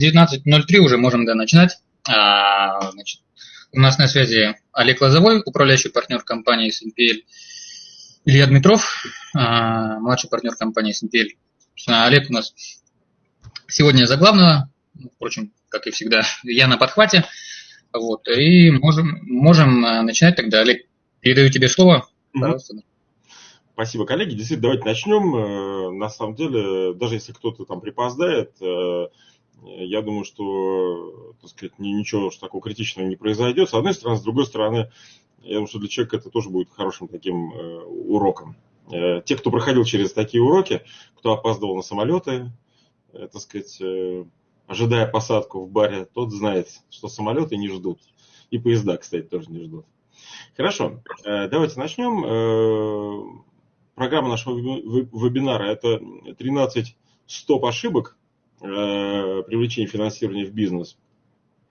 19.03 уже можем да, начинать. А, значит, у нас на связи Олег Лозовой, управляющий партнер компании SNPL, Илья Дмитров, а, младший партнер компании SNPL. Олег у нас сегодня за главного, впрочем, как и всегда, я на подхвате. Вот, и можем, можем а, начинать тогда. Олег, передаю тебе слово. Пожалуйста. Спасибо, коллеги. Действительно, давайте начнем. Э, на самом деле, даже если кто-то там припоздает, э, я думаю, что, так сказать, ничего уж такого критичного не произойдет. С одной стороны, с другой стороны, я думаю, что для человека это тоже будет хорошим таким э, уроком. Э, те, кто проходил через такие уроки, кто опаздывал на самолеты, э, так сказать, э, ожидая посадку в баре, тот знает, что самолеты не ждут. И поезда, кстати, тоже не ждут. Хорошо, э, давайте начнем. Э, программа нашего вебинара – это 13 стоп ошибок, Э, привлечения финансирования в бизнес.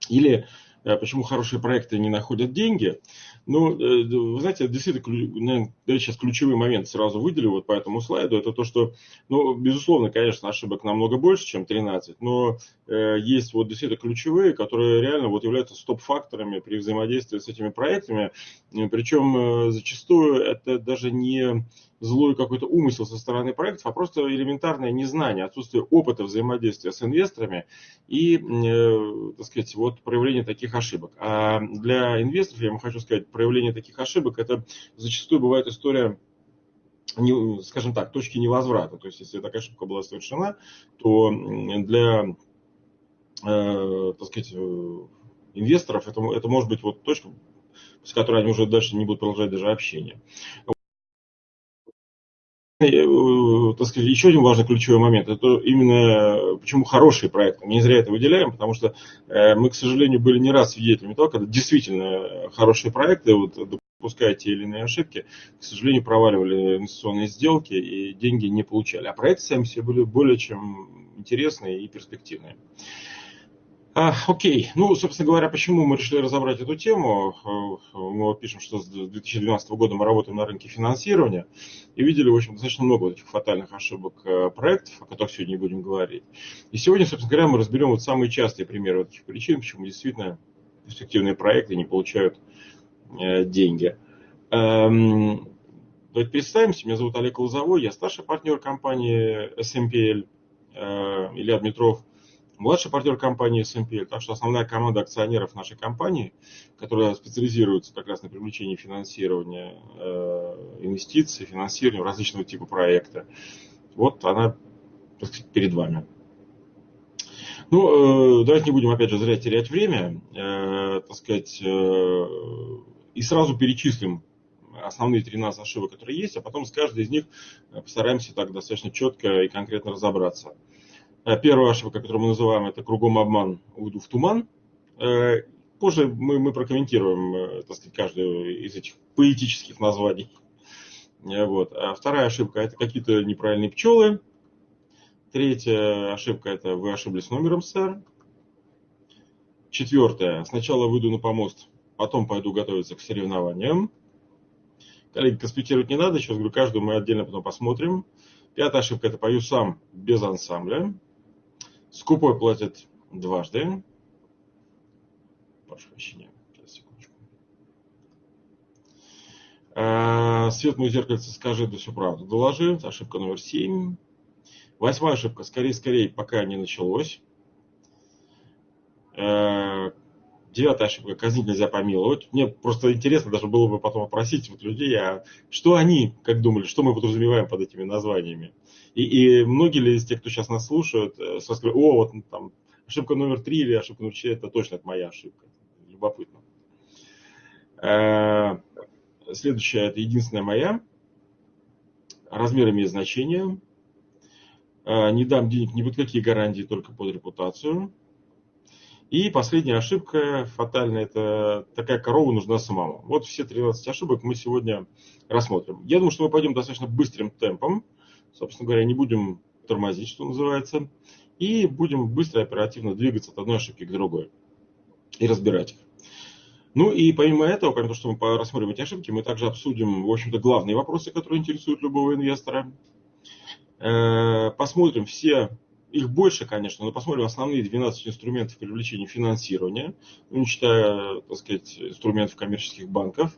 Или э, почему хорошие проекты не находят деньги. Ну, э, вы знаете, действительно, наверное, сейчас ключевой момент сразу выделю вот по этому слайду. Это то, что, ну, безусловно, конечно, ошибок намного больше, чем 13, но э, есть вот действительно ключевые, которые реально вот являются стоп-факторами при взаимодействии с этими проектами. Причем э, зачастую это даже не злой какой-то умысел со стороны проектов, а просто элементарное незнание, отсутствие опыта взаимодействия с инвесторами и, э, так сказать, вот проявление таких ошибок. А для инвесторов, я вам хочу сказать, проявление таких ошибок, это зачастую бывает история не, скажем так, точки невозврата. То есть, если такая ошибка была совершена, то для, э, так сказать, э, инвесторов это, это может быть вот точка, с которой они уже дальше не будут продолжать даже общение. Э, так сказать, еще один важный ключевой момент, это именно почему хорошие проекты. Мы не зря это выделяем, потому что э, мы, к сожалению, были не раз свидетелями того, когда действительно хорошие проекты, вот, допуская те или иные ошибки, к сожалению, проваливали инвестиционные сделки и деньги не получали. А проекты сами все были более чем интересные и перспективные. А, окей, ну, собственно говоря, почему мы решили разобрать эту тему? Мы пишем, что с 2012 года мы работаем на рынке финансирования и видели, в общем, достаточно много вот этих фатальных ошибок э, проектов, о которых сегодня не будем говорить. И сегодня, собственно говоря, мы разберем вот самые частые примеры вот этих причин, почему действительно перспективные проекты не получают э, деньги. Эм, давайте представимся. Меня зовут Олег Лозовой, я старший партнер компании SMPL, э, Илья Дмитров – младший партнер компании SMPL. Так что основная команда акционеров нашей компании, которая специализируется как раз на привлечении финансирования э, инвестиций, финансирования различного типа проекта, вот она перед вами. Ну, э, давайте не будем, опять же, зря терять время, э, так сказать, и сразу перечислим основные 13 ошибок, которые есть, а потом с каждой из них постараемся так достаточно четко и конкретно разобраться. Э, первая ошибка, которую мы называем, это кругом обман, уйду в туман. Э, позже мы, мы прокомментируем, э, так сказать, каждую из этих поэтических названий. Вот. А вторая ошибка – это какие-то неправильные пчелы. Третья ошибка – это вы ошиблись номером, сэр. Четвертая – сначала выйду на помост, потом пойду готовиться к соревнованиям. Коллеги, конспектировать не надо, сейчас говорю, каждую мы отдельно потом посмотрим. Пятая ошибка – это пою сам без ансамбля. Скупой платит дважды. Прошу прощения. Сейчас, секундочку. А, свет мой зеркальце скажи, да всю правду доложи. Ошибка номер семь. Восьмая ошибка. Скорее, скорее, пока не началось. А, девятая ошибка. Казнить нельзя помиловать. Мне просто интересно даже было бы потом опросить вот людей, а что они, как думали, что мы подразумеваем под этими названиями. И, и многие ли из тех, кто сейчас нас слушают, э, сразу говорят, о, вот там ошибка номер три или ошибка номер четыре, это точно это моя ошибка. Любопытно. Э, следующая, это единственная моя. Размер имеет значение. Э, не дам денег ни под какие гарантии, только под репутацию. И последняя ошибка фатальная, это такая корова нужна самому. Вот все 13 ошибок мы сегодня рассмотрим. Я думаю, что мы пойдем достаточно быстрым темпом собственно говоря, не будем тормозить, что называется, и будем быстро и оперативно двигаться от одной ошибки к другой и разбирать их. Ну и помимо этого, помимо того, что мы рассмотрим эти ошибки, мы также обсудим, в общем-то, главные вопросы, которые интересуют любого инвестора. Э, посмотрим все их больше, конечно, но посмотрим основные 12 инструментов привлечения финансирования, ну, не считая, так сказать, инструментов коммерческих банков.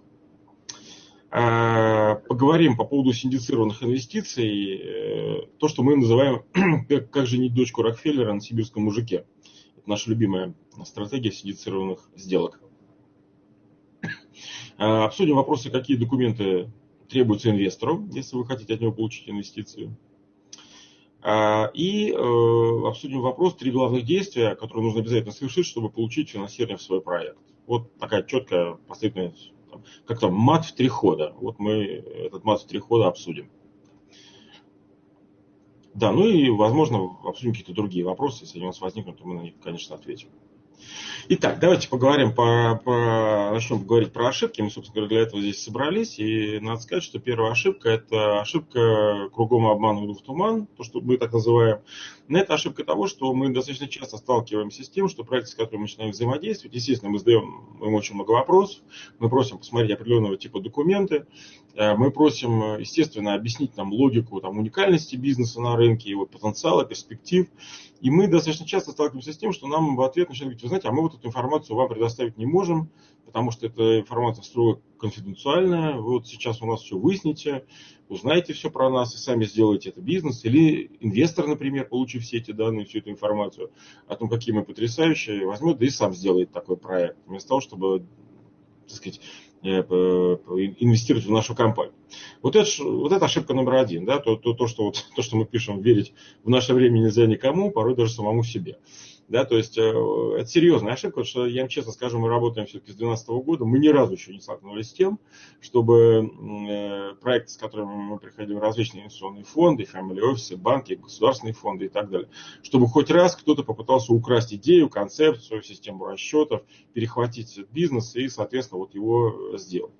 А, поговорим по поводу синдицированных инвестиций, э, то, что мы называем как, как женить дочку Рокфеллера на сибирском мужике. Это наша любимая стратегия синдицированных сделок. А, обсудим вопросы, какие документы требуются инвестору, если вы хотите от него получить инвестицию. И э, обсудим вопрос, три главных действия, которые нужно обязательно совершить, чтобы получить финансирование в свой проект. Вот такая четкая последовательность, как там, мат в три хода. Вот мы этот мат в три хода обсудим. Да, ну и, возможно, обсудим какие-то другие вопросы. Если они у нас возникнут, то мы на них, конечно, ответим. Итак, давайте поговорим, по, по, начнем говорить про ошибки. Мы, собственно говоря, для этого здесь собрались. И надо сказать, что первая ошибка – это ошибка кругом обман в туман, то, что мы так называем. Но это ошибка того, что мы достаточно часто сталкиваемся с тем, что проекты, с которыми мы начинаем взаимодействовать, естественно, мы задаем им очень много вопросов, мы просим посмотреть определенного типа документы, э, мы просим, естественно, объяснить нам логику там, уникальности бизнеса на рынке, его потенциала, перспектив. И мы достаточно часто сталкиваемся с тем, что нам в ответ начинают говорить, вы знаете, а мы вот эту информацию вам предоставить не можем, потому что эта информация строго конфиденциальная, вот сейчас у нас все выясните, узнаете все про нас и сами сделаете это бизнес. Или инвестор, например, получив все эти данные, всю эту информацию о том, какие мы потрясающие, возьмет да и сам сделает такой проект, вместо того, чтобы так сказать, Э, инвестировать в нашу компанию. Вот это, вот это ошибка номер один, да, то, то, то, что, вот, то, что мы пишем, верить в наше время нельзя никому, порой даже самому себе. Да, то есть э, это серьезная ошибка, потому что, я вам честно скажу, мы работаем все-таки с 2012 года, мы ни разу еще не столкнулись с тем, чтобы э, проекты, с которыми мы приходили различные инвестиционные фонды, family офисы, банки, государственные фонды и так далее, чтобы хоть раз кто-то попытался украсть идею, концепцию, систему расчетов, перехватить бизнес и, соответственно, вот его сделать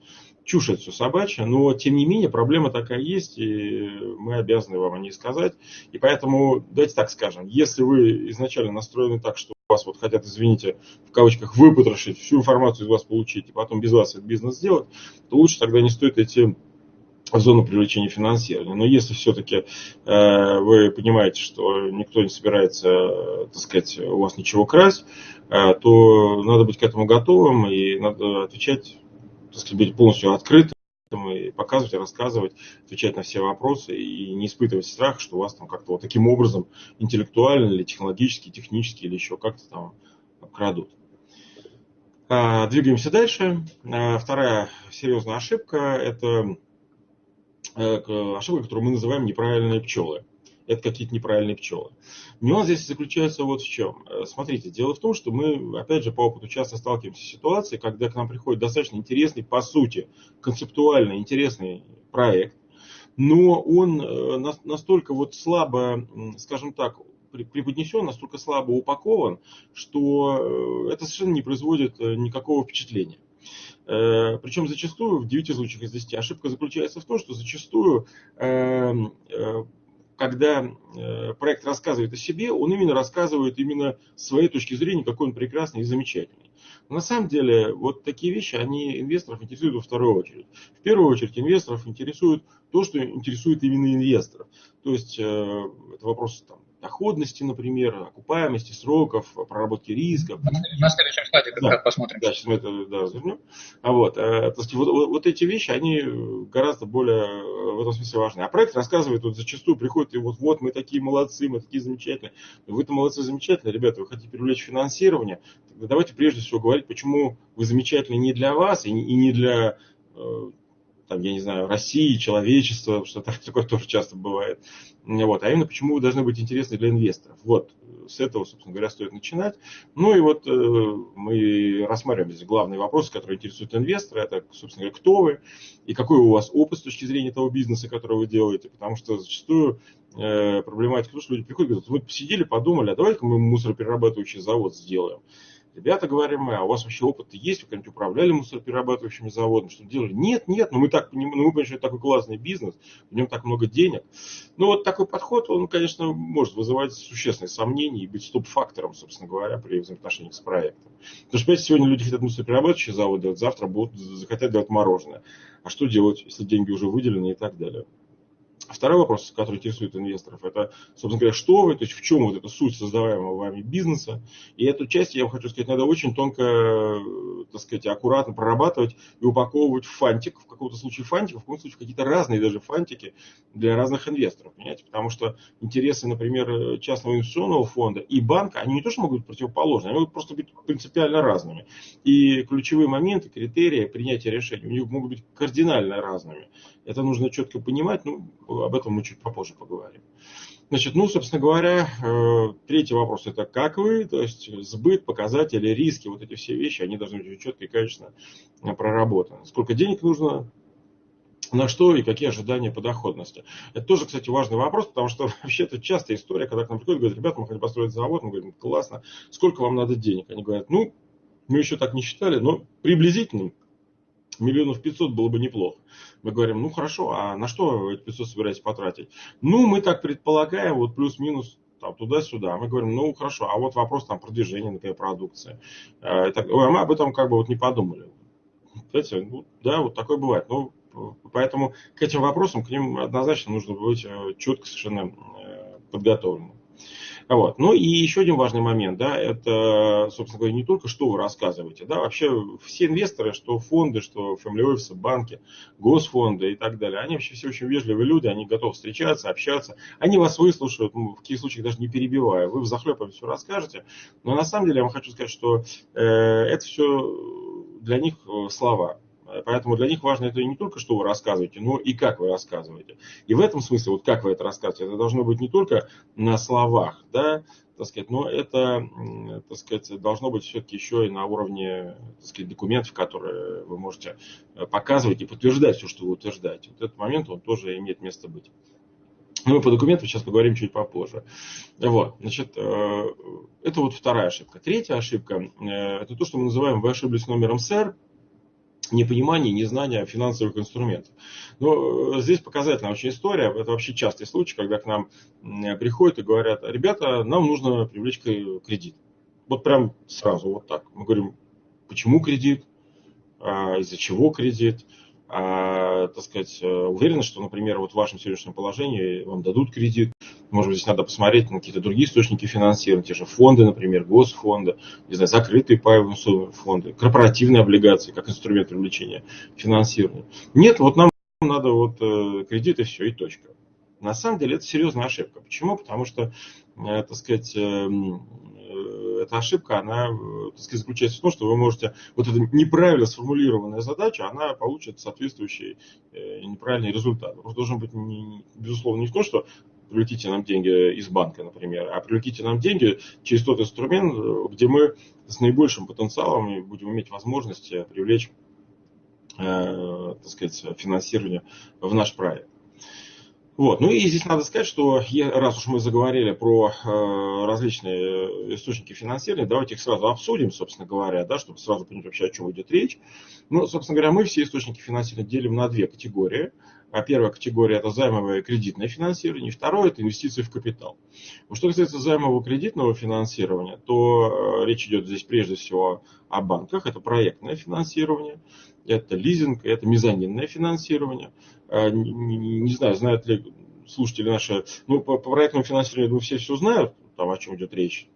чушь это все собачья, но тем не менее проблема такая есть, и мы обязаны вам о ней сказать. И поэтому, давайте так скажем, если вы изначально настроены так, что вас вот хотят, извините, в кавычках, выпотрошить, всю информацию из вас получить, и потом без вас этот бизнес сделать, то лучше тогда не стоит идти в зону привлечения финансирования. Но если все-таки э, вы понимаете, что никто не собирается, э, так сказать, у вас ничего красть, э, то надо быть к этому готовым и надо отвечать сказать, быть полностью открытым и показывать, рассказывать, отвечать на все вопросы и не испытывать страх, что вас там как-то вот таким образом интеллектуально или технологически, технически или еще как-то там обкрадут. А, двигаемся дальше. А, вторая серьезная ошибка – это э, ошибка, которую мы называем неправильные пчелы это какие-то неправильные пчелы. Нюанс здесь заключается вот в чем. Э, смотрите, дело в том, что мы, опять же, по опыту часто сталкиваемся с ситуацией, когда к нам приходит достаточно интересный, по сути, концептуально интересный проект, но он э, настолько вот слабо, скажем так, преподнесен, настолько слабо упакован, что э, это совершенно не производит никакого впечатления. Причем зачастую, в 9 случаях из 10, ошибка заключается в том, что зачастую эм, когда э, проект рассказывает о себе, он именно рассказывает именно своей точки зрения, какой он прекрасный и замечательный. Но на самом деле, вот такие вещи, они инвесторов интересуют во вторую очередь. В первую очередь, инвесторов интересует то, что интересует именно инвесторов. То есть, э, это вопрос там, доходности, например, окупаемости сроков, проработки рисков. На следующем слайде как да, раз посмотрим. Да, сейчас мы это да, развернем. А вот, э, то есть вот, вот, эти вещи, они гораздо более э, в этом смысле важны. А проект рассказывает, вот зачастую приходит, и вот, вот мы такие молодцы, мы такие замечательные. Вы-то молодцы, замечательные, ребята, вы хотите привлечь финансирование, тогда давайте прежде всего говорить, почему вы замечательны не для вас и не для э, там, я не знаю, России, человечества, что такое тоже часто бывает. Вот. А именно, почему вы должны быть интересны для инвесторов. Вот, с этого, собственно говоря, стоит начинать. Ну и вот э, мы рассматриваем здесь главные вопросы, которые интересуют инвестора. Это, собственно говоря, кто вы и какой у вас опыт с точки зрения того бизнеса, который вы делаете. Потому что зачастую э, проблематика, что люди приходят и говорят, мы посидели, подумали, а давай-ка мы мусороперерабатывающий завод сделаем. Ребята, говорим мы, а у вас вообще опыт есть? Вы когда-нибудь управляли мусороперерабатывающими заводами? Что делали? Нет, нет, но мы так ну, мы понимаем, что это такой классный бизнес, в нем так много денег. Ну, вот такой подход, он, конечно, может вызывать существенные сомнения и быть стоп-фактором, собственно говоря, при взаимоотношениях с проектом. Потому что, понимаете, сегодня люди хотят мусороперерабатывающие заводы делать, завтра будут захотят делать мороженое. А что делать, если деньги уже выделены и так далее? Второй вопрос, который интересует инвесторов, это, собственно говоря, что вы, то есть в чем вот эта суть создаваемого вами бизнеса. И эту часть, я вам хочу сказать, надо очень тонко, так сказать, аккуратно прорабатывать и упаковывать в фантик, в каком-то случае фантик, в каком-то случае какие-то разные даже фантики для разных инвесторов, понимаете? Потому что интересы, например, частного инвестиционного фонда и банка, они не то, что могут быть противоположны, они могут просто быть принципиально разными. И ключевые моменты, критерии принятия решений у них могут быть кардинально разными. Это нужно четко понимать, ну, об этом мы чуть попозже поговорим. Значит, ну, собственно говоря, э, третий вопрос это как вы, то есть сбыт, показатели, риски, вот эти все вещи, они должны быть четко и качественно проработаны. Сколько денег нужно, на что и какие ожидания по доходности. Это тоже, кстати, важный вопрос, потому что вообще это частая история, когда к нам приходят, говорят, ребята, мы хотим построить завод, мы говорим, классно, сколько вам надо денег? Они говорят, ну, мы еще так не считали, но приблизительно миллионов пятьсот было бы неплохо. Мы говорим, ну хорошо, а на что эти 500 собираетесь потратить? Ну, мы так предполагаем, вот плюс-минус там, туда-сюда. Мы говорим, ну хорошо, а вот вопрос там продвижения, например, продукции. Ой, а мы об этом как бы вот не подумали. Знаете, ну, да, вот такое бывает. Ну, поэтому к этим вопросам, к ним однозначно нужно быть э, четко совершенно э, подготовленным. Вот. Ну и еще один важный момент, да, это, собственно говоря, не только что вы рассказываете, да, вообще все инвесторы, что фонды, что family office, банки, госфонды и так далее, они вообще все очень вежливые люди, они готовы встречаться, общаться, они вас выслушают, ну, в каких случаях даже не перебивая, вы в захлеб все расскажете, но на самом деле я вам хочу сказать, что э, это все для них э, слова. Поэтому для них важно это не только, что вы рассказываете, но и как вы рассказываете. И в этом смысле, вот как вы это рассказываете, это должно быть не только на словах, да, так сказать, но это, так сказать, должно быть все-таки еще и на уровне, так сказать, документов, которые вы можете э, показывать и подтверждать все, что вы утверждаете. Вот этот момент, он тоже имеет место быть. Но мы по документам сейчас поговорим чуть попозже. Вот, значит, э, это вот вторая ошибка. Третья ошибка, э, это то, что мы называем «вы ошиблись номером СЭР», непонимание, незнание финансовых инструментов. Но э, здесь показательная очень история. Это вообще частый случай, когда к нам приходят и говорят, ребята, нам нужно привлечь кредит. Вот прям сразу вот так. Мы говорим, почему кредит, а, из-за чего кредит, а, так сказать, э, уверены, что, например, вот в вашем сегодняшнем положении вам дадут кредит. Может быть, здесь надо посмотреть на какие-то другие источники финансирования, те же фонды, например, госфонды, не знаю, закрытые паевые фонды, корпоративные облигации, как инструмент привлечения финансирования. Нет, вот нам надо вот э, кредит и все, и точка. На самом деле это серьезная ошибка. Почему? Потому что, э, так сказать, эм, эта ошибка, она так сказать, заключается в том, что вы можете, вот эта неправильно сформулированная задача, она получит соответствующий э, неправильный результат. Просто должен быть, не, безусловно, не в том, что привлеките нам деньги из банка, например, а привлеките нам деньги через тот инструмент, где мы с наибольшим потенциалом будем иметь возможность привлечь э, так сказать, финансирование в наш проект. Вот. Ну и здесь надо сказать, что раз уж мы заговорили про э, различные источники финансирования, давайте их сразу обсудим, собственно говоря, да, чтобы сразу понять вообще, о чем идет речь. Ну, собственно говоря, мы все источники финансирования делим на две категории. А первая категория – это займовое кредитное финансирование, второе – это инвестиции в капитал. Вот что касается займового кредитного финансирования, то э, речь идет здесь прежде всего о банках, это проектное финансирование, это лизинг, это мезонинное финансирование. Э, не, знаю, знают ли слушатели наши, ну, по, проектному финансированию, думаю, все все знают, там, о чем идет речь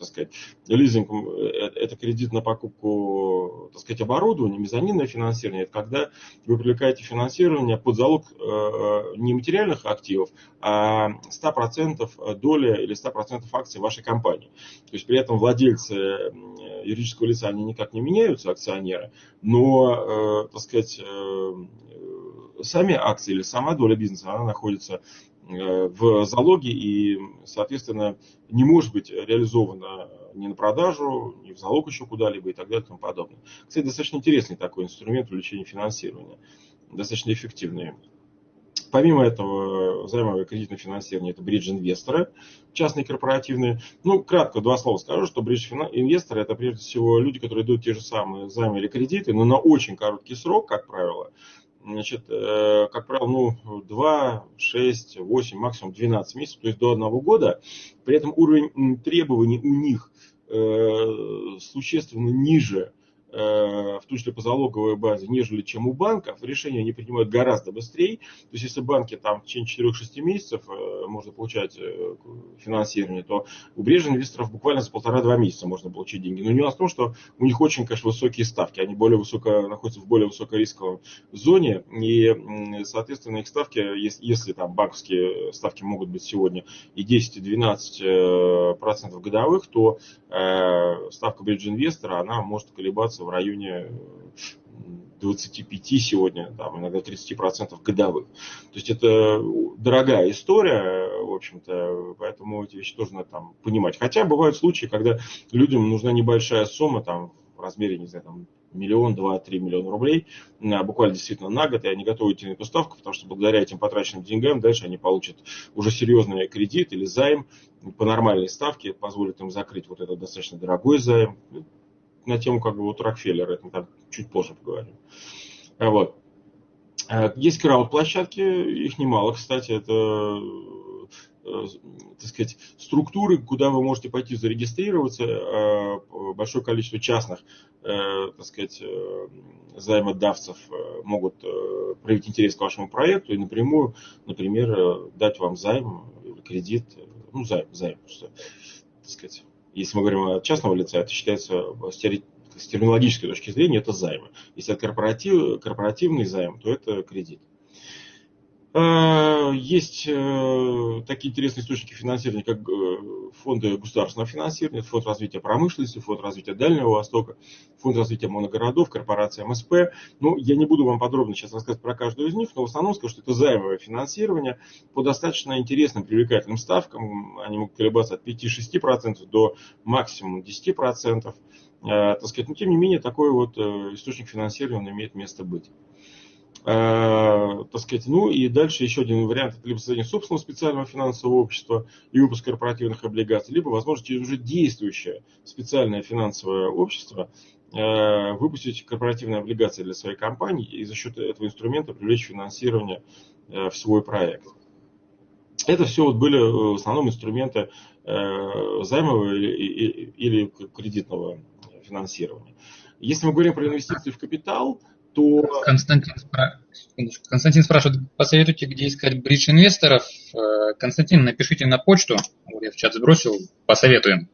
так сказать, лизинг э, – это кредит на покупку, так сказать, оборудования, мезонинное финансирование. Это когда вы привлекаете финансирование под залог э, не материальных активов, а 100% доли или 100% акций вашей компании. То есть при этом владельцы юридического лица, они никак не меняются, акционеры, но, так сказать, сами акции или сама доля бизнеса, она находится Э, в залоге и, соответственно, не может быть реализована ни на продажу, ни в залог еще куда-либо и так далее и тому подобное. Кстати, достаточно интересный такой инструмент увеличения финансирования, достаточно эффективный. Помимо этого, займовое кредитное финансирование – это бридж-инвесторы, частные корпоративные. Ну, кратко два слова скажу, что бридж-инвесторы – это прежде всего люди, которые дают те же самые займы или кредиты, но на очень короткий срок, как правило, значит, э, как правило, ну, 2, 6, 8, максимум 12 месяцев, то есть до одного года. При этом уровень требований у них э, существенно ниже в том числе по базе, нежели чем у банков. Решения они принимают гораздо быстрее. То есть, если банки там в течение 4-6 месяцев можно получать финансирование, то у биржи инвесторов буквально за полтора-два месяца можно получить деньги. Но нюанс в том, что у них очень, конечно, высокие ставки. Они более высоко, находятся в более высокорисковом зоне. И, соответственно, их ставки, если, если там банковские ставки могут быть сегодня и 10, и 12 э, процентов годовых, то э, ставка биржи-инвестора, она может колебаться в районе 25 сегодня, там, иногда 30% годовых. То есть это дорогая история, в общем-то, поэтому эти вещи тоже надо там понимать. Хотя бывают случаи, когда людям нужна небольшая сумма, там, в размере, не знаю, там, миллион, два, три миллиона рублей, буквально действительно на год, и они готовы идти на эту ставку, потому что благодаря этим потраченным деньгам дальше они получат уже серьезный кредит или займ по нормальной ставке, позволит им закрыть вот этот достаточно дорогой займ. На тему как бы вот Рокфеллера, это там чуть позже поговорим. А вот. А, есть крауд-площадки, их немало, кстати, это Э, так сказать, структуры, куда вы можете пойти зарегистрироваться, э, большое количество частных, э, так сказать, займодавцев могут проявить интерес к вашему проекту и напрямую, например, дать вам займ или кредит, ну, займ, займ, что, так сказать, если мы говорим о частного лица, это считается с терминологической точки зрения это займы. Если это корпоратив, корпоративный займ, то это кредит. Э, есть э, такие интересные источники финансирования, как э, фонды государственного финансирования, фонд развития промышленности, фонд развития Дальнего Востока, фонд развития моногородов, корпорация МСП. Ну, я не буду вам подробно сейчас рассказывать про каждую из них, но в основном скажу, что это займовое финансирование по достаточно интересным, привлекательным ставкам. Они могут колебаться от 5-6% до максимум 10%. Так сказать, но тем не менее, такой вот источник финансирования имеет место быть. Э, так сказать, ну и дальше еще один вариант, это либо создание собственного специального финансового общества и выпуск корпоративных облигаций, либо, возможно, через уже действующее специальное финансовое общество э, выпустить корпоративные облигации для своей компании и за счет этого инструмента привлечь финансирование э, в свой проект. Это все вот были в основном инструменты займового или кредитного финансирования. Если мы говорим про инвестиции в капитал, то... Константин, спра... Константин спрашивает, посоветуйте, где искать бридж инвесторов. Э, Константин, напишите на почту, я в чат сбросил, посоветуем.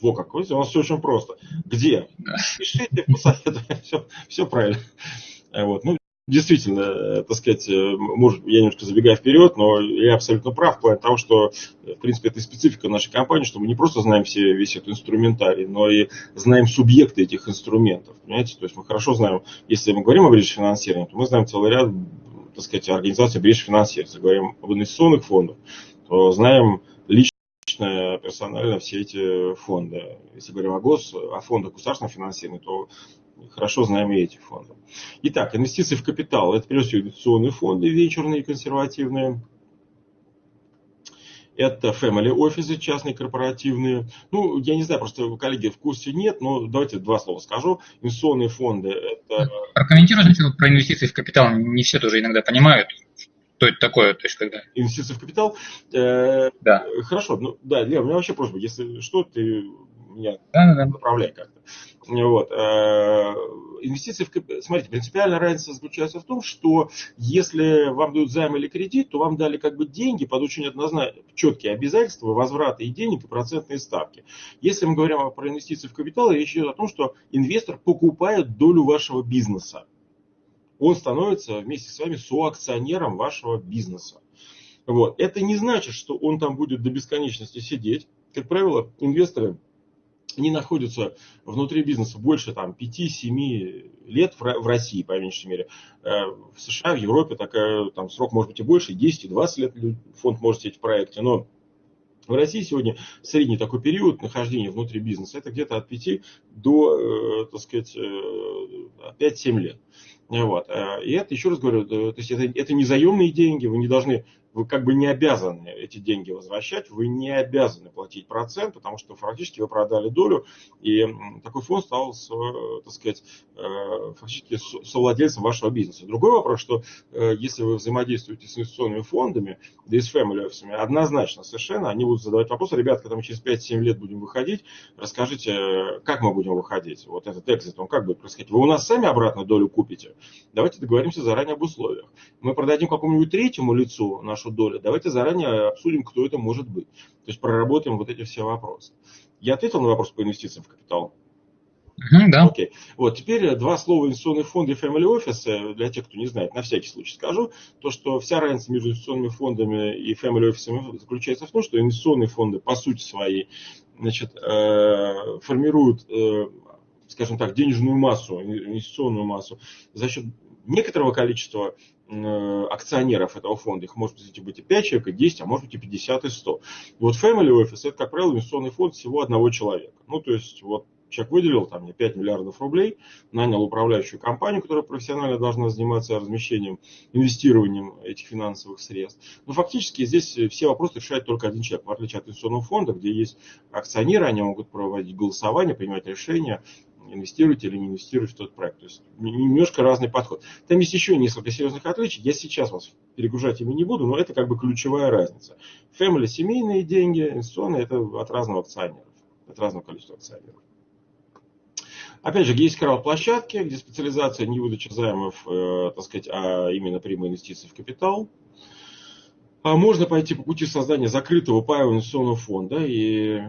Во как, у вас все очень просто. Где? Пишите, посоветуем, все, все правильно. Вот. Ну, действительно, э, так сказать, э, может, я немножко забегаю вперед, но я абсолютно прав в плане того, что, в принципе, это специфика нашей компании, что мы не просто знаем все, весь этот инструментарий, но и знаем субъекты этих инструментов. Понимаете? То есть мы хорошо знаем, если мы говорим о бридж финансировании, то мы знаем целый ряд, так сказать, организаций бридж финансирования. Если говорим об инвестиционных фондах, то знаем лично персонально все эти фонды. Если говорим о гос, о фондах государственного финансирования, то хорошо знаем и эти фонды. Итак, инвестиции в капитал. Это прежде всего инвестиционные фонды, вечерные, консервативные. Это family офисы, частные, корпоративные. Ну, я не знаю, просто коллеги в курсе нет, но давайте два слова скажу. Инвестиционные фонды это... Прокомментируйте про инвестиции в капитал. Не все тоже иногда понимают, что это такое, то есть когда... Инвестиции в капитал? Э, да. Хорошо, ну да, Лев, у меня вообще просьба, если что, ты меня да, да, направляй как-то. Вот. Э, инвестиции в. Смотрите, принципиальная разница заключается в том, что если вам дают займ или кредит, то вам дали как бы деньги под очень однозначно четкие обязательства возврата и денег и процентные ставки. Если мы говорим про инвестиции в капитал, речь идет о том, что инвестор покупает долю вашего бизнеса. Он становится вместе с вами соакционером вашего бизнеса. Вот. Это не значит, что он там будет до бесконечности сидеть. Как правило, инвесторы они находятся внутри бизнеса больше там, 5-7 лет в России, по меньшей мере. Э, в США, в Европе такая, там, срок может быть и больше, и 10, и 20 лет фонд может сидеть в проекте. Но в России сегодня средний такой период нахождения внутри бизнеса это где-то от 5 до, э, так сказать, 5-7 э, лет. Вот. И это, еще раз говорю, то есть это, это не заемные деньги, вы не должны вы как бы не обязаны эти деньги возвращать, вы не обязаны платить процент, потому что фактически вы продали долю, и такой фонд стал, так сказать, фактически совладельцем вашего бизнеса. Другой вопрос, что если вы взаимодействуете с инвестиционными фондами, да и с family офисами, однозначно совершенно они будут задавать вопросы, ребят, когда мы через 5-7 лет будем выходить, расскажите, как мы будем выходить, вот этот экзит, он как будет происходить. Вы у нас сами обратно долю купите? Давайте договоримся заранее об условиях. Мы продадим какому-нибудь третьему лицу нашу долю, давайте заранее обсудим, кто это может быть. То есть проработаем вот эти все вопросы. Я ответил на вопрос по инвестициям в капитал? Mm-hmm, да. Окей. Вот, теперь два слова инвестиционные фонды и family office. Для тех, кто не знает, на всякий случай скажу. То, что вся разница между инвестиционными фондами и family office заключается в том, что инвестиционные фонды по сути своей значит, э, формируют, э, скажем так, денежную массу, инвестиционную массу за счет некоторого количества э, акционеров этого фонда, их может быть и 5 человек, и 10, а может быть и 50, и 100. вот Family Office это, как правило, инвестиционный фонд всего одного человека. Ну, то есть, вот Человек выделил там, мне 5 миллиардов рублей, нанял управляющую компанию, которая профессионально должна заниматься размещением, инвестированием этих финансовых средств. Но фактически здесь все вопросы решает только один человек, в отличие от инвестиционного фонда, где есть акционеры, они могут проводить голосование, принимать решения, инвестировать или не инвестировать в тот проект. То есть немножко разный подход. Там есть еще несколько серьезных отличий. Я сейчас вас перегружать ими не буду, но это как бы ключевая разница. Family семейные деньги, инвестиционные это от разного акционеров, от разного количества акционеров. Опять же, есть крауд-площадки, где специализация не выдача займов, э, так сказать, а именно прямые инвестиции в капитал. А можно пойти по пути создания закрытого паевого инвестиционного фонда и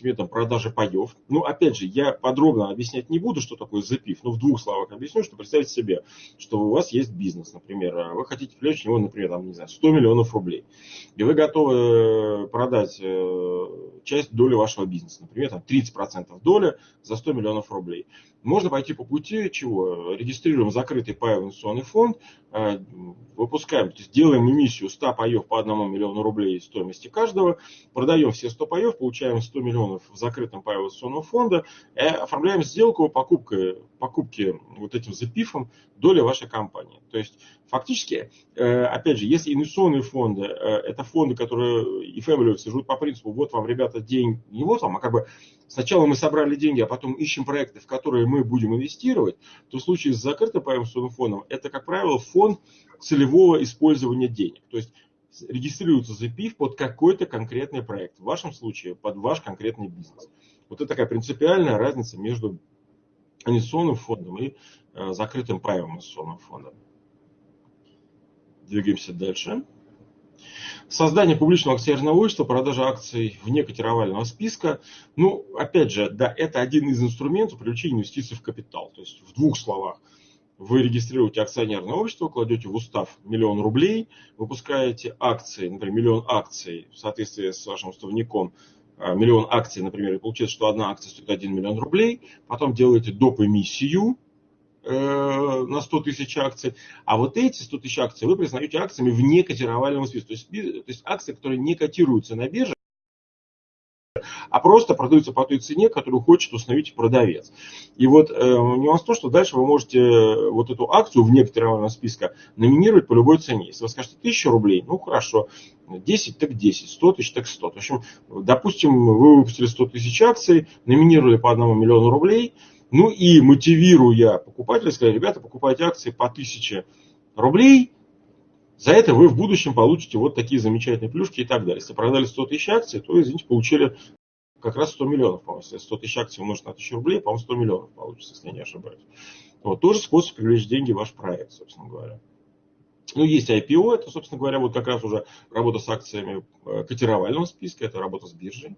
методом продажи паев. Ну, опять же, я подробно объяснять не буду, что такое запив, но в двух словах объясню, что представьте себе, что у вас есть бизнес, например, а вы хотите привлечь в него, например, там, не знаю, 100 миллионов рублей, и вы готовы э, продать э, часть доли вашего бизнеса, например, там 30% доли за 100 миллионов рублей. Можно пойти по пути чего? Регистрируем закрытый паевый инвестиционный фонд, э, выпускаем, то есть делаем эмиссию 100 паев по 1 миллиону рублей стоимости каждого, продаем все 100 паев, получаем 100 миллионов в закрытом паевом инвестиционном фонде, и оформляем сделку покупкой, покупки вот этим запифом доли вашей компании. То есть фактически, э, опять же, если инвестиционные фонды, э, это фонды, которые и family живут по принципу, вот вам, ребята, день, не вот вам, а как бы сначала мы собрали деньги, а потом ищем проекты, в которые мы будем инвестировать, то в случае с закрытым инвестиционным фондом, это, как правило, фонд целевого использования денег. То есть регистрируется запив под какой-то конкретный проект. В вашем случае под ваш конкретный бизнес. Вот это такая принципиальная разница между инвестиционным фондом и э, закрытым паевым инвестиционным фондом. Двигаемся дальше. Создание публичного акционерного общества, продажа акций вне котировального списка. Ну, опять же, да, это один из инструментов привлечения инвестиций в капитал. То есть, в двух словах. Вы регистрируете акционерное общество, кладете в устав миллион рублей, выпускаете акции, например, миллион акций в соответствии с вашим уставником, а, миллион акций, например, и получается, что одна акция стоит 1 миллион рублей, потом делаете доп. эмиссию, на 100 тысяч акций, а вот эти 100 тысяч акций вы признаете акциями вне котировального списка. То есть, то есть акции, которые не котируются на бирже, а просто продаются по той цене, которую хочет установить продавец. И вот э, нюанс в том, что дальше вы можете э, вот эту акцию вне котировального списка номинировать по любой цене. Если вы скажете 1000 рублей, ну хорошо, 10 так 10, 100 тысяч так 100. В общем, допустим, вы выпустили 100 тысяч акций, номинировали по 1 миллиону рублей – ну и мотивируя покупателя, сказали, ребята, покупайте акции по 1000 рублей, за это вы в будущем получите вот такие замечательные плюшки и так далее. Если продали 100 тысяч акций, то, извините, получили как раз 100 миллионов, по-моему. Если 100 тысяч акций умножить на 1000 рублей, по-моему, 100 миллионов получится, если я не ошибаюсь. Вот тоже способ привлечь деньги в ваш проект, собственно говоря. Ну, есть IPO, это, собственно говоря, вот как раз уже работа с акциями э, котировального списка, это работа с биржей.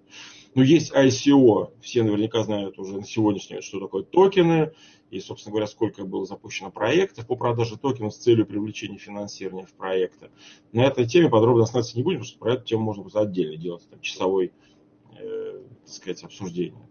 Ну, есть ICO, все наверняка знают уже на сегодняшний что такое токены, и, собственно говоря, сколько было запущено проектов по продаже токенов с целью привлечения финансирования в проекты. На этой теме подробно остановиться не будем, потому что про эту тему можно просто отдельно делать, там, часовой, э, так сказать, обсуждение.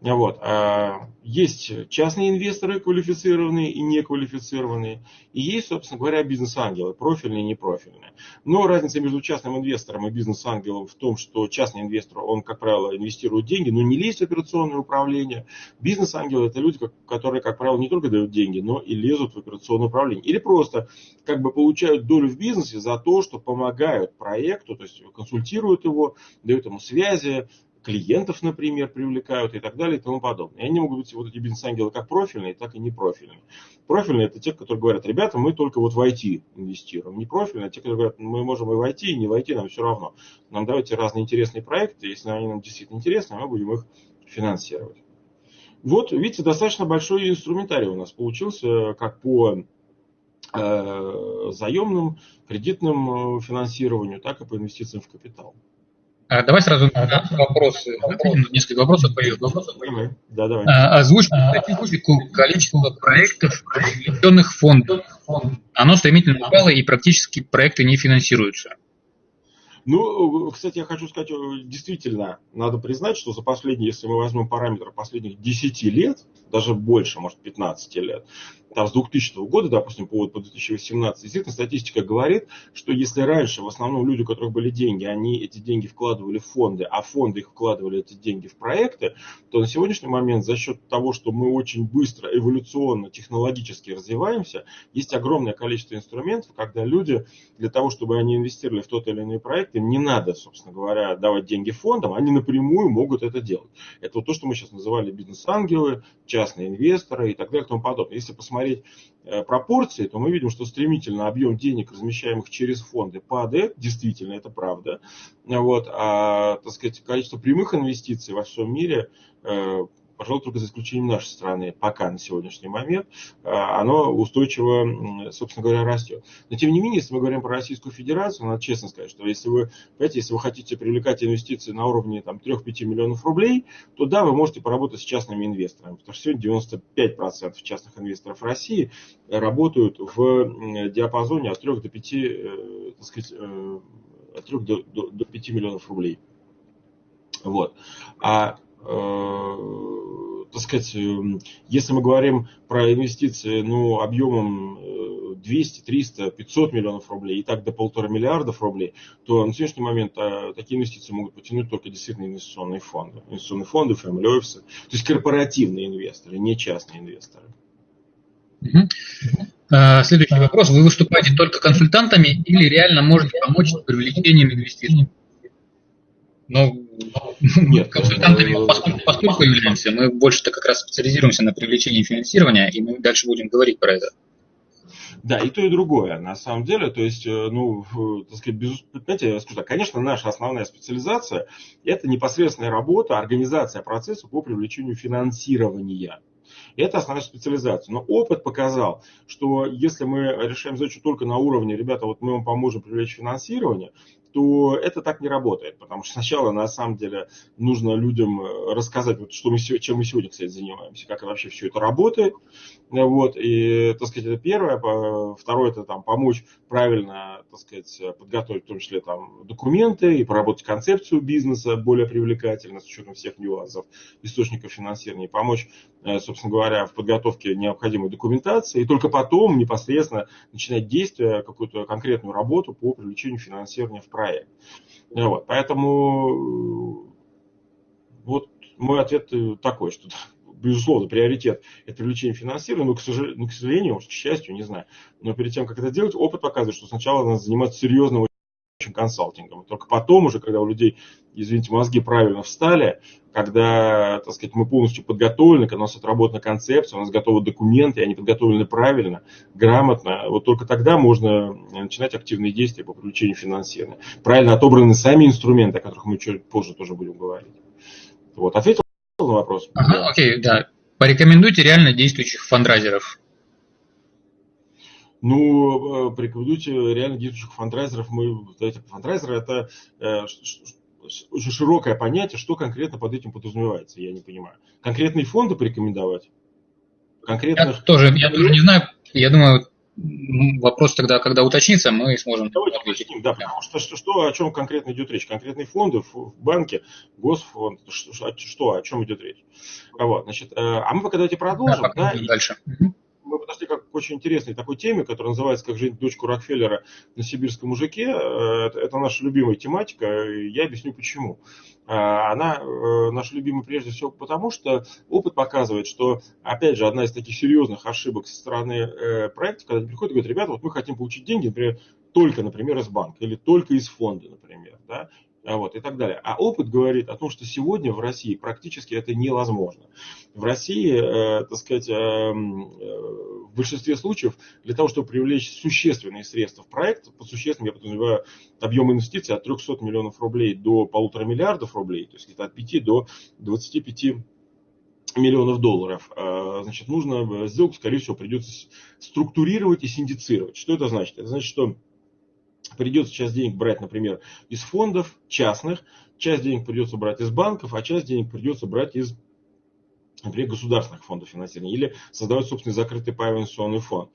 Вот. А, есть частные инвесторы, квалифицированные и неквалифицированные, и есть, собственно говоря, бизнес-ангелы, профильные и непрофильные. Но разница между частным инвестором и бизнес-ангелом в том, что частный инвестор, он, как правило, инвестирует деньги, но не лезет в операционное управление. Бизнес-ангелы – это люди, которые, как правило, не только дают деньги, но и лезут в операционное управление. Или просто как бы получают долю в бизнесе за то, что помогают проекту, то есть консультируют его, дают ему связи, клиентов, например, привлекают и так далее и тому подобное. И они могут быть вот эти бизнес-ангелы как профильные, так и непрофильные. Профильные это те, которые говорят, ребята, мы только вот в IT инвестируем. Непрофильные те, которые говорят, мы можем и в IT, и не в IT, нам все равно. Нам давайте разные интересные проекты, если они нам действительно интересны, мы будем их финансировать. Вот, видите, достаточно большой инструментарий у нас получился, как по э, заемным, кредитным э, финансированию, так и по инвестициям в капитал. А, давай сразу вопросы. Несколько вопросов появилось. Да, давай. А, озвучь статистику количества проектов, привлеченных фондов. Оно стремительно упало и практически проекты не финансируются. Ну, кстати, я хочу сказать, действительно, надо признать, что за последние, если мы возьмем параметры последних 10 лет, даже больше, может, 15 лет, там, с 2000 года, допустим, по, по 2018, действительно статистика говорит, что если раньше в основном люди, у которых были деньги, они эти деньги вкладывали в фонды, а фонды их вкладывали эти деньги в проекты, то на сегодняшний момент за счет того, что мы очень быстро, эволюционно, технологически развиваемся, есть огромное количество инструментов, когда люди для того, чтобы они инвестировали в тот или иной проект, им не надо, собственно говоря, давать деньги фондам, они напрямую могут это делать. Это вот то, что мы сейчас называли бизнес-ангелы, частные инвесторы и так далее и тому подобное. Если посмотреть посмотреть э, пропорции, то мы видим, что стремительно объем денег, размещаемых через фонды, падает. Действительно, это правда. Вот. А так сказать, количество прямых инвестиций во всем мире э, пожалуй, только за исключением нашей страны, пока на сегодняшний момент, а, оно устойчиво, собственно говоря, растет. Но тем не менее, если мы говорим про Российскую Федерацию, надо честно сказать, что если вы, понимаете, если вы хотите привлекать инвестиции на уровне там, 3-5 миллионов рублей, то да, вы можете поработать с частными инвесторами, потому что сегодня 95% частных инвесторов России работают в диапазоне от 3 до 5, э, так сказать, э, от 3 до, до, до 5 миллионов рублей. Вот. А э, так сказать, эм, если мы говорим про инвестиции ну, объемом 200, 300, 500 миллионов рублей и так до полутора миллиардов рублей, то на сегодняшний момент э, такие инвестиции могут потянуть только действительно инвестиционные фонды. Инвестиционные фонды, family office, то есть корпоративные инвесторы, не частные инвесторы. А, следующий вопрос. Вы выступаете только консультантами или реально можете помочь с привлечением инвестиций? Ну, нет, консультантами э, поскольку, поскольку являемся, мы больше-то как раз специализируемся на привлечении финансирования, и мы дальше будем говорить про это. Да, и то, и другое, на самом деле. То есть, э, ну, так сказать, без, знаете, я скажу так, конечно, наша основная специализация – это непосредственная работа, организация процесса по привлечению финансирования. Это основная специализация. Но опыт показал, что если мы решаем задачу только на уровне, ребята, вот мы вам поможем привлечь финансирование, то это так не работает, потому что сначала на самом деле нужно людям э, рассказать, вот, что мы, чем мы сегодня, кстати, занимаемся, как вообще все это работает, вот, и, так сказать, это первое, второе, это там помочь правильно, так сказать, подготовить в том числе там документы и проработать концепцию бизнеса более привлекательно с учетом всех нюансов, источников финансирования, помочь, э, собственно говоря, в подготовке необходимой документации, и только потом непосредственно начинать действия, какую-то конкретную работу по привлечению финансирования в проект. Вот, поэтому вот мой ответ такой, что безусловно, приоритет – это привлечение финансирования, но, к сожалению, ну, к сожалению, к счастью, не знаю. Но перед тем, как это делать, опыт показывает, что сначала надо заниматься серьезным консалтингом. Только потом уже, когда у людей, извините, мозги правильно встали, когда, так сказать, мы полностью подготовлены, когда у нас отработана концепция, у нас готовы документы, они подготовлены правильно, грамотно, вот только тогда можно начинать активные действия по привлечению финансирования. Правильно отобраны сами инструменты, о которых мы чуть позже тоже будем говорить. Вот, ответил на вопрос? Ага, окей, да. Порекомендуйте реально действующих фандрайзеров. Ну, э, порекомендуйте реально действующих фандрайзеров. Мы, знаете, фандрайзер это э, очень широкое понятие, что конкретно под этим подразумевается, я не понимаю. Конкретные фонды порекомендовать? Конкретных... Я тоже, я тоже не знаю. Я думаю, Вопрос тогда, когда уточнится, мы сможем Давайте ответить. уточним, да, потому что, что, что о чем конкретно идет речь? Конкретные фонды в банке, госфонд, что, что о чем идет речь? Вот, значит, э, а мы пока давайте продолжим. Да, да, и дальше. Мы подошли к очень интересной такой теме, которая называется «Как жить дочку Рокфеллера на сибирском мужике». Э, это, наша любимая тематика, я объясню почему. А, она э, наша любимая прежде всего потому, что опыт показывает, что, опять же, одна из таких серьезных ошибок со стороны э, проекта, когда приходят и говорят, ребята, вот мы хотим получить деньги, например, только, например, из банка или только из фонда, например, да, а вот, и так далее. А опыт говорит о том, что сегодня в России практически это невозможно. В России, э, так сказать, э, э, в большинстве случаев для того, чтобы привлечь существенные средства в проект, по существенным я подразумеваю объем инвестиций от 300 миллионов рублей до полутора миллиардов рублей, то есть где-то от 5 до 25 миллионов долларов, э, значит, нужно сделку, скорее всего, придется структурировать и синдицировать. Что это значит? Это значит, что придется часть денег брать, например, из фондов частных, часть денег придется брать из банков, а часть денег придется брать из, например, государственных фондов финансирования или создавать собственный закрытый инвестиционный фонд.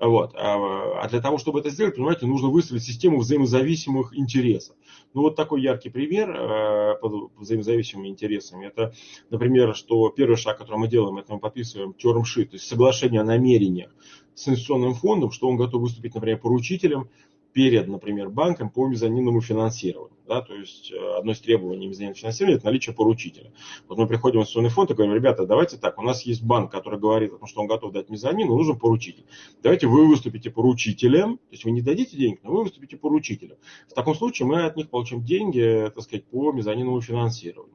Вот. А, а для того, чтобы это сделать, понимаете, нужно выстроить систему взаимозависимых интересов. Ну вот такой яркий пример э, под взаимозависимыми интересами. Это, например, что первый шаг, который мы делаем, это мы подписываем sheet, то есть соглашение о намерениях с инвестиционным фондом, что он готов выступить, например, поручителем перед, например, банком по мезонинному финансированию. Да, то есть э, одно из требований мезонинного финансирования – это наличие поручителя. Вот мы приходим в инвестиционный фонд и говорим, ребята, давайте так, у нас есть банк, который говорит что он готов дать мезонин, но нужен поручитель. Давайте вы выступите поручителем, то есть вы не дадите денег, но вы выступите поручителем. В таком случае мы от них получим деньги, так сказать, по мезонинному финансированию.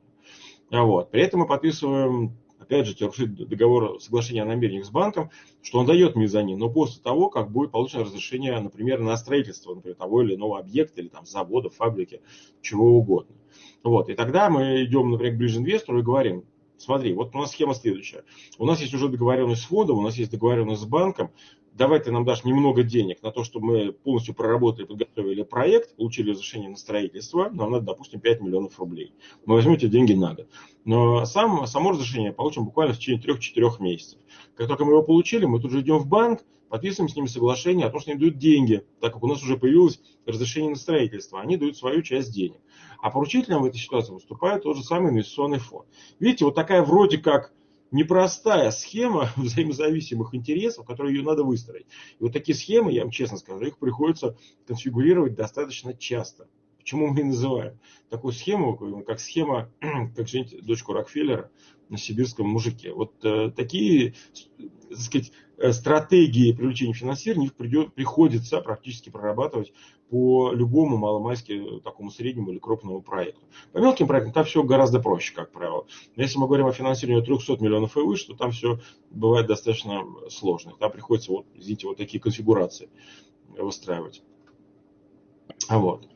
Вот. При этом мы подписываем опять же, терпит договор соглашения о намерениях с банком, что он дает мезонин, но после того, как будет получено разрешение, например, на строительство например, того или иного объекта, или там завода, фабрики, чего угодно. Вот. И тогда мы идем, например, ближе инвестору и говорим, смотри, вот у нас схема следующая. У нас есть уже договоренность с фондом, у нас есть договоренность с банком, давай ты нам дашь немного денег на то, чтобы мы полностью проработали, подготовили проект, получили разрешение на строительство, нам надо, допустим, 5 миллионов рублей. Мы возьмем эти деньги на год. Но сам, само разрешение получим буквально в течение 3-4 месяцев. Как только мы его получили, мы тут же идем в банк, подписываем с ними соглашение о том, что они дают деньги, так как у нас уже появилось разрешение на строительство. Они дают свою часть денег. А поручителем в этой ситуации выступает тот же самый инвестиционный фонд. Видите, вот такая вроде как непростая схема взаимозависимых интересов, которую ее надо выстроить. И вот такие схемы, я вам честно скажу, их приходится конфигурировать достаточно часто. Почему мы и называем такую схему, как схема, как женить дочку Рокфеллера на сибирском мужике. Вот э, такие так сказать, э, стратегии привлечения финансирования придет, приходится практически прорабатывать по любому маломайски такому среднему или крупному проекту. По мелким проектам там все гораздо проще, как правило. Но если мы говорим о финансировании 300 миллионов и выше, то там все бывает достаточно сложно. Там приходится, вот, извините, вот такие конфигурации выстраивать. Вот.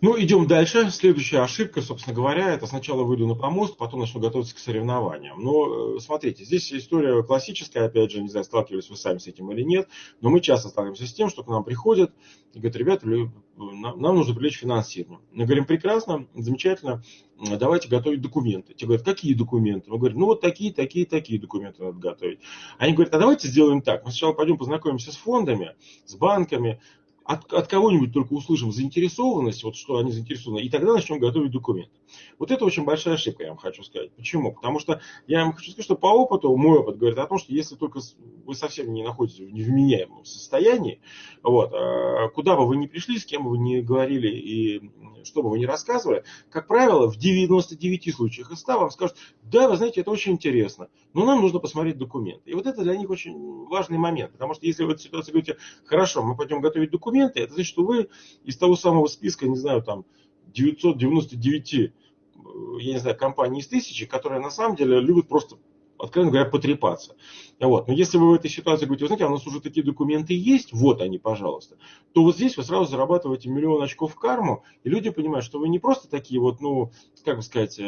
Ну, идем дальше. Следующая ошибка, собственно говоря, это сначала выйду на помост, потом начну готовиться к соревнованиям. Но, э, смотрите, здесь история классическая, опять же, не знаю, сталкивались вы сами с этим или нет, но мы часто сталкиваемся с тем, что к нам приходят и говорят, ребята, нам нужно привлечь финансирование. Мы говорим, прекрасно, замечательно, давайте готовить документы. Те говорят, какие документы? Мы говорим, ну вот такие, такие, такие документы надо готовить. Они говорят, а давайте сделаем так. Мы сначала пойдем познакомимся с фондами, с банками, от, от кого-нибудь только услышим заинтересованность, вот что они заинтересованы, и тогда начнем готовить документы. Вот это очень большая ошибка, я вам хочу сказать. Почему? Потому что я вам хочу сказать, что по опыту, мой опыт говорит о том, что если только вы совсем не находитесь в невменяемом состоянии, вот, а куда бы вы ни пришли, с кем бы вы ни говорили и что бы вы ни рассказывали, как правило, в 99 случаях из 100 вам скажут, да, вы знаете, это очень интересно, но нам нужно посмотреть документы. И вот это для них очень важный момент, потому что если вы в этой ситуации говорите, хорошо, мы пойдем готовить документы, это значит, что вы из того самого списка, не знаю, там 999, э, я не знаю, компаний из тысячи, которые на самом деле любят просто откровенно говоря, потрепаться. Вот. Но если вы в этой ситуации говорите, вы знаете, а у нас уже такие документы есть, вот они, пожалуйста, то вот здесь вы сразу зарабатываете миллион очков карму, и люди понимают, что вы не просто такие вот, ну, как бы сказать, э,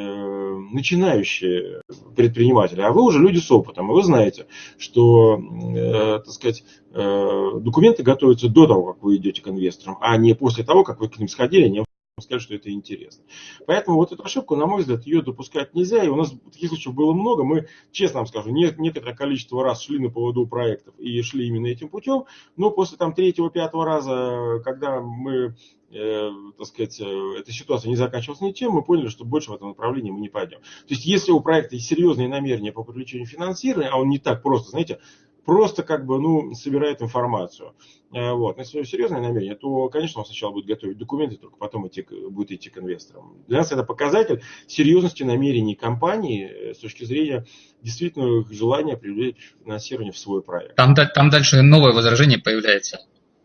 начинающие предприниматели, а вы уже люди с опытом, и вы знаете, что, э, так сказать, э, документы готовятся до того, как вы идете к инвесторам, а не после того, как вы к ним сходили, не сказать, что это интересно. Поэтому вот эту ошибку, на мой взгляд, ее допускать нельзя. И у нас таких случаев было много. Мы, честно вам скажу, не, некоторое количество раз шли на поводу проектов и шли именно этим путем. Но после там третьего-пятого раза, когда мы э, так сказать, э, эта ситуация не заканчивалась ничем, мы поняли, что больше в этом направлении мы не пойдем. То есть, если у проекта есть серьезные намерения по привлечению финансирования, а он не так просто, знаете, просто как бы, ну, собирает информацию. Э, вот. Если у него серьезное намерение, то, конечно, он сначала будет готовить документы, только потом идти, будет идти к инвесторам. Для нас это показатель серьезности намерений компании э, с точки зрения действительно желания привлечь финансирование в свой проект. Там, там дальше новое возражение появляется.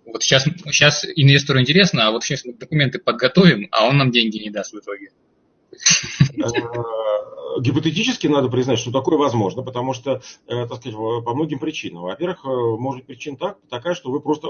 Вот сейчас, сейчас инвестору интересно, а вот сейчас мы документы подготовим, а он нам деньги не даст в итоге. Э, гипотетически надо признать, что такое возможно, потому что, э, так сказать, по многим причинам. Во-первых, э, может быть причин так, такая, что вы просто,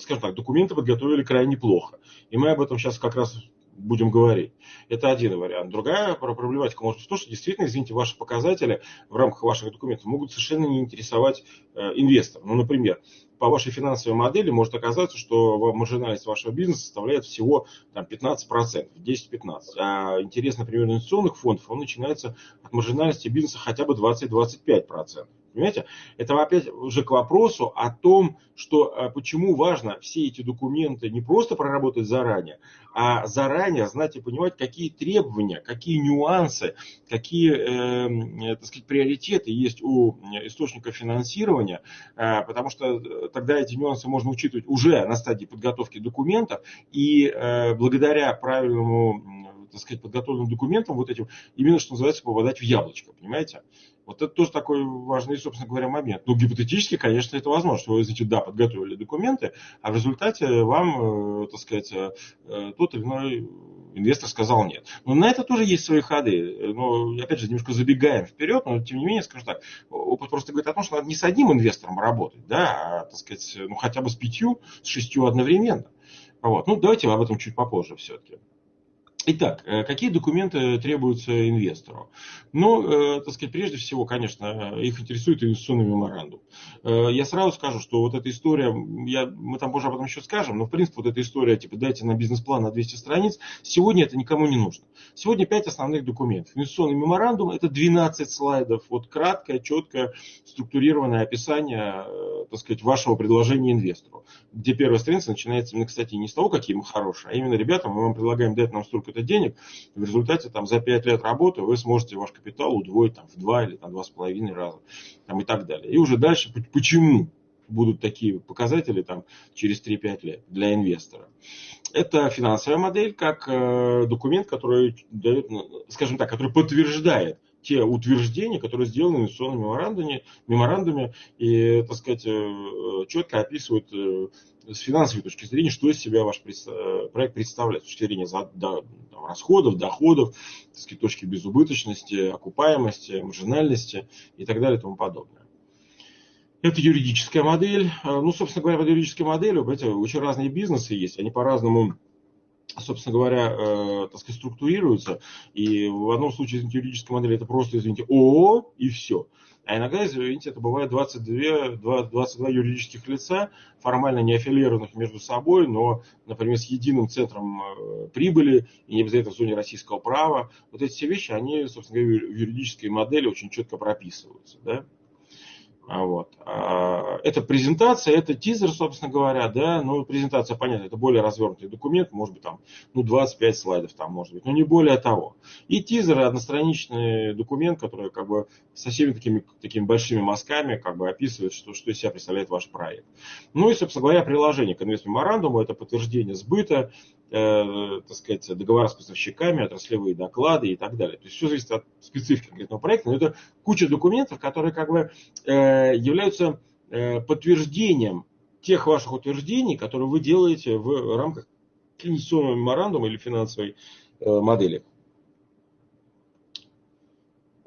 скажем так, документы подготовили крайне плохо. И мы об этом сейчас как раз будем говорить. Это один вариант. Другая проблематика может быть в том, что действительно, извините, ваши показатели в рамках ваших документов могут совершенно не интересовать инвестора. Ну, например, по вашей финансовой модели может оказаться, что маржинальность вашего бизнеса составляет всего там, 15%, 10-15%. А интерес, например, инвестиционных фондов, он начинается от маржинальности бизнеса хотя бы 20-25%. Понимаете? Это опять уже к вопросу о том, что э, почему важно все эти документы не просто проработать заранее, а заранее знать и понимать, какие требования, какие нюансы, какие э, так сказать, приоритеты есть у источника финансирования, э, потому что э, тогда эти нюансы можно учитывать уже на стадии подготовки документов, и э, благодаря правильному так сказать, подготовленным документам, вот этим, именно, что называется, попадать в яблочко, понимаете? Вот это тоже такой важный, собственно говоря, момент. Ну, гипотетически, конечно, это возможно, что вы, знаете, да, подготовили документы, а в результате вам, э, так сказать, э, э, тот или иной инвестор сказал нет. Но на это тоже есть свои ходы. Но, опять же, немножко забегаем вперед, но, тем не менее, скажу так, опыт просто говорит о том, что надо не с одним инвестором работать, да, а, так сказать, ну, хотя бы с пятью, с шестью одновременно. Вот. Ну, давайте об этом чуть попозже все-таки. Итак, э, какие документы требуются инвестору? Ну, э, так сказать, прежде всего, конечно, их интересует инвестиционный меморандум. Э, я сразу скажу, что вот эта история, я, мы там позже об этом еще скажем, но в принципе вот эта история, типа дайте на бизнес-план на 200 страниц, сегодня это никому не нужно. Сегодня 5 основных документов. Инвестиционный меморандум это 12 слайдов, вот краткое, четкое, структурированное описание, так сказать, вашего предложения инвестору. Где первая страница начинается, кстати, не с того, какие мы хорошие, а именно, ребята, мы вам предлагаем дать нам столько сколько-то денег, в результате там, за 5 лет работы вы сможете ваш капитал удвоить там, в 2 или там, 2,5 раза там, и так далее. И уже дальше, почему будут такие показатели там, через 3-5 лет для инвестора. Это финансовая модель как э, документ, который дает, ну, скажем так, который подтверждает те утверждения, которые сделаны в инвестиционном меморандуме, и, так сказать, э, четко описывают э, с финансовой точки зрения, что из себя ваш э, проект представляет, с точки зрения расходов, доходов, сказать, точки безубыточности, окупаемости, маржинальности и так далее и тому подобное. Это юридическая модель. Ну, собственно говоря, под юридической моделью, понимаете, очень разные бизнесы есть, они по-разному собственно говоря, э, так сказать, структурируются. И в одном случае, извините, юридическая модель это просто, извините, ООО и все. А иногда, извините, это бывает 22, 22 юридических лица, формально не аффилированных между собой, но, например, с единым центром э, прибыли и не обязательно в зоне российского права. Вот эти все вещи, они, собственно говоря, в юридической модели очень четко прописываются. Да? А вот. А, это презентация, это тизер, собственно говоря, да, ну, презентация, понятно, это более развернутый документ, может быть, там, ну, 25 слайдов там, может быть, но не более того. И тизер, одностраничный документ, который, как бы, со всеми такими, такими большими мазками, как бы, описывает, что, что из себя представляет ваш проект. Ну, и, собственно говоря, приложение к инвестмеморандуму, это подтверждение сбыта, так сказать, договора с поставщиками, отраслевые доклады и так далее. То есть все зависит от специфики конкретного проекта, но это куча документов, которые как бы э, являются э, подтверждением тех ваших утверждений, которые вы делаете в рамках инвестиционного меморандума или финансовой э, модели.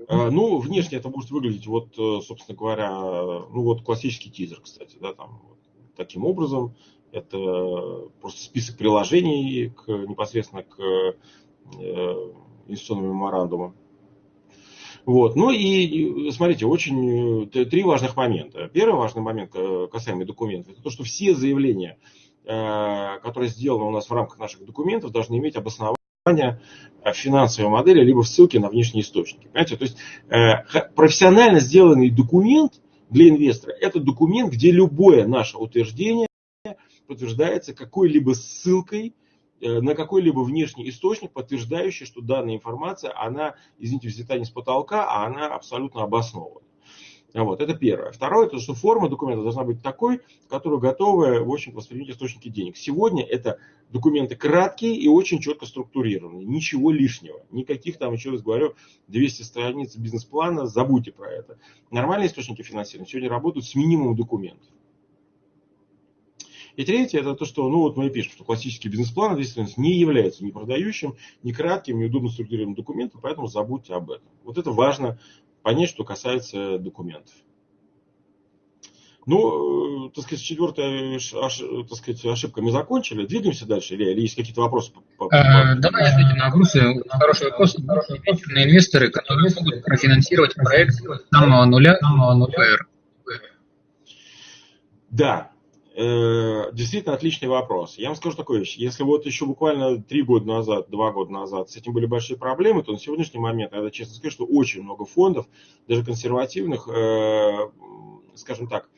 Э, ну, внешне это может выглядеть, вот, э, собственно говоря, ну вот классический тизер, кстати, да, там вот, таким образом. Это просто список приложений к, непосредственно к э, инвестиционному меморандуму. Вот. Ну и смотрите, очень три важных момента. Первый важный момент, касаемый документов, это то, что все заявления которая сделана у нас в рамках наших документов, должны иметь обоснование в финансовой модели, либо в ссылке на внешние источники. Понимаете? То есть профессионально сделанный документ для инвестора – это документ, где любое наше утверждение подтверждается какой-либо ссылкой Э, на какой-либо внешний источник, подтверждающий, что данная информация, она, извините, взята не с потолка, а она абсолютно обоснована. Вот, это первое. Второе, это что форма документа должна быть такой, которую готовы, в общем, воспринять источники денег. Сегодня это документы краткие и очень четко структурированные. Ничего лишнего. Никаких там, еще раз говорю, 200 страниц бизнес-плана, забудьте про это. Нормальные источники финансирования сегодня работают с минимумом документов. И третье, это то, что, ну вот мы и пишем, что классический бизнес-план ответственность не является ни продающим, ни кратким, ни удобно структурированным документом, поэтому забудьте об этом. Вот это важно понять, что касается документов. Ну, э, так сказать, четвертая так сказать, ошибка мы закончили. Двигаемся дальше, или, или есть какие-то вопросы? По, по, а, давай ответим на вопросы. Хороший вопрос. Венчурные инвесторы, которые могут профинансировать проект с самого нуля, самого нуля. Да, Э, действительно отличный вопрос. Я вам скажу такую вещь. Если вот еще буквально три года назад, два года назад с этим были большие проблемы, то на сегодняшний момент, надо честно сказать, что очень много фондов, даже консервативных, э, скажем так,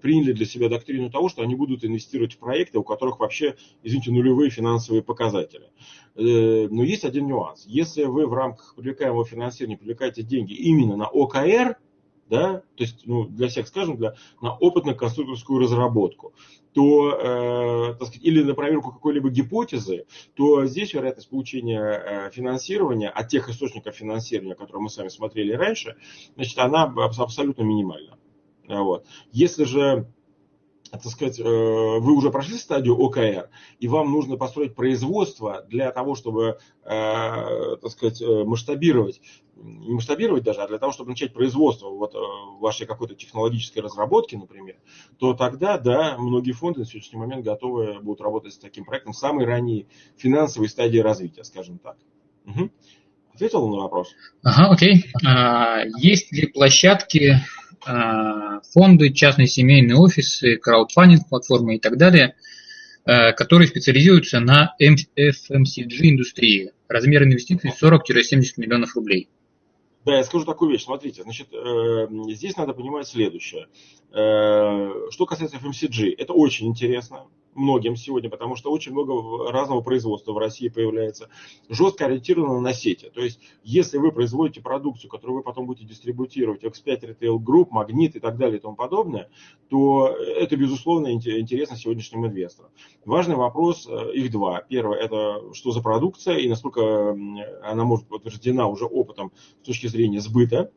приняли для себя доктрину того, что они будут инвестировать в проекты, у которых вообще, извините, нулевые финансовые показатели. Э, но есть один нюанс. Если вы в рамках привлекаемого финансирования привлекаете деньги именно на ОКР, да, то есть ну, для всех, скажем, для, на опытно-конструкторскую разработку, то, э, так сказать, или на проверку какой-либо гипотезы, то здесь вероятность получения э, финансирования от тех источников финансирования, которые мы с вами смотрели раньше, значит, она абсолютно минимальна. Вот. Если же так сказать, э, вы уже прошли стадию ОКР, и вам нужно построить производство для того, чтобы, э, так сказать, э, масштабировать, не масштабировать даже, а для того, чтобы начать производство вот вашей какой-то технологической разработки, например, то тогда, да, многие фонды на сегодняшний момент готовы будут работать с таким проектом в самой ранней финансовой стадии развития, скажем так. Угу. Ответил на вопрос? Ага, окей. А, есть ли площадки фонды, частные семейные офисы, краудфандинг платформы и так далее, э, которые специализируются на FMCG индустрии. Размер инвестиций 40-70 миллионов рублей. Да, я скажу такую вещь. Смотрите, значит, э, здесь надо понимать следующее. Что касается FMCG, это очень интересно многим сегодня, потому что очень много разного производства в России появляется, жестко ориентировано на сети. То есть, если вы производите продукцию, которую вы потом будете дистрибутировать, X5 Retail Group, Магнит и так далее и тому подобное, то это, безусловно, интересно сегодняшним инвесторам. Важный вопрос, э, их два. Первое, это что за продукция и насколько она может быть подтверждена уже опытом с точки зрения сбыта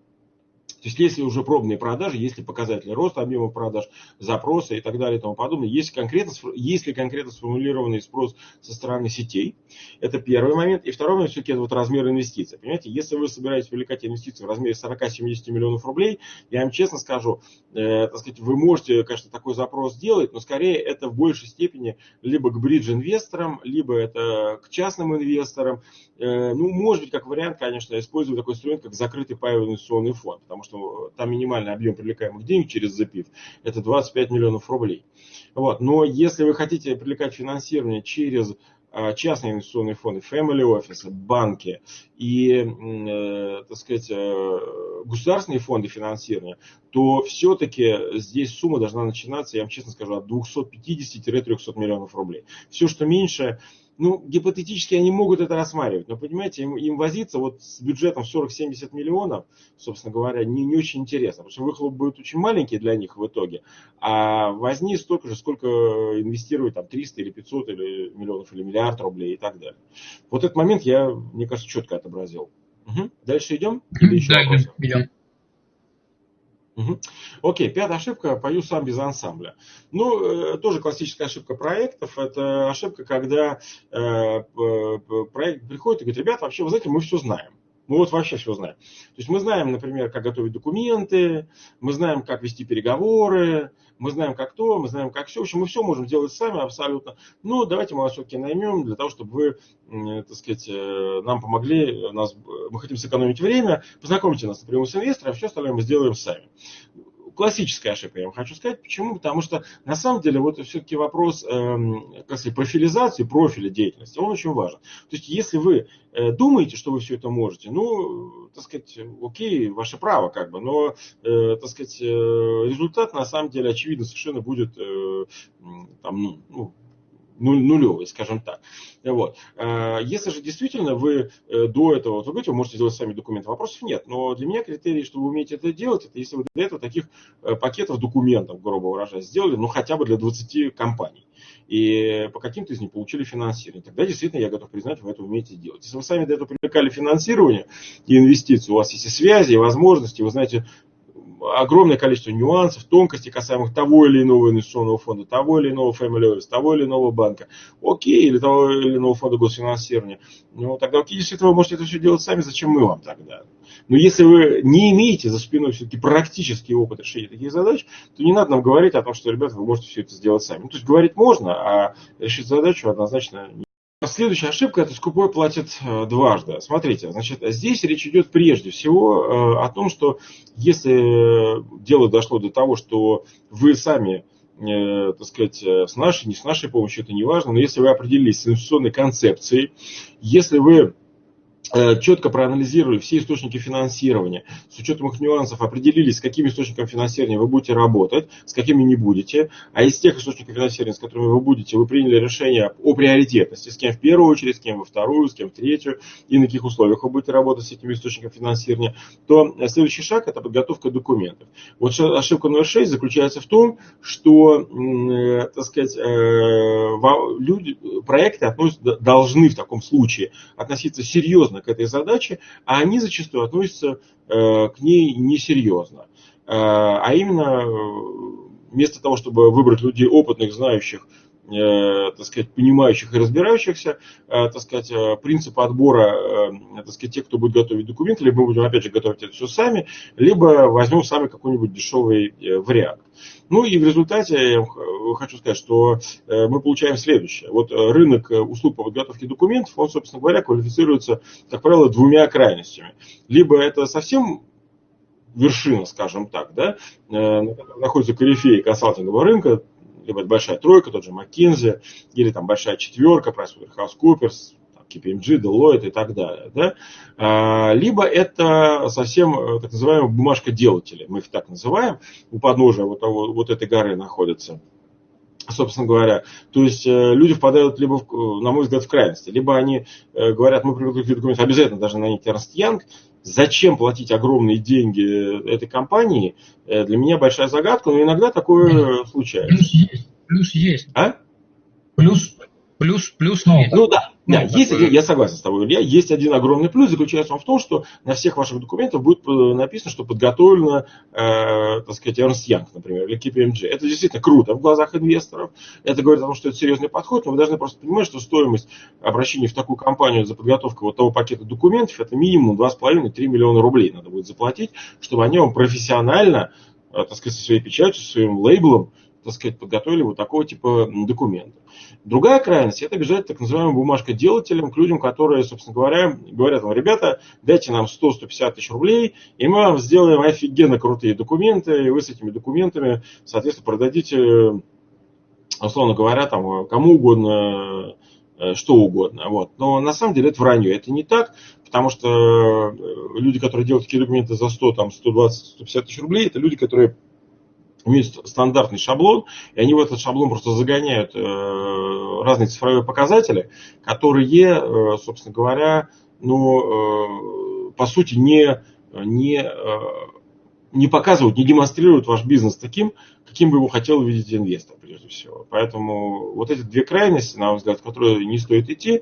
то есть, если уже пробные продажи, если показатели роста объема продаж, запросы и так далее и тому подобное, есть конкретно, если конкретно сформулированный спрос со стороны сетей, это первый момент. И второй момент, все-таки это вот размер инвестиций. Понимаете, если вы собираетесь привлекать инвестиции в размере 40-70 миллионов рублей, я вам честно скажу, э, так сказать, вы можете, конечно, такой запрос сделать, но скорее это в большей степени либо к бридж-инвесторам, либо это к частным инвесторам. Э, ну, может быть, как вариант, конечно, использовать такой инструмент, как закрытый паевый инвестиционный фонд, потому что что там минимальный объем привлекаемых денег через запив это 25 миллионов рублей. Вот. Но если вы хотите привлекать финансирование через а, частные инвестиционные фонды, family офисы, банки и, э, так сказать, э, государственные фонды финансирования, то все-таки здесь сумма должна начинаться, я вам честно скажу, от 250-300 миллионов рублей. Все, что меньше, ну, гипотетически они могут это рассматривать, но, понимаете, им, им возиться вот с бюджетом 40-70 миллионов, собственно говоря, не, не очень интересно, потому что выхлоп будет очень маленький для них в итоге, а возни столько же, сколько инвестировать там 300 или 500 или миллионов или миллиард рублей и так далее. Вот этот момент я, мне кажется, четко отобразил. Угу. Дальше идем? Или еще да, идем, идем. Угу. Окей, пятая ошибка, пою сам без ансамбля. Ну, э, тоже классическая ошибка проектов. Это ошибка, когда э, проект приходит и говорит, ребята, вообще, вы знаете, мы все знаем. Мы вот вообще все знаем. То есть мы знаем, например, как готовить документы, мы знаем, как вести переговоры, мы знаем, как то, мы знаем, как все. В общем, мы все можем делать сами абсолютно. Но давайте мы вас все-таки наймем для того, чтобы вы, так сказать, э, нам помогли. Нас, мы хотим сэкономить время. Познакомьте нас напрямую с инвестором, а все остальное мы сделаем сами классическая ошибка, я вам хочу сказать. Почему? Потому что на самом деле вот все-таки вопрос э, сказать, профилизации, профиля деятельности, он очень важен. То есть если вы э, думаете, что вы все это можете, ну, так сказать, окей, ваше право как бы, но, э, так сказать, э, результат на самом деле очевидно совершенно будет э, там, ну, ну нулевый, скажем так. Вот. А, если же действительно вы э, до этого, вот вы говорите, вы можете сделать сами документы, вопросов нет. Но для меня критерий, что вы умеете это делать, это если вы для этого таких э, пакетов документов, грубо выражаясь, сделали, ну хотя бы для 20 компаний. И по каким-то из них получили финансирование. Тогда действительно я готов признать, вы это умеете делать. Если вы сами до этого привлекали финансирование и инвестиции, у вас есть и связи, и возможности, вы знаете огромное количество нюансов, тонкостей касаемых того или иного инвестиционного фонда, того или иного family office, того или иного банка, окей, или того или иного фонда госфинансирования. Ну, тогда окей, действительно, вы можете это все делать сами, зачем мы вам тогда? Но если вы не имеете за спиной все-таки практический опыт решения таких задач, то не надо нам говорить о том, что, ребята, вы можете все это сделать сами. Ну, то есть говорить можно, а решить задачу однозначно не Следующая ошибка – это скупой платит э, дважды. Смотрите, значит, здесь речь идет прежде всего э, о том, что если дело дошло до того, что вы сами э, так сказать, с нашей, не с нашей помощью, это не важно, но если вы определились с инвестиционной концепцией, если вы Э, четко проанализировали все источники финансирования, с учетом их нюансов определились, с какими источниками финансирования вы будете работать, с какими не будете, а из тех источников финансирования, с которыми вы будете, вы приняли решение о приоритетности, с кем в первую очередь, с кем во вторую, с кем в третью, и на каких условиях вы будете работать с этими источниками финансирования, то следующий шаг – это подготовка документов. Вот ошибка номер 6 заключается в том, что, э, так сказать, э, люди, проекты относятся, должны в таком случае относиться серьезно к этой задаче, а они зачастую относятся э, к ней несерьезно. Э, а именно, э, вместо того, чтобы выбрать людей опытных, знающих, так сказать, понимающих и разбирающихся, так сказать, принцип отбора, так сказать, тех, кто будет готовить документы, либо мы будем, опять же, готовить это все сами, либо возьмем сами какой-нибудь дешевый вариант. Ну и в результате я хочу сказать, что э, мы получаем следующее. Вот э, рынок э, услуг по подготовке документов, он, собственно говоря, квалифицируется, как правило, двумя крайностями. Либо это совсем вершина, скажем так, да, находится корифеи консалтингового рынка, либо это большая тройка, тот же McKinsey, или там большая четверка, PricewaterhouseCoopers, KPMG, Deloitte и так далее. Да? А, либо это совсем э, так называемая бумажка делателя, мы их так называем, у подножия вот, того, вот этой горы находится собственно говоря. То есть э, люди впадают либо, в, на мой взгляд, в крайности. Либо они э, говорят, мы привыкли к документам, обязательно должны нанять Эрнст Янг. Зачем платить огромные деньги этой компании? Для меня большая загадка, но иногда такое случается. Плюс есть. Плюс есть. А? Плюс Плюс, плюс ну, Ну да, ну, да есть, такой... я согласен с тобой, Илья. Есть один огромный плюс, заключается он в том, что на всех ваших документах будет написано, что подготовлено, э, так сказать, Ernst Young, например, или KPMG. Это действительно круто в глазах инвесторов. Это говорит о том, что это серьезный подход, но вы должны просто понимать, что стоимость обращения в такую компанию за подготовку вот того пакета документов, это минимум 2,5-3 миллиона рублей надо будет заплатить, чтобы они вам профессионально, э, так сказать, со своей печатью, со своим лейблом так сказать, подготовили вот такого типа документа. Другая крайность – это бежать так называемым бумажкоделателям к людям, которые, собственно говоря, говорят вам, ребята, дайте нам 100-150 тысяч рублей, и мы вам сделаем офигенно крутые документы, и вы с этими документами, соответственно, продадите, условно говоря, там, кому угодно, э, что угодно. Вот. Но на самом деле это вранье, это не так, потому что э, люди, которые делают такие документы за 100, там, 120, 150 тысяч рублей, это люди, которые имеют стандартный шаблон, и они в этот шаблон просто загоняют э, разные цифровые показатели, которые, э, собственно говоря, ну, э, по сути, не, не, не показывают, не демонстрируют ваш бизнес таким, каким бы его хотел видеть инвестор, прежде всего. Поэтому вот эти две крайности, на мой взгляд, в которые не стоит идти.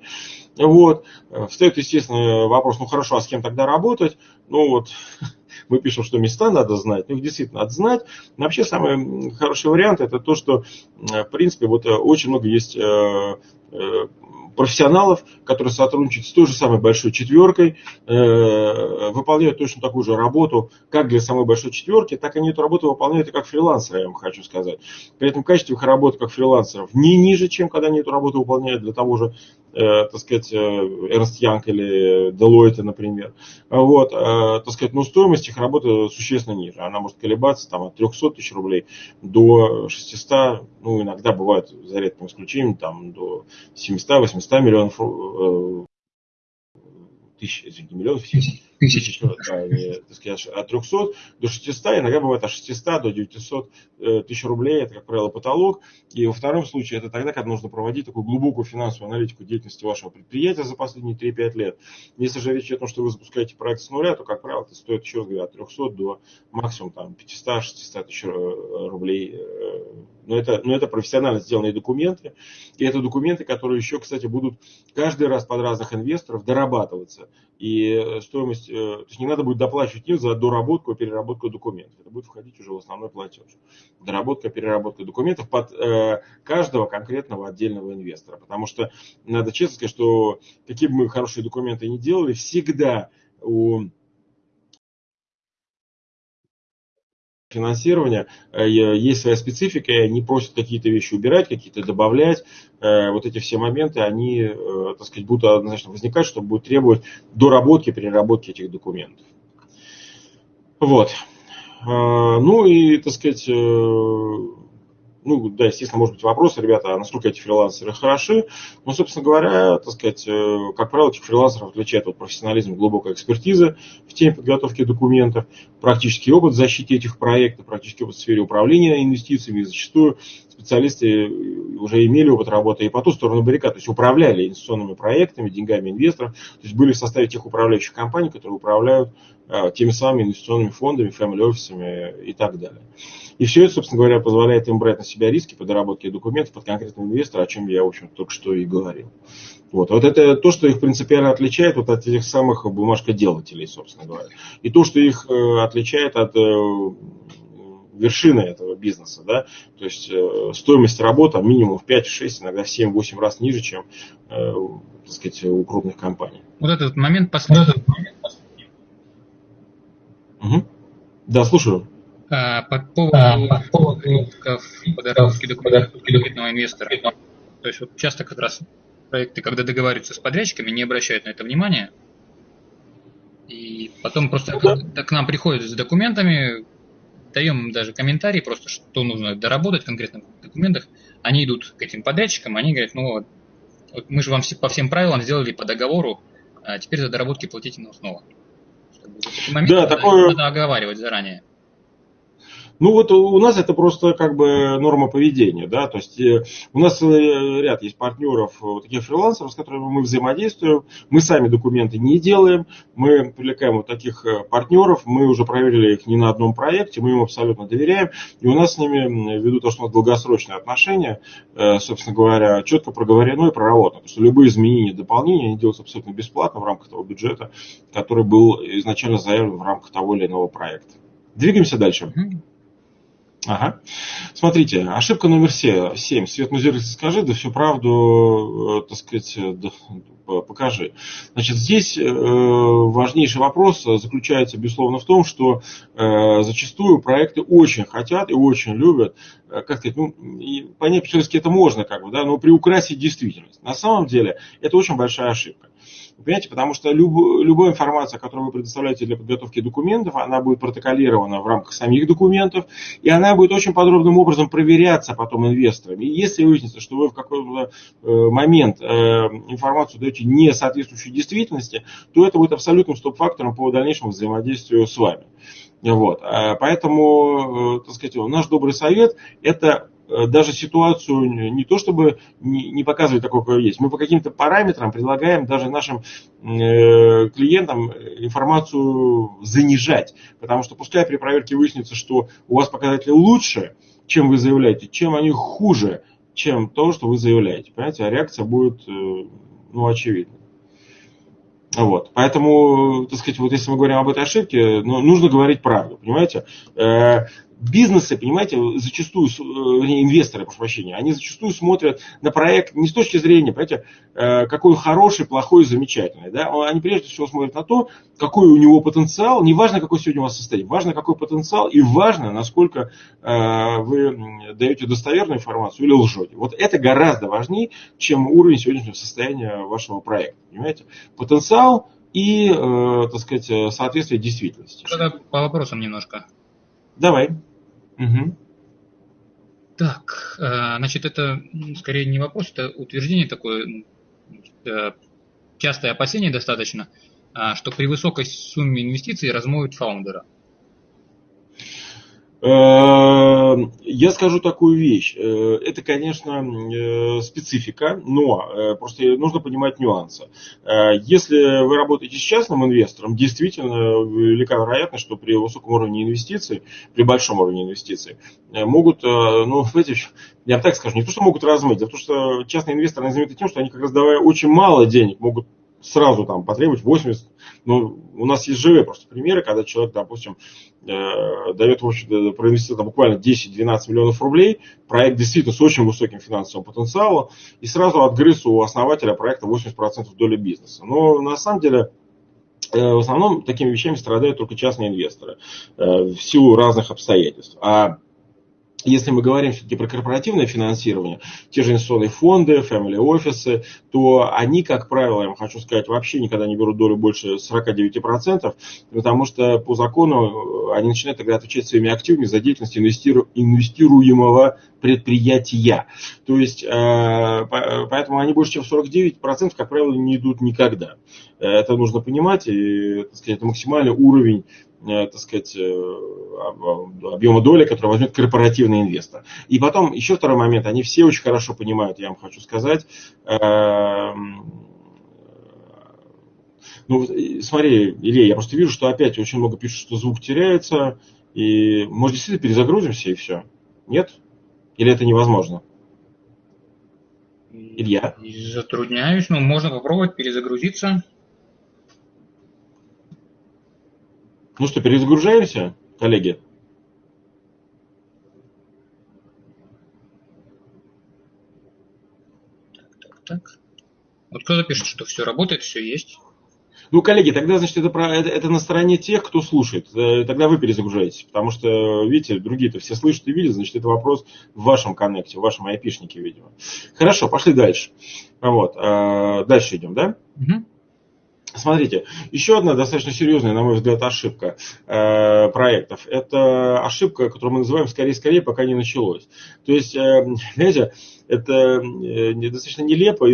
Вот. Встает, естественно, вопрос, ну хорошо, а с кем тогда работать? Ну вот, мы пишем, что места надо знать, ну их действительно надо знать. Но вообще самый хороший вариант это то, что в принципе вот э, очень много есть э, э, профессионалов, которые сотрудничают с той же самой большой четверкой, выполняют точно такую же работу, как для самой большой четверки, так они эту работу выполняют и как фрилансеры, я вам хочу сказать. При этом качество их работы как фрилансеров не ниже, чем когда они эту работу выполняют для того же э, так сказать, Эрнст Янг или Deloitte, например. Вот, так сказать, но стоимость их работы существенно ниже. Она может колебаться там, от 300 тысяч рублей до 600, ну, иногда бывает, за редким исключением, там, до 700-800 миллионов тысяч, извините, миллионов, тысяч, тысяч да, не, так сказать, от 300 до 600, иногда бывает от 600 до 900 э, тысяч рублей, это, как правило, потолок. И во втором случае это тогда, когда нужно проводить такую глубокую финансовую аналитику деятельности вашего предприятия за последние 3-5 лет. Если же речь идет о том, что вы запускаете проект с нуля, то, как правило, это стоит, еще раз говорю, от 300 до максимум там, 500-600 тысяч э, рублей. Э, но это, но это профессионально сделанные документы. И это документы, которые еще, кстати, будут каждый раз под разных инвесторов дорабатываться. И стоимость то есть не надо будет доплачивать им за доработку и переработку документов. Это будет входить уже в основной платеж. Доработка, переработка документов под э, каждого конкретного отдельного инвестора. Потому что надо честно сказать, что какие бы мы хорошие документы ни делали, всегда у финансирования э, есть своя специфика, и они просят какие-то вещи убирать, какие-то добавлять. Э, вот эти все моменты, они, э, так сказать, будут однозначно возникать, что будет требовать доработки, переработки этих документов. Вот. Ну и, так сказать, ну, да, естественно, может быть вопрос, ребята, а насколько эти фрилансеры хороши. Ну, собственно говоря, так сказать, э, как правило, этих фрилансеров отличает от профессионализм, глубокая экспертиза в теме подготовки документов, практический опыт в защите этих проектов, практический опыт в сфере управления инвестициями. И зачастую специалисты уже имели опыт работы и по ту сторону баррикад, то есть управляли инвестиционными проектами, деньгами инвесторов, то есть были в составе тех управляющих компаний, которые управляют а, теми самыми инвестиционными фондами, family офисами и так далее. И все это, собственно говоря, позволяет им брать на себя риски по доработке документов под конкретного инвестора, о чем я, в общем только что и говорил. Вот. вот это то, что их принципиально отличает вот от этих самых бумажкоделателей, собственно говоря. И то, что их э, отличает от э, вершины этого бизнеса. Да? То есть э, стоимость работы минимум в 5-6, иногда в 7-8 раз ниже, чем э, так сказать, у крупных компаний. Вот этот момент последний. Угу. Да, слушаю. А, по поводу, а, по поводу подготовки документов кредитного инвестора. То есть вот часто как раз проекты, когда договариваются с подрядчиками, не обращают на это внимания. И потом просто к, к нам приходят с документами, даем им даже комментарии, просто что нужно доработать в документах. Они идут к этим подрядчикам, они говорят, ну вот, вот мы же вам все, по всем правилам сделали по договору, а теперь за доработки платите нам снова. Момент да, надо, такое... надо оговаривать заранее. Ну вот у нас это просто как бы норма поведения, да, то есть э, у нас э, ряд есть партнеров, э, вот таких фрилансеров, с которыми мы взаимодействуем, мы сами документы не делаем, мы привлекаем вот таких партнеров, мы уже проверили их не на одном проекте, мы им абсолютно доверяем, и у нас с ними, ввиду того, что у нас долгосрочные отношения, собственно говоря, четко проговорено и проработано, что любые изменения, дополнения, они делаются абсолютно бесплатно в рамках того бюджета, который был изначально заявлен в рамках того или иного проекта. Двигаемся дальше. Ага. Смотрите, ошибка номер 7. Свет Музерик, скажи, да всю правду, э, так сказать, э, да, покажи. Значит, здесь э, важнейший вопрос заключается, безусловно, в том, что зачастую проекты очень хотят и очень любят, как сказать, ну, и понять по-человечески это можно, как бы, да, но приукрасить действительность. На самом деле, это очень большая ошибка. Понимаете, потому что люб, любая информация, которую вы предоставляете для подготовки документов, она будет протоколирована в рамках самих документов, и она будет очень подробным образом проверяться потом инвесторами. И если выяснится, что вы в какой-то э, момент э, информацию даете не соответствующую действительности, то это будет абсолютным стоп-фактором по дальнейшему взаимодействию с вами. Вот. А поэтому, э, так сказать, наш добрый совет – это Э, даже ситуацию не то чтобы не, показывать такое, какое есть. Мы по каким-то параметрам предлагаем даже нашим э, клиентам информацию занижать. Потому что пускай при проверке выяснится, что у вас показатели лучше, чем вы заявляете, чем они хуже, чем то, что вы заявляете. Понимаете, а реакция будет э, ну, очевидна. Вот. Поэтому, так сказать, вот если мы говорим об этой ошибке, ну, нужно говорить правду, понимаете? Бизнесы, понимаете, зачастую, вернее, инвесторы, прошу прощения, они зачастую смотрят на проект не с точки зрения, понимаете, какой хороший, плохой, замечательный. Да? Они прежде всего смотрят на то, какой у него потенциал, не важно, какой сегодня у вас состояние, важно, какой потенциал и важно, насколько вы даете достоверную информацию или лжете. Вот это гораздо важнее, чем уровень сегодняшнего состояния вашего проекта. Понимаете? Потенциал и, э, так сказать, э, соответствие действительности. Тогда по вопросам немножко. Давай. Угу. Так, э, значит, это скорее не вопрос, это утверждение такое, э, частое опасение достаточно, э, что при высокой сумме инвестиций размоют фаундера. Эм, я скажу такую вещь. Э, это, конечно, э, специфика, но э, просто нужно понимать нюансы. Если вы работаете с частным инвестором, действительно велика вероятность, что при высоком уровне инвестиций, при большом уровне инвестиций, могут, ну, знаете, я так скажу, не то, что могут размыть, а то, что частные инвесторы они тем, что они как раз давая очень мало денег, могут сразу там потребовать 80. Ну, у нас есть живые просто примеры, когда человек, допустим, э, дает в общем проинвестировать там, буквально 10-12 миллионов рублей, проект действительно с очень высоким финансовым потенциалом, и сразу отгрыз у основателя проекта 80% доли бизнеса. Но на самом деле э, в основном такими вещами страдают только частные инвесторы э, в силу разных обстоятельств. А если мы говорим все-таки про корпоративное финансирование, те же инвестиционные фонды, family офисы, то они, как правило, я вам хочу сказать, вообще никогда не берут долю больше 49%, потому что по закону э, они начинают тогда отвечать своими активами за деятельность инвестиру, инвестируемого предприятия. То есть, э, поэтому они больше, чем 49%, как правило, не идут никогда. Это нужно понимать, и так сказать, это максимальный уровень Э, так сказать, э, объема доли, который возьмет корпоративный инвестор. И потом еще второй момент, они все очень хорошо понимают, я вам хочу сказать, эм, ну, смотри, Илья, я просто вижу, что опять очень много пишут, что звук теряется, и может действительно перезагрузимся и все? Нет? Или это невозможно? Илья? Затрудняюсь, но можно попробовать перезагрузиться. Ну что, перезагружаемся, коллеги? Так, так, так. Вот кто-то пишет, что все работает, все есть. Ну, коллеги, тогда, значит, это, про, это, это на стороне тех, кто слушает. Э, тогда вы перезагружаетесь. Потому что, видите, другие-то все слышат и видят, значит, это вопрос в вашем коннекте, в вашем айпишнике, видимо. Хорошо, пошли дальше. Вот. Э, дальше идем, да? Угу. Смотрите, еще одна достаточно серьезная, на мой взгляд, ошибка э, проектов. Это ошибка, которую мы называем скорее-скорее, пока не началось. То есть, э, знаете, это э, достаточно нелепо,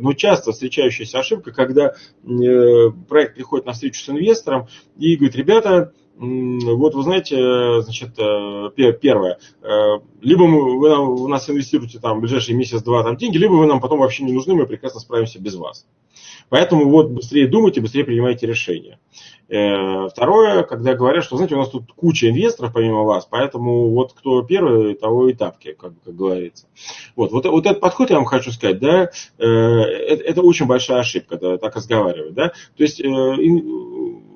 но часто встречающаяся ошибка, когда э, проект приходит на встречу с инвестором и говорит, ребята, вот вы знаете, значит, э, первое, либо мы, вы нам, у нас инвестируете там в ближайший месяц-два там деньги, либо вы нам потом вообще не нужны, мы прекрасно справимся без вас. Поэтому вот быстрее думайте, быстрее принимайте решения. Э, второе, когда говорят, что, знаете, у нас тут куча инвесторов помимо вас, поэтому вот кто первый, того и тапки, как, как говорится. Вот, вот, вот этот подход я вам хочу сказать, да, э, это, это очень большая ошибка, да, так разговаривать, да. То есть э,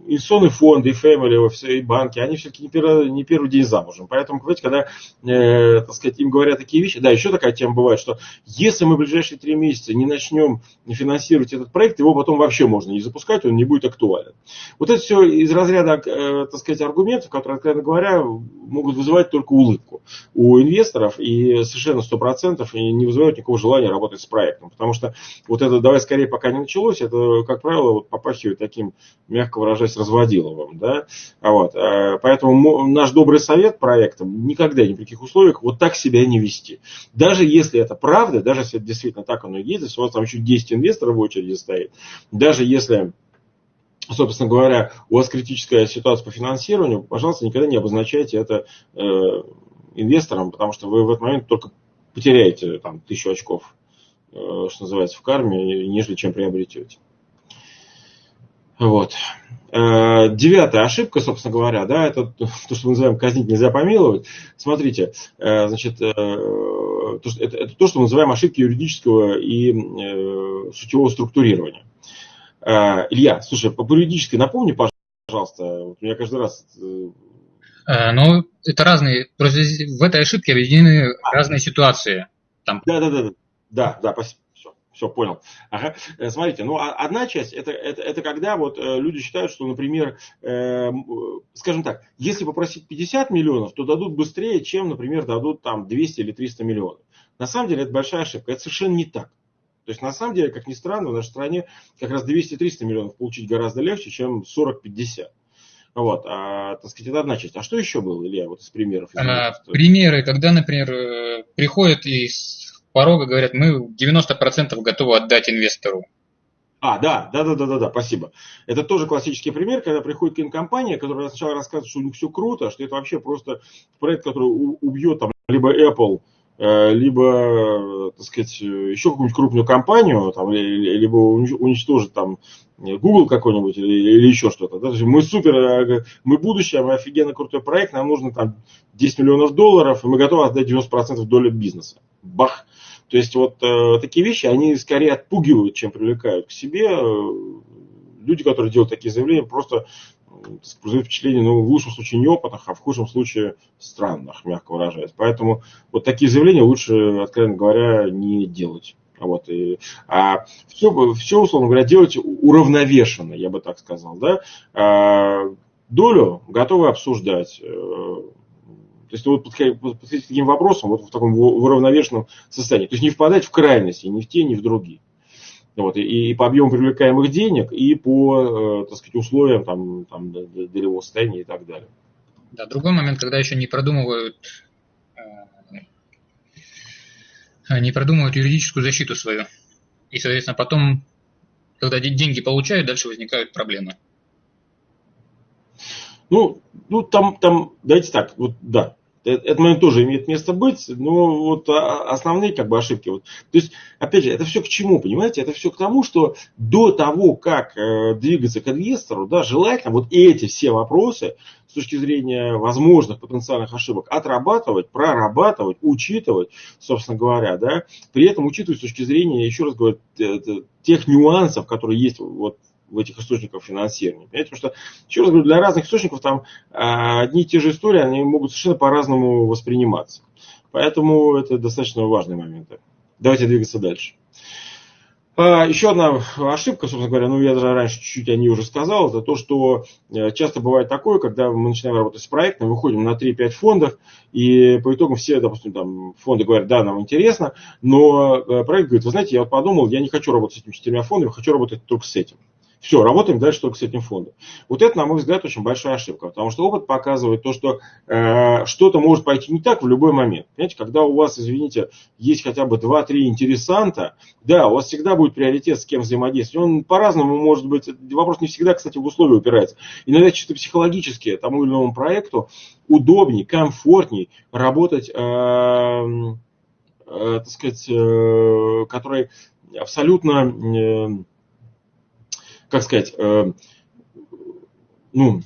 инвестиционные фонды, и офисы, и банки, они все-таки не первый, не первый день замужем. Поэтому, понимаете, когда, э, так сказать, им говорят такие вещи, да, еще такая тема бывает, что если мы в ближайшие три месяца не начнем финансировать этот проект, его потом вообще можно не запускать, он не будет актуален. Вот это все из разряда, э, так сказать, аргументов, которые, откровенно говоря, могут вызывать только улыбку у инвесторов и совершенно сто процентов не вызывают никакого желания работать с проектом. Потому что вот это «давай скорее, пока не началось», это, как правило, вот попахивает таким, мягко выражаясь, Разводиловым. Да? А вот. Э, поэтому наш добрый совет проектам никогда ни при каких условиях вот так себя не вести. Даже если это правда, даже если это действительно так оно и есть, если у вас там еще 10 инвесторов в очереди стоит, даже если собственно говоря, у вас критическая ситуация по финансированию, пожалуйста, никогда не обозначайте это э, инвесторам, потому что вы в этот момент только потеряете там, тысячу очков, э, что называется, в карме, нежели чем приобретете. Вот. Э, девятая ошибка, собственно говоря, да, это то, что мы называем казнить нельзя помиловать. Смотрите, э, значит, э, это, это то, что мы называем ошибки юридического и сутевого структурирования. Илья, слушай, по юридической напомни, пожалуйста, вот меня каждый раз Но это разные, просто в этой ошибке объединены разные ситуации. Там... Да, да, да, да, да, спасибо. Все, понял. Ага. Э, смотрите, ну а, одна часть это, это, это когда вот э, люди считают, что, например, э, скажем так, если попросить 50 миллионов, то дадут быстрее, чем, например, дадут там 200 или 300 миллионов. На самом деле это большая ошибка. Это совершенно не так. То есть, на самом деле, как ни странно, в нашей стране как раз 200-300 миллионов получить гораздо легче, чем 40-50. Вот, а, так сказать, это одна часть. А что еще было, Илья, вот из примеров? Из а, примеры, когда, например, э, приходят из порога говорят, мы 90% готовы отдать инвестору. А, да, да, да, да, да, да, спасибо. Это тоже классический пример, когда приходит кинокомпания, которая сначала рассказывает, что у них все круто, что это вообще просто проект, который убьет там либо Apple, либо, так сказать, еще какую-нибудь крупную компанию, там, либо уничтожит там Google какой-нибудь или, или еще что-то. Да? Мы супер, э, мы будущее, мы офигенно крутой проект, нам нужно там 10 миллионов долларов, и мы готовы отдать 90% доли бизнеса. Бах! То есть вот э, такие вещи, они скорее отпугивают, чем привлекают к себе. Люди, которые делают такие заявления, просто производят впечатление, ну, в лучшем случае неопытных, а в худшем случае странных, мягко выражаясь. Поэтому вот такие заявления лучше, откровенно говоря, не делать. Вот, и, а все, все, условно говоря, делать уравновешенно, я бы так сказал. Да? А, долю готовы обсуждать. Э, то есть вот подходить к таким вопросам вот в таком уравновешенном состоянии. То есть не впадать в крайности ни в те, ни в другие. Вот, и, и по объему привлекаемых денег, и по, э, так сказать, условиям там, там, долевого состояния и так далее. Да, другой момент, когда еще не продумывают, э, не продумывают юридическую защиту свою. И, соответственно, потом, когда деньги получают, дальше возникают проблемы. Ну, ну там, там, давайте так, вот да, этот момент тоже имеет место быть, но вот а, основные как бы ошибки. Вот. То есть, опять же, это все к чему, понимаете? Это все к тому, что до того, как э, двигаться к инвестору, да, желательно вот эти все вопросы с точки зрения возможных потенциальных ошибок отрабатывать, прорабатывать, учитывать, собственно говоря, да, при этом учитывать с точки зрения, еще раз говорю, тех нюансов, которые есть вот в этих источниках финансирования. Понимаете? Потому что, еще раз говорю, для разных источников там а, одни и те же истории, они могут совершенно по-разному восприниматься. Поэтому это достаточно важные моменты. Давайте двигаться дальше. А, еще одна ошибка, собственно говоря, ну я даже раньше чуть-чуть о ней уже сказал, это то, что э, часто бывает такое, когда мы начинаем работать с проектом, выходим на 3-5 фондов, и по итогам все, допустим, там фонды говорят, да, нам интересно, но э, проект говорит, вы знаете, я вот подумал, я не хочу работать с этими четырьмя фондами, хочу работать только с этим. Все, работаем дальше только с этим фондом. Вот это, на мой взгляд, очень большая ошибка, потому что опыт показывает то, что э, что-то может пойти не так в любой момент. Понимаете, когда у вас, извините, есть хотя бы 2-3 интересанта, да, у вас всегда будет приоритет, с кем взаимодействовать. Он по-разному может быть, вопрос не всегда, кстати, в условия упирается. Иногда чисто психологически тому или иному проекту удобнее, комфортнее работать, э, э, так сказать, э, который абсолютно... Э, как сказать, э, ну,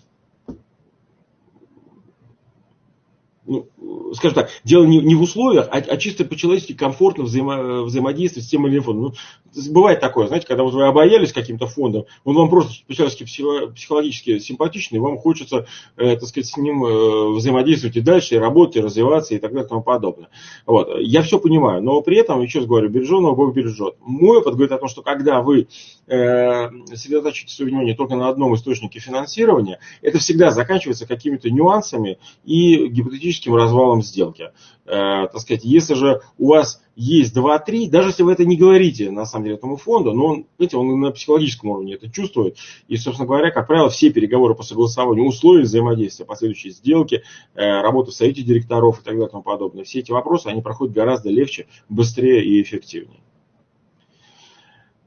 ну, скажем так, дело не, не в условиях, а, а чисто по-человечески комфортно взаимо, взаимодействовать с тем или иным фондом. Ну, бывает такое, знаете, когда вот вы обоялись каким-то фондом, он вам просто по-человечески психологически симпатичный, и вам хочется, э, так сказать, с ним э, взаимодействовать и дальше, и работать, и развиваться, и так далее, и тому подобное. Вот. Я все понимаю, но при этом, еще раз говорю, береженого Бог бережет. Мой опыт говорит о том, что когда вы э, сосредотачиваете свое внимание только на одном источнике финансирования, это всегда заканчивается какими-то нюансами и гипотетическим развалом сделки. Э, так сказать, если же у вас есть 2-3, даже если вы это не говорите, на самом деле, этому фонду, но он, знаете, он на психологическом уровне это чувствует. И, собственно говоря, как правило, все переговоры по согласованию условий взаимодействия, последующие сделки, э, работа в совете директоров и так далее и тому подобное, все эти вопросы, они проходят гораздо легче, быстрее и эффективнее.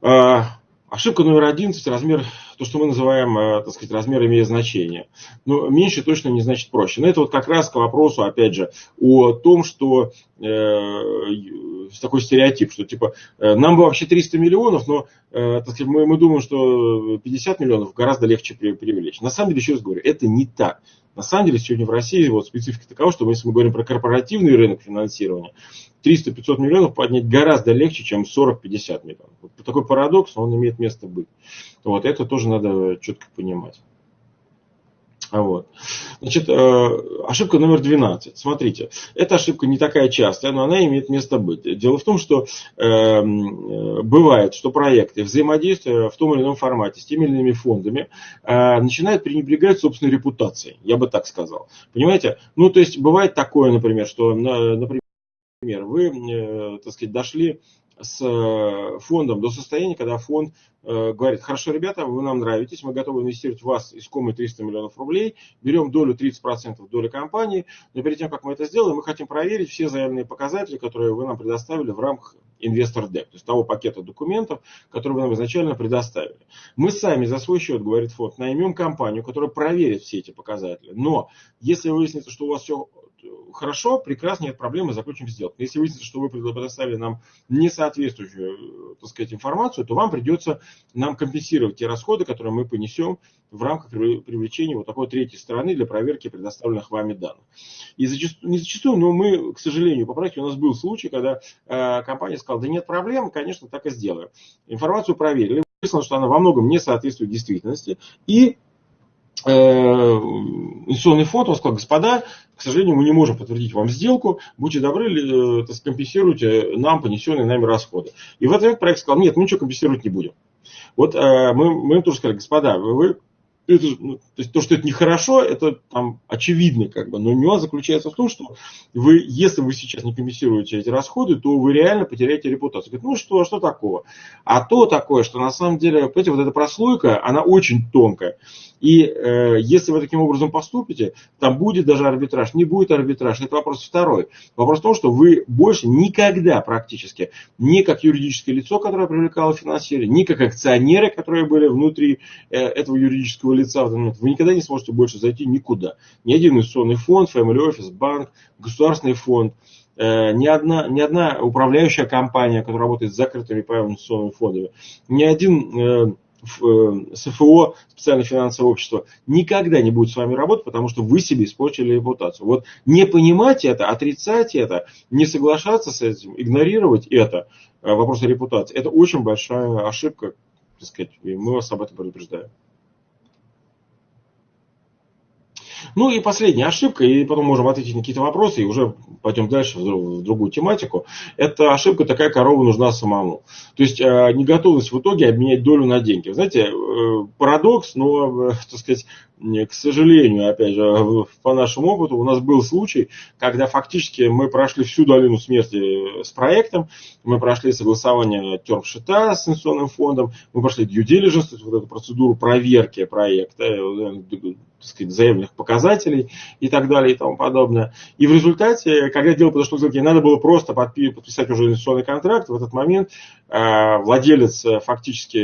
Э, Ошибка номер 11, размер, то, что мы называем, э, так сказать, размер имеет значение. Но меньше точно не значит проще. Но это вот как раз к вопросу, опять же, о том, что э, такой стереотип, что типа э, нам бы вообще 300 миллионов, но так сказать, мы, мы думаем, что 50 миллионов гораздо легче привлечь. На самом деле, еще раз говорю, это не так. На самом деле, сегодня в России вот специфика такова, что если мы говорим про корпоративный рынок финансирования, 300-500 миллионов поднять гораздо легче, чем 40-50 миллионов. Вот такой парадокс, он имеет место быть. Вот это тоже надо четко понимать. Вот. Значит, э, ошибка номер 12. Смотрите, эта ошибка не такая частая, но она имеет место быть. Дело в том, что эм, э, бывает, что проекты, взаимодействия в том или ином формате с теми или иными фондами, э, начинают пренебрегать собственной репутацией, я бы так сказал. Понимаете? Ну, то есть, бывает такое, например, что, например, вы, э, так сказать, дошли с э, фондом до состояния, когда фонд э, говорит, хорошо, ребята, вы нам нравитесь, мы готовы инвестировать в вас искомые 300 миллионов рублей, берем долю 30% доли компании, но перед тем, как мы это сделаем, мы хотим проверить все заявленные показатели, которые вы нам предоставили в рамках инвестор Deck, то есть того пакета документов, который вы нам изначально предоставили. Мы сами за свой счет, говорит фонд, наймем компанию, которая проверит все эти показатели. Но если выяснится, что у вас все хорошо, прекрасно, нет проблемы, заключим сделку. Если выяснится, что вы предоставили нам несоответствующую, так сказать, информацию, то вам придется нам компенсировать те расходы, которые мы понесем в рамках привлечения вот такой третьей стороны для проверки предоставленных вами данных. И зачастую, не зачастую, но мы, к сожалению, по практике у нас был случай, когда э, компания сказала, да нет проблем, конечно, так и сделаем. Информацию проверили, выяснилось, что она во многом не соответствует действительности, и э, инвестиционный фонд, он сказал, господа, к сожалению, мы не можем подтвердить вам сделку, будьте добры, э, компенсируйте нам понесенные нами расходы. И в этот момент проект сказал, нет, мы ничего компенсировать не будем. Вот э, мы, мы тоже сказали, господа, вы это, ну, то есть то, что это нехорошо, это там очевидно, как бы, но нюанс заключается в том, что вы, если вы сейчас не компенсируете эти расходы, то вы реально потеряете репутацию. Говорит, ну что, что такого? А то такое, что на самом деле, понимаете, вот эта прослойка, она очень тонкая. И э, если вы таким образом поступите, там будет даже арбитраж, не будет арбитраж. Это вопрос второй. Вопрос в том, что вы больше никогда практически, ни как юридическое лицо, которое привлекало финансирование, ни как акционеры, которые были внутри э, этого юридического лица в этот момент, вы никогда не сможете больше зайти никуда. Ни один инвестиционный фонд, family office, банк, государственный фонд, э, ни одна, ни одна управляющая компания, которая работает с закрытыми правильными инвестиционными фондами, ни один э, Э, СФО, специальное финансовое общество, никогда не будет с вами работать, потому что вы себе испортили репутацию. Вот не понимать это, отрицать это, не соглашаться с этим, игнорировать это, э, вопрос репутации, это очень большая ошибка, так сказать, и мы вас об этом предупреждаем. Ну и последняя ошибка, и потом можем ответить на какие-то вопросы, и уже пойдем дальше в другую тематику. Это ошибка такая, корова нужна самому. То есть э, неготовность в итоге обменять долю на деньги. Знаете, э, парадокс, но, э, так сказать, к сожалению, опять же, по нашему опыту, у нас был случай, когда фактически мы прошли всю долину смерти с проектом, мы прошли согласование термшита с инвестиционным фондом, мы прошли due diligence, вот эту процедуру проверки проекта, так сказать, заявленных показателей и так далее и тому подобное. И в результате, когда дело подошло к сделке, надо было просто подписать уже инвестиционный контракт. В этот момент э, владелец, э, фактически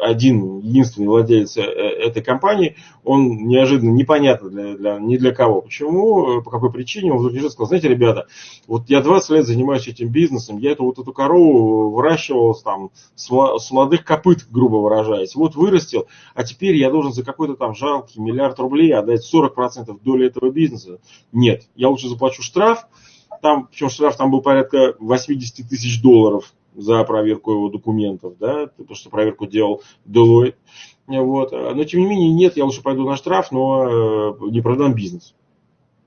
один, единственный владелец э, этой компании, он неожиданно непонятно для, для, ни для кого. Почему, по какой причине, он вдруг сказал, знаете, ребята, вот я 20 лет занимаюсь этим бизнесом, я эту вот эту корову выращивал там с молодых копыт, грубо выражаясь, вот вырастил, а теперь я должен за какой-то там жалкий миллиард рублей, отдать 40% доли этого бизнеса. Нет, я лучше заплачу штраф, там, причем штраф там был порядка 80 тысяч долларов за проверку его документов, да, потому что проверку делал Deloitte. Вот. Но тем не менее, нет, я лучше пойду на штраф, но э, не продам бизнес.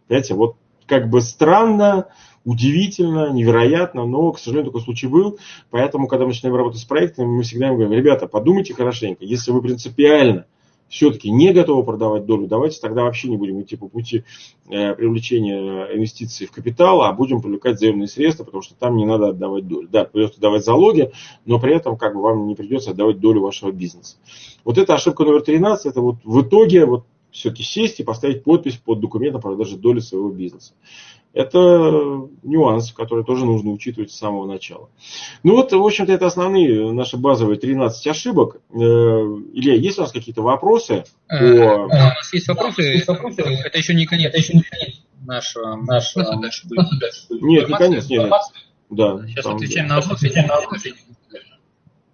Понимаете, вот как бы странно, удивительно, невероятно, но, к сожалению, такой случай был. Поэтому, когда мы начинаем работать с проектами, мы всегда им говорим, ребята, подумайте хорошенько, если вы принципиально все-таки не готовы продавать долю, давайте тогда вообще не будем идти по пути э, привлечения инвестиций в капитал, а будем привлекать заемные средства, потому что там не надо отдавать долю. Да, придется давать залоги, но при этом как бы вам не придется отдавать долю вашего бизнеса. Вот эта ошибка номер 13, это вот в итоге вот все-таки сесть и поставить подпись под документом о продаже доли своего бизнеса. Это нюанс, который тоже нужно учитывать с самого начала. Ну вот, в общем-то, это основные наши базовые 13 ошибок. Э, Илья, есть у нас какие-то вопросы? По... Э, у нас есть вопросы. Есть вопросы. Это еще не конец. Это еще не конец нашего. нашего... Дальше будет. Нет, не конец. Нет, нет. Да, Сейчас там, отвечаем да. на вопросы. Отвечаем на вопросы.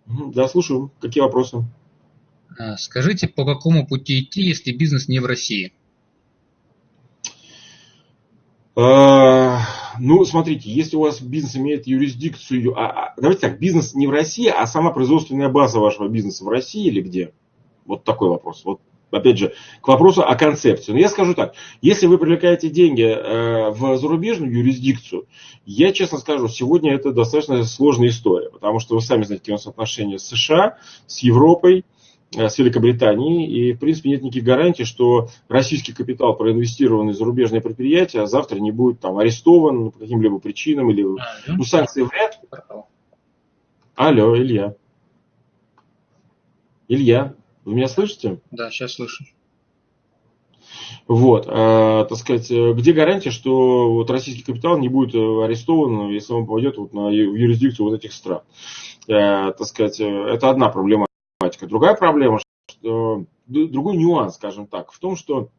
Да, слушаю. Какие вопросы? Э, скажите, по какому пути идти, если бизнес не в России? А, ну, смотрите, если у вас бизнес имеет юрисдикцию, а, а, давайте так, бизнес не в России, а сама производственная база вашего бизнеса в России или где? Вот такой вопрос. Вот опять же, к вопросу о концепции. Но я скажу так, если вы привлекаете деньги э, в зарубежную юрисдикцию, я честно скажу, сегодня это достаточно сложная история, потому что вы сами знаете, какие у нас отношения с США, с Европой, с Великобританией, и, в принципе, нет никаких гарантий, что российский капитал, проинвестированный в зарубежное предприятие, завтра не будет там арестован по каким-либо причинам, или а, ну, санкции вряд ли. Алло, Илья. Илья. Вы меня слышите? Да, сейчас слышу. Вот, э, так сказать, э, где гарантия, что вот российский капитал не будет э, арестован, если он попадет вот на юрисдикцию вот этих стран? Э, так сказать, э, это одна Другая проблема, что, другой нюанс, скажем так, в том, что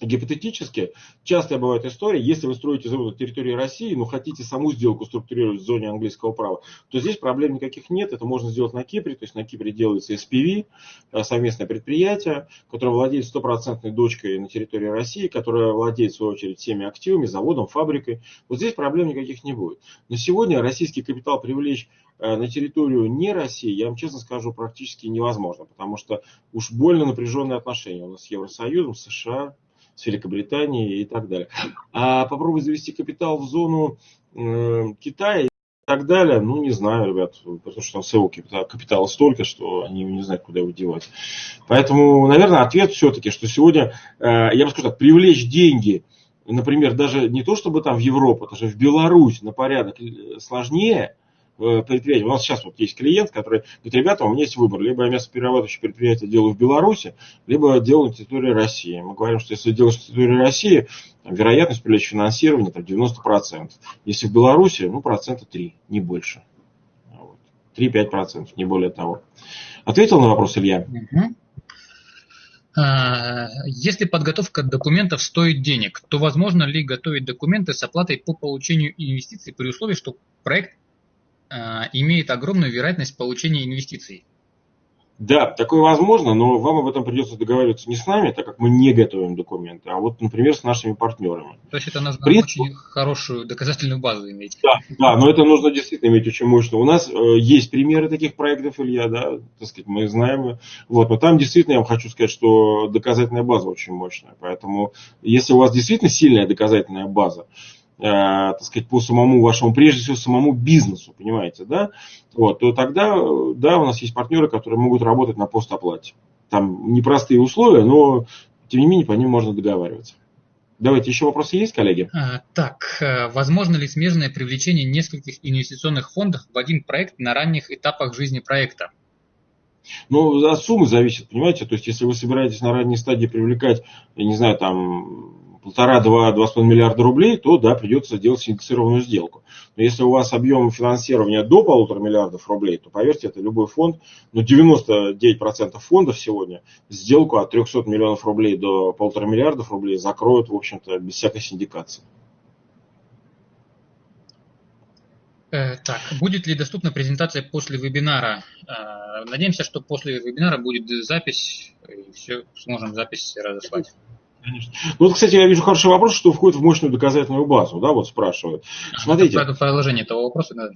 Гипотетически, часто бывает история, если вы строите завод на территории России, но хотите саму сделку структурировать в зоне английского права, то здесь проблем никаких нет, это можно сделать на Кипре, то есть на Кипре делается SPV, э, совместное предприятие, которое владеет стопроцентной дочкой на территории России, которое владеет, в свою очередь, всеми активами, заводом, фабрикой. Вот здесь проблем никаких не будет. На сегодня российский капитал привлечь э, на территорию не России, я вам честно скажу, практически невозможно, потому что уж больно напряженные отношения у нас с Евросоюзом, США, с Великобританией и так далее. А попробовать завести капитал в зону э, Китая и так далее, ну, не знаю, ребят, потому что там своего капитала, капитала столько, что они не знают, куда его девать. Поэтому, наверное, ответ все-таки, что сегодня, э, я бы скажу так, привлечь деньги, например, даже не то, чтобы там в Европу, даже в Беларусь на порядок э, сложнее, Э, предприятий. У нас сейчас вот есть клиент, который говорит, ребята, у меня есть выбор. Либо я мясоперерабатывающее предприятие делаю в Беларуси, либо делаю на территории России. Мы говорим, что если делаешь на территории России, вероятность привлечь финансирование там, 90%. Если в Беларуси, ну, процента 3, не больше. Вот. 3-5%, не более того. Ответил на вопрос Илья? А, если подготовка документов стоит денег, то возможно ли готовить документы с оплатой по получению инвестиций при условии, что проект имеет огромную вероятность получения инвестиций. Да, такое возможно, но вам об этом придется договариваться не с нами, так как мы не готовим документы, а вот, например, с нашими партнерами. То есть это нужно принципе, очень хорошую доказательную базу иметь. Да, да, но это нужно действительно иметь очень мощно. У нас э, есть примеры таких проектов, Илья, да, так сказать, мы знаем. Вот, но там действительно я вам хочу сказать, что доказательная база очень мощная. Поэтому, если у вас действительно сильная доказательная база, э, так сказать, по самому вашему, прежде всего, самому бизнесу, понимаете, да, вот, то тогда, да, у нас есть партнеры, которые могут работать на постоплате. Там непростые условия, но, тем не менее, по ним можно договариваться. Давайте, еще вопросы есть, коллеги? А, так, э, возможно ли смежное привлечение нескольких инвестиционных фондов в один проект на ранних этапах жизни проекта? Ну, от суммы зависит, понимаете? То есть, если вы собираетесь на ранней стадии привлекать, я не знаю, там, полтора-два, два с половиной миллиарда рублей, то да, придется делать синдексированную сделку. Но если у вас объем финансирования до полутора миллиардов рублей, то поверьте, это любой фонд, но 99% фондов сегодня сделку от 300 миллионов рублей до полутора миллиардов рублей закроют, в общем-то, без всякой синдикации. Э, так, будет ли доступна презентация после вебинара? Э, надеемся, что после вебинара будет запись, и все сможем запись разослать. Конечно. Ну, вот, кстати, я вижу хороший вопрос, что входит в мощную доказательную базу, да, вот спрашивают. Смотрите. Это продолжение этого вопроса, да.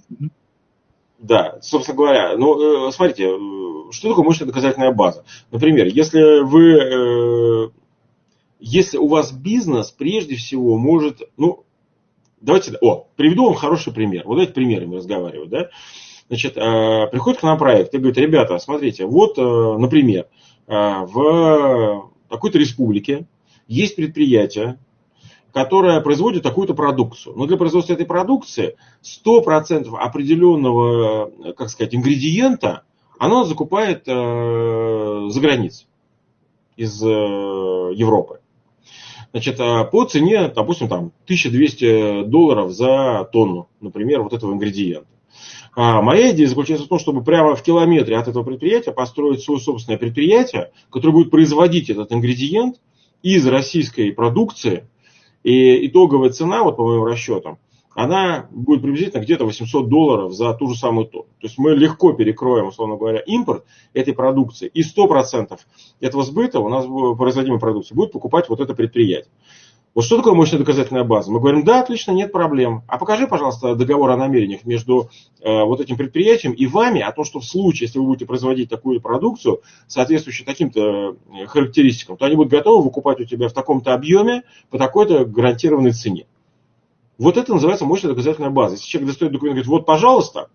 Да, собственно говоря, ну, э, смотрите, э, что такое мощная доказательная база? Например, если вы, э, если у вас бизнес, прежде всего, может, ну, давайте, о, приведу вам хороший пример. Вот эти примерами разговаривать, да. Значит, приходит к нам проект и говорит, ребята, смотрите, вот, например, в какой-то республике есть предприятие, которое производит такую-то продукцию. Но для производства этой продукции 100% определенного, как сказать, ингредиента оно закупает э, за границей, из э, Европы. Значит, э, по цене, допустим, там 1200 долларов за тонну, например, вот этого ингредиента. А моя идея заключается в том, чтобы прямо в километре от этого предприятия построить свое собственное предприятие, которое будет производить этот ингредиент из российской продукции, и итоговая цена, вот по моим расчетам, она будет приблизительно где-то 800 долларов за ту же самую тонну. То есть мы легко перекроем, условно говоря, импорт этой продукции, и 100% этого сбыта у нас производимой продукции будет покупать вот это предприятие. Вот что такое мощная доказательная база? Мы говорим, да, отлично, нет проблем. А покажи, пожалуйста, договор о намерениях между э, вот этим предприятием и вами о том, что в случае, если вы будете производить такую продукцию, соответствующую таким-то э, характеристикам, то они будут готовы выкупать у тебя в таком-то объеме по такой-то гарантированной цене. Вот это называется мощная доказательная база. Если человек достает документ и говорит, вот, пожалуйста,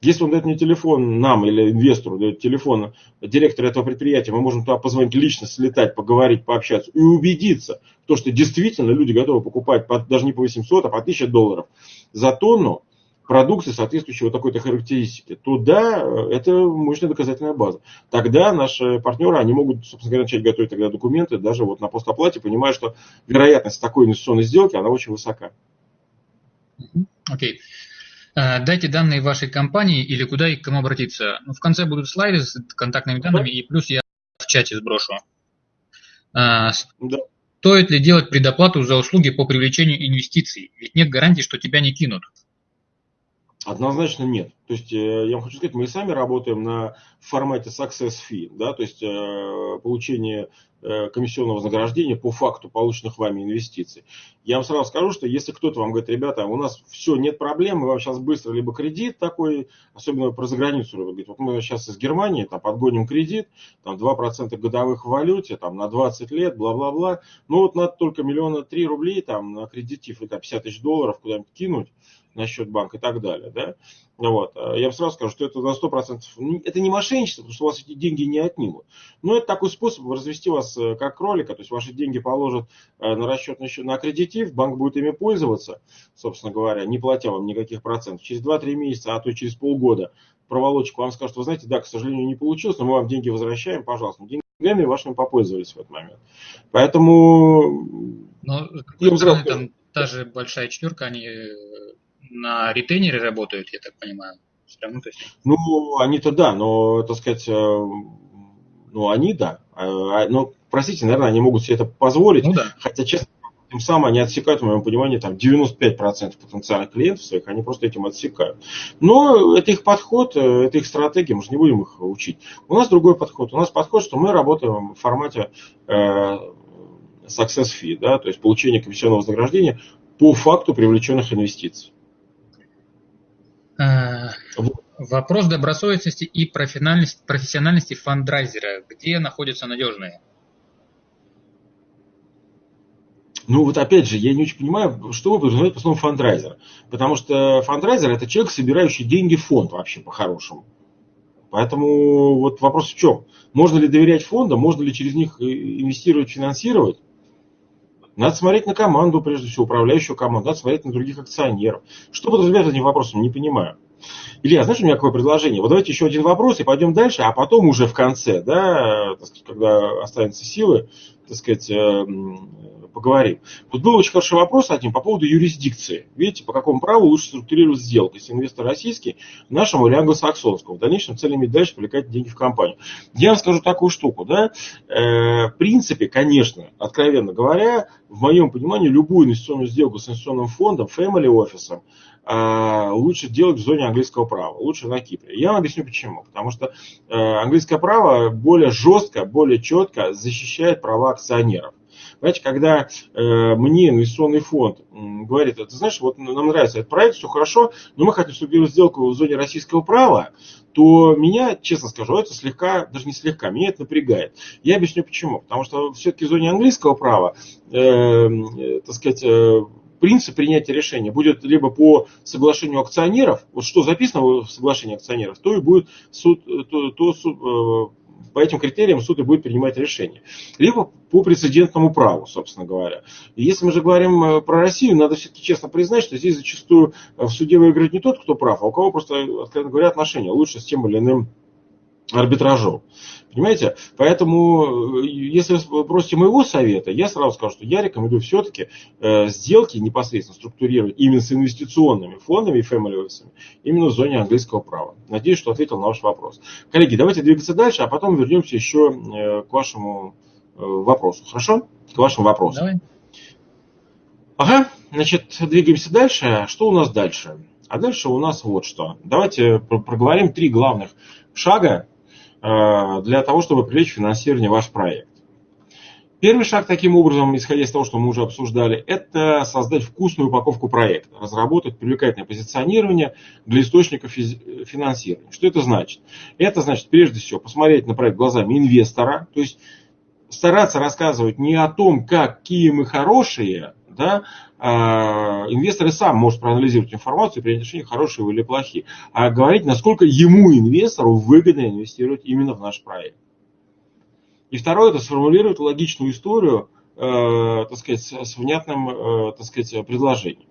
если он дает мне телефон нам или инвестору, дает телефон директора этого предприятия, мы можем туда позвонить лично, слетать, поговорить, пообщаться и убедиться, то, что действительно люди готовы покупать по, даже не по 800, а по 1000 долларов за тонну продукции, соответствующей вот такой-то характеристике, то да, это мощная доказательная база. Тогда наши партнеры, они могут, собственно говоря, начать готовить тогда документы даже вот на постоплате, понимая, что вероятность такой инвестиционной сделки, она очень высока. Окей. Okay. Э, дайте данные вашей компании или куда и к кому обратиться. Ну, в конце будут слайды с контактными данными, и плюс я в чате сброшу. Э, да. Стоит ли делать предоплату за услуги по привлечению инвестиций? Ведь нет гарантии, что тебя не кинут. Однозначно нет. То есть, э, я вам хочу сказать, мы сами работаем на формате success fee, да, то есть э, получение э, комиссионного вознаграждения по факту полученных вами инвестиций. Я вам сразу скажу, что если кто-то вам говорит, ребята, у нас все, нет проблем, мы вам сейчас быстро либо кредит такой, особенно про заграницу, говорит, вот мы сейчас из Германии там, подгоним кредит, там 2% годовых в валюте, там на 20 лет, бла-бла-бла, ну вот надо только миллиона три рублей там на кредитив, это 50 тысяч долларов куда-нибудь кинуть, на счет банка и так далее. Да? Вот. А я вам сразу скажу, что это на 100%, это не мошенничество, потому что у вас эти деньги не отнимут. Но это такой способ развести вас э, как кролика, то есть ваши деньги положат э, на расчетный счет, на аккредитив, банк будет ими пользоваться, собственно говоря, не платя вам никаких процентов. Через 2-3 месяца, а то через полгода проволочку вам скажут, вы знаете, да, к сожалению, не получилось, но мы вам деньги возвращаем, пожалуйста. Деньгами вашими попользовались в этот момент. Поэтому... Но, с другой стороны, там та же большая четверка, они э, на ретейнере работают, я так понимаю. Равно, то есть... Ну, они-то да, но, так сказать, э, ну, они да. А, а, но, простите, наверное, они могут себе это позволить. Ну, да. Хотя, честно, тем самым они отсекают, в моем понимании, там 95% потенциальных клиентов своих, они просто этим отсекают. Но это их подход, э, это их стратегия, мы же не будем их учить. У нас другой подход. У нас подход, что мы работаем в формате э, success fee, да, то есть получение комиссионного вознаграждения по факту привлеченных инвестиций. Э, вопрос добросовестности и профессиональности, профессиональности фандрайзера. Где находятся надежные? Ну вот опять же, я не очень понимаю, что вы подразумеваете по слову фандрайзер. Потому что фандрайзер это человек, собирающий деньги в фонд вообще по-хорошему. Поэтому вот вопрос в чем? Можно ли доверять фондам, можно ли через них инвестировать, финансировать? Надо смотреть на команду, прежде всего, управляющую команду, надо смотреть на других акционеров. Что подразумевает этим вопросом, не понимаю. Илья, знаешь, у меня какое предложение? Вот давайте еще один вопрос и пойдем дальше, а потом уже в конце, да, когда останутся силы, так сказать, э, поговорим. Тут был очень хороший вопрос один по поводу юрисдикции. Видите, по какому праву лучше структурировать сделку, если инвестор российский, нашему или англосаксонскому. В дальнейшем цель иметь дальше привлекать деньги в компанию. Я вам скажу такую штуку. Да? Э, в принципе, конечно, откровенно говоря, в моем понимании, любую инвестиционную сделку с инвестиционным фондом, family офисом, лучше делать в зоне английского права, лучше на Кипре. Я вам объясню почему. Потому что э, английское право более жестко, более четко защищает права акционеров. Понимаете, когда э, мне инвестиционный фонд говорит, ты знаешь, вот нам нравится этот проект, все хорошо, но мы хотим структурировать сделку в зоне российского права, то меня, честно скажу, это слегка, даже не слегка, меня это напрягает. Я объясню почему. Потому что все-таки в зоне английского права, э, э, так сказать, э, принцип принятия решения будет либо по соглашению акционеров, вот что записано в соглашении акционеров, то и будет суд, то, то суд, э, по этим критериям суд и будет принимать решение. Либо по прецедентному праву, собственно говоря. И если мы же говорим э, про Россию, надо все-таки честно признать, что здесь зачастую э, в суде выиграет не тот, кто прав, а у кого просто, откровенно говоря, отношения лучше с тем или иным арбитражом. Понимаете? Поэтому, э, если вы просите моего совета, я сразу скажу, что я рекомендую все-таки э, сделки непосредственно структурировать именно с инвестиционными фондами и family офисами, именно в зоне английского права. Надеюсь, что ответил на ваш вопрос. Коллеги, давайте двигаться дальше, а потом вернемся еще э, к вашему э, вопросу. Хорошо? К вашему вопросу. Давай. Ага, значит, двигаемся дальше. Что у нас дальше? А дальше у нас вот что. Давайте проговорим три главных шага для того, чтобы привлечь финансирование в ваш проект. Первый шаг таким образом, исходя из того, что мы уже обсуждали, это создать вкусную упаковку проекта, разработать привлекательное позиционирование для источников финансирования. Что это значит? Это значит, прежде всего, посмотреть на проект глазами инвестора, то есть стараться рассказывать не о том, какие мы хорошие, да, инвестор и сам может проанализировать информацию и принять решение, хорошие или плохие, а говорить, насколько ему, инвестору, выгодно инвестировать именно в наш проект. И второе, это сформулировать логичную историю, э, так сказать, с внятным, э, так сказать, предложением.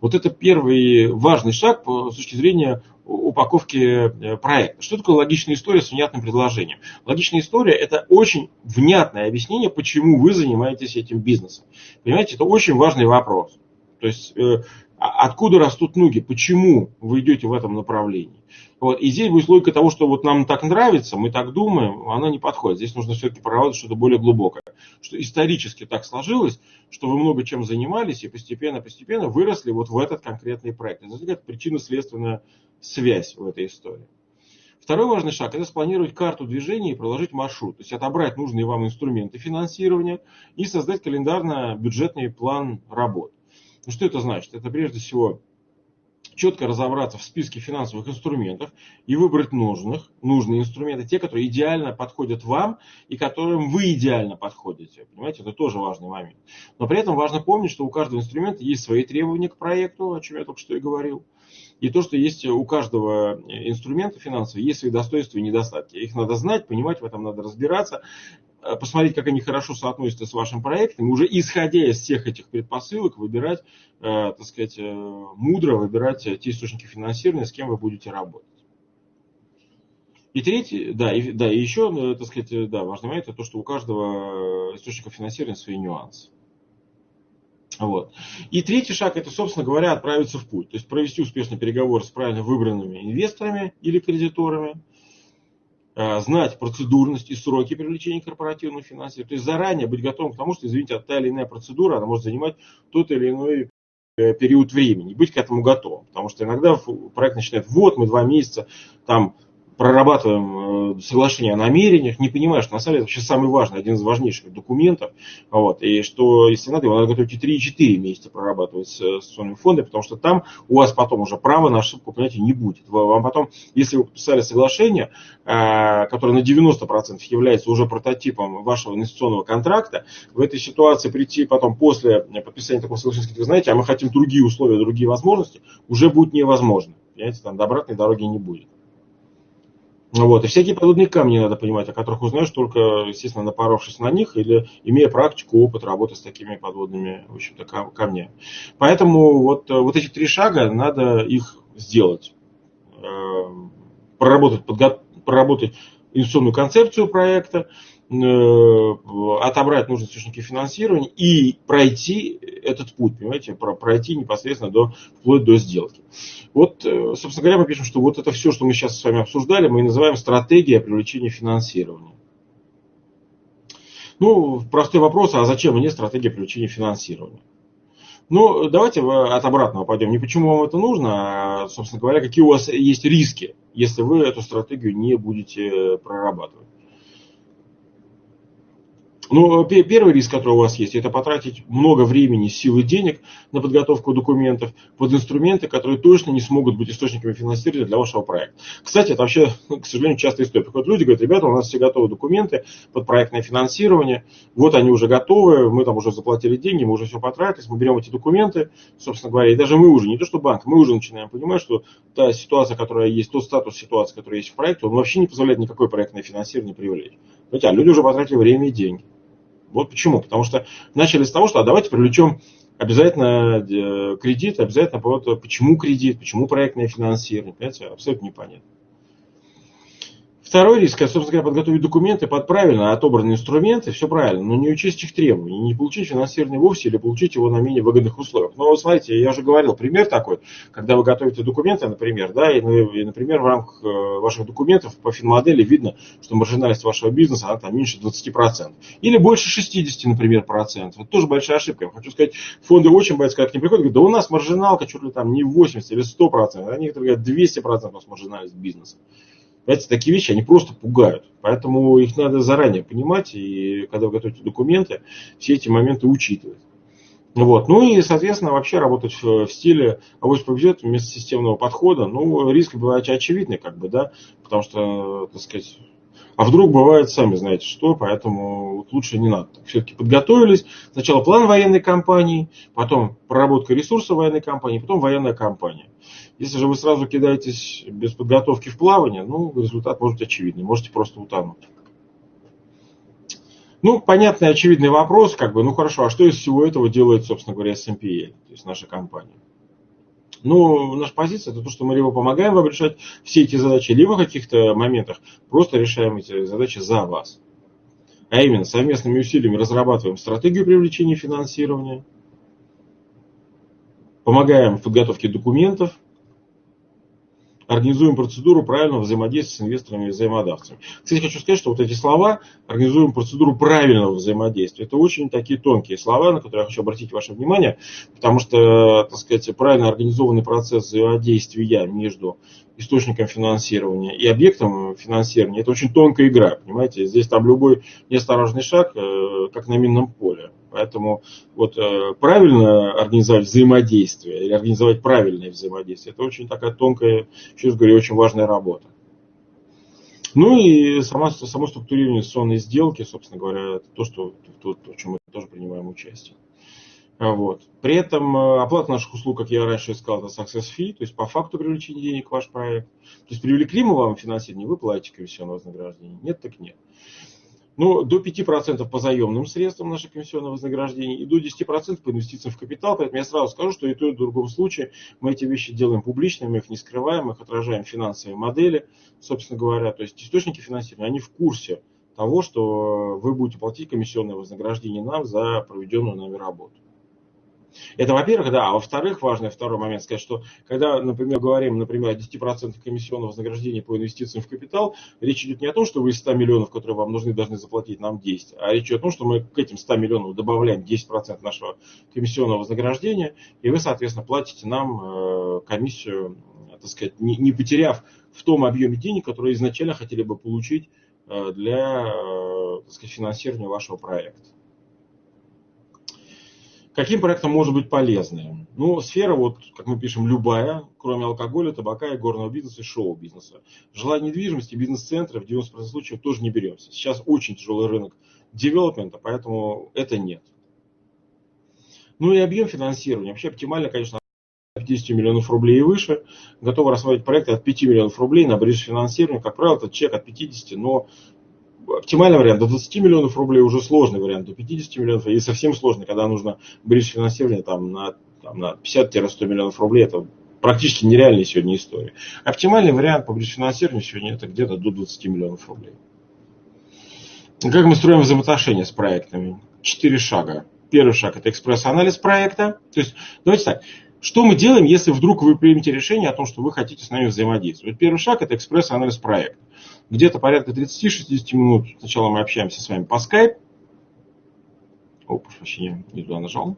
Вот это первый важный шаг с точки зрения упаковки э, проекта. Что такое логичная история с внятным предложением? Логичная история – это очень внятное объяснение, почему вы занимаетесь этим бизнесом. Понимаете, это очень важный вопрос. То есть, э, а откуда растут ноги, почему вы идете в этом направлении. Вот. И здесь будет логика того, что вот нам так нравится, мы так думаем, она не подходит. Здесь нужно все-таки проработать что-то более глубокое. Что исторически так сложилось, что вы много чем занимались и постепенно-постепенно выросли вот в этот конкретный проект. Это причинно-следственная связь в этой истории. Второй важный шаг – это спланировать карту движения и проложить маршрут. То есть отобрать нужные вам инструменты финансирования и создать календарно-бюджетный план работ. Ну что это значит? Это прежде всего четко разобраться в списке финансовых инструментов и выбрать нужных, нужные инструменты, те, которые идеально подходят вам и которым вы идеально подходите. Понимаете, это тоже важный момент. Но при этом важно помнить, что у каждого инструмента есть свои требования к проекту, о чем я только что и говорил. И то, что есть у каждого инструмента финансового, есть свои достоинства и недостатки. Их надо знать, понимать, в этом надо разбираться. Э, посмотреть, как они хорошо соотносятся с вашим проектом, уже исходя из всех этих предпосылок выбирать, э, так сказать, э, мудро выбирать те источники финансирования, с кем вы будете работать. И третий, да, и, да, и еще, так сказать, да, важный момент, это то, что у каждого источника финансирования свои нюансы. Вот. И третий шаг, это, собственно говоря, отправиться в путь. То есть провести успешный переговор с правильно выбранными инвесторами или кредиторами, Э, знать процедурность и сроки привлечения корпоративного финансирования. То есть заранее быть готовым к тому, что, извините, та или иная процедура, она может занимать тот или иной э, период времени, быть к этому готовым. Потому что иногда проект начинает, вот мы два месяца там прорабатываем э, соглашение о намерениях, не понимая, что на самом деле это вообще самый важный, один из важнейших документов. Вот, и что, если надо, его надо готовить и 3, и 4 месяца прорабатывать с инвестиционными фондами, потому что там у вас потом уже права на ошибку, понимаете, не будет. Вам потом, если вы подписали соглашение, э, которое на 90% является уже прототипом вашего инвестиционного контракта, в этой ситуации прийти потом после подписания такого соглашения, сказать, вы знаете, а мы хотим другие условия, другие возможности, уже будет невозможно. Понимаете, там до обратной дороги не будет. Вот. И всякие подводные камни надо понимать, о которых узнаешь только, естественно, напоровшись на них или имея практику, опыт работы с такими подводными в общем-то, камнями. Поэтому вот, вот эти три шага, надо их сделать. Эм, проработать, подго... проработать инвестиционную концепцию проекта, Э, отобрать нужные источники финансирования и пройти этот путь, понимаете, пройти непосредственно до, вплоть до сделки. Вот, э, собственно говоря, мы пишем, что вот это все, что мы сейчас с вами обсуждали, мы называем стратегия привлечения финансирования. Ну, простой вопрос, а зачем мне стратегия привлечения финансирования? Ну, давайте от обратного пойдем. Не почему вам это нужно, а, собственно говоря, какие у вас есть риски, если вы эту стратегию не будете прорабатывать. Ну, первый риск, который у вас есть, это потратить много времени, сил и денег на подготовку документов под инструменты, которые точно не смогут быть источниками финансирования для вашего проекта. Кстати, это вообще, к сожалению, частая история. Приходят люди, говорят, ребята, у нас все готовы документы под проектное финансирование, вот они уже готовы, мы там уже заплатили деньги, мы уже все потратились, мы берем эти документы, собственно говоря, и даже мы уже, не то что банк, мы уже начинаем понимать, что та ситуация, которая есть, тот статус ситуации, который есть в проекте, он вообще не позволяет никакое проектное финансирование привлечь. Хотя люди уже потратили время и деньги. Вот почему. Потому что начали с того, что а давайте привлечем обязательно э, кредит, обязательно почему кредит, почему проектное финансирование. Понимаете, абсолютно непонятно. Второй риск, это, собственно говоря, подготовить документы под правильно отобранные инструменты, все правильно, но не учесть их требований, не получить финансирование вовсе или получить его на менее выгодных условиях. Но вот смотрите, я уже говорил, пример такой, когда вы готовите документы, например, да, и, и например, в рамках э, ваших документов по финмодели видно, что маржинальность вашего бизнеса, она там меньше 20%. Или больше 60, например, процентов. Это тоже большая ошибка. Я хочу сказать, фонды очень боятся, когда к ним приходят, говорят, да у нас маржиналка чуть ли там не 80 или 100%, а некоторые говорят 200% у нас маржинальность бизнеса. Понимаете, такие вещи, они просто пугают. Поэтому их надо заранее понимать, и когда вы готовите документы, все эти моменты учитывать. Вот. Ну и, соответственно, вообще работать в, в стиле авось повезет вместо системного подхода. Ну, риск бывает очевидный, как бы, да, потому что, так сказать, а вдруг бывает, сами знаете что, поэтому лучше не надо. Все-таки подготовились. Сначала план военной кампании, потом проработка ресурсов военной кампании, потом военная кампания. Если же вы сразу кидаетесь без подготовки в плавание, ну, результат может быть очевидный. Можете просто утонуть. Ну, понятный, очевидный вопрос, как бы, ну хорошо, а что из всего этого делает, собственно говоря, SMPL, то есть наша компания? Ну, наша позиция это то, что мы либо помогаем вам решать все эти задачи, либо в каких-то моментах просто решаем эти задачи за вас. А именно, совместными усилиями разрабатываем стратегию привлечения финансирования, помогаем в подготовке документов, организуем процедуру правильного взаимодействия с инвесторами и взаимодавцами. Кстати, хочу сказать, что вот эти слова, организуем процедуру правильного взаимодействия, это очень такие тонкие слова, на которые я хочу обратить ваше внимание, потому что, так сказать, правильно организованный процесс взаимодействия между источником финансирования и объектом финансирования, это очень тонкая игра, понимаете, здесь там любой неосторожный шаг, э, как на минном поле. Поэтому вот э, правильно организовать взаимодействие или организовать правильное взаимодействие, это очень такая тонкая, еще раз говорю, очень важная работа. Ну и сама, само структурирование инвестиционной сделки, собственно говоря, это то, что, то, в чем мы тоже принимаем участие. Вот. При этом э, оплата наших услуг, как я раньше сказал, это success fee, то есть по факту привлечения денег в ваш проект. То есть привлекли мы вам финансирование, вы платите комиссионное вознаграждение. Нет, так нет. Ну, до 5% по заемным средствам наше комиссионное вознаграждение и до 10% по инвестициям в капитал. Поэтому я сразу скажу, что и то, и в другом случае мы эти вещи делаем публичными, мы их не скрываем, мы их отражаем финансовые модели, собственно говоря. То есть источники финансирования, они в курсе того, что вы будете платить комиссионное вознаграждение нам за проведенную нами работу. Это, во-первых, да. А во-вторых, важный второй момент сказать, что когда, например, говорим, например, о 10% комиссионного вознаграждения по инвестициям в капитал, речь идет не о том, что вы из 100 миллионов, которые вам нужны, должны заплатить нам 10, а речь идет о том, что мы к этим 100 миллионам добавляем 10% нашего комиссионного вознаграждения, и вы, соответственно, платите нам э, комиссию, так сказать, не потеряв в том объеме денег, которые изначально хотели бы получить э, для э, так сказать, финансирования вашего проекта. Каким проектом может быть полезным? Ну, сфера, вот, как мы пишем, любая, кроме алкоголя, табака, и горного бизнеса и шоу-бизнеса. Жилая недвижимости, бизнес-центры в 90% случаев тоже не беремся. Сейчас очень тяжелый рынок девелопмента, поэтому это нет. Ну и объем финансирования. Вообще оптимально, конечно, 50 миллионов рублей и выше. Готовы рассматривать проекты от 5 миллионов рублей на бридж финансирования. Как правило, это чек от 50, но оптимальный вариант до 20 миллионов рублей уже сложный вариант, до 50 миллионов, и совсем сложный, когда нужно бридж финансирование там, на, там, на 50-100 миллионов рублей, это практически нереальная сегодня история. Оптимальный вариант по бридж финансированию сегодня это где-то до 20 миллионов рублей. Как мы строим взаимоотношения с проектами? Четыре шага. Первый шаг это экспресс-анализ проекта. То есть, давайте так, что мы делаем, если вдруг вы примете решение о том, что вы хотите с нами взаимодействовать? Первый шаг – это экспресс-анализ проекта. Где-то порядка 30-60 минут сначала мы общаемся с вами по Skype. О, прошу прощения, не туда нажал.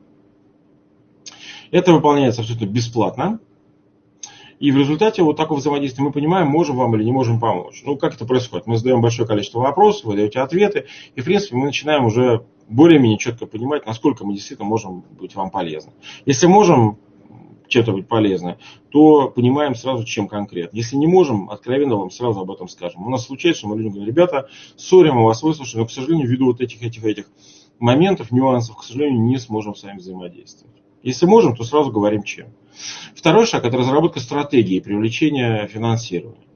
Это выполняется абсолютно бесплатно. И в результате вот такого взаимодействия мы понимаем, можем вам или не можем помочь. Ну, как это происходит? Мы задаем большое количество вопросов, вы даете ответы, и, в принципе, мы начинаем уже более-менее четко понимать, насколько мы действительно можем быть вам полезны. Если можем, чем-то быть полезны, то понимаем сразу, чем конкретно. Если не можем, откровенно вам сразу об этом скажем. У нас случается, что мы людям говорим, ребята, сори, мы вас выслушали, но, к сожалению, ввиду вот этих, этих, этих моментов, нюансов, к сожалению, не сможем с вами взаимодействовать. Если можем, то сразу говорим чем. Второй шаг – это разработка стратегии привлечения финансирования.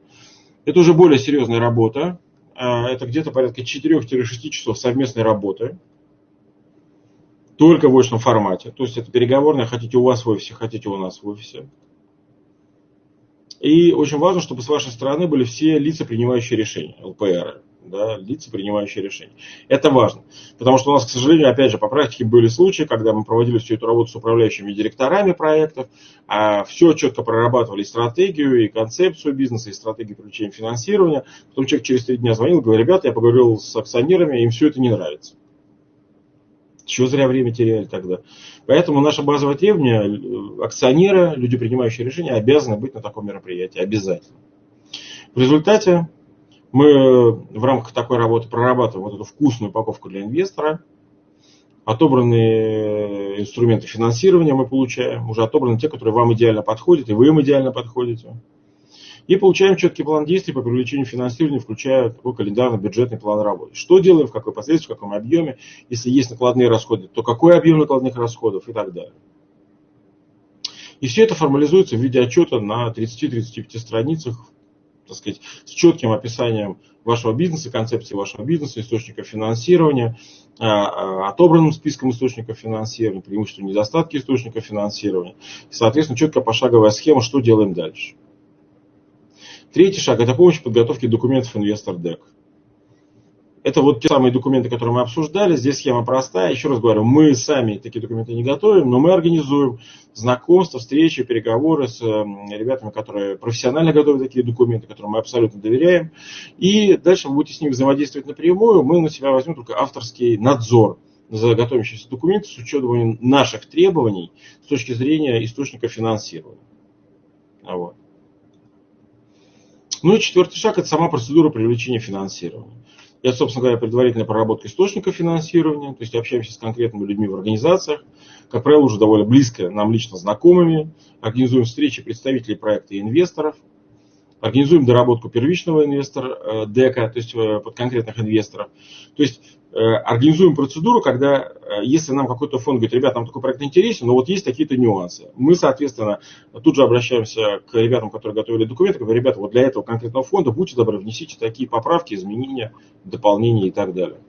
Это уже более серьезная работа. А, это где-то порядка 4-6 часов совместной работы только в очном формате. То есть это переговорная, хотите у вас в офисе, хотите у нас в офисе. И очень важно, чтобы с вашей стороны были все лица, принимающие решения, ЛПР, да, лица, принимающие решения. Это важно, потому что у нас, к сожалению, опять же, по практике были случаи, когда мы проводили всю эту работу с управляющими директорами проектов, а все четко прорабатывали стратегию, и концепцию бизнеса, и стратегию привлечения финансирования. Потом человек через три дня звонил, говорит, ребята, я поговорил с акционерами, им все это не нравится. Чего зря время теряли тогда. Поэтому наше базовое требование, э, акционеры, люди, принимающие решения, обязаны быть на таком мероприятии. Обязательно. В результате Мы в рамках такой работы прорабатываем вот эту вкусную упаковку для инвестора. Отобранные инструменты финансирования мы получаем. Уже отобраны те, которые вам идеально подходят, и вы им идеально подходите. И получаем четкий план действий по привлечению финансирования, включая такой календарно-бюджетный план работы. Что делаем, в какой последствии, в каком объеме. Если есть накладные расходы, то какой объем накладных расходов и так далее. И все это формализуется в виде отчета на 30-35 страницах, так сказать, с четким описанием вашего бизнеса, концепции вашего бизнеса, источников финансирования, а, а, отобранным списком источников финансирования, преимущества недостатки источников финансирования. И, соответственно, четкая пошаговая схема, что делаем дальше. Третий шаг – это помощь в подготовке документов инвестор дек. Это вот те самые документы, которые мы обсуждали. Здесь схема простая. Еще раз говорю, мы сами такие документы не готовим, но мы организуем знакомства, встречи, переговоры с эм, ребятами, которые профессионально готовят такие документы, которым мы абсолютно доверяем. И дальше вы будете с ними взаимодействовать напрямую. Мы на себя возьмем только авторский надзор за готовящиеся документы с учетом наших требований с точки зрения источника финансирования. Вот. Ну и четвертый шаг – это сама процедура привлечения финансирования. Это, собственно говоря, предварительная проработка источника финансирования, то есть общаемся с конкретными людьми в организациях, как правило, уже довольно близко нам лично знакомыми, организуем встречи представителей проекта и инвесторов, организуем доработку первичного инвестора, э, дека, то есть э, под конкретных инвесторов. То есть организуем процедуру, когда, если нам какой-то фонд говорит, ребята, нам такой проект интересен, но вот есть какие-то нюансы. Мы, соответственно, тут же обращаемся к ребятам, которые готовили документы, говорим, ребята, вот для этого конкретного фонда будьте добры, внесите такие поправки, изменения, дополнения и так далее.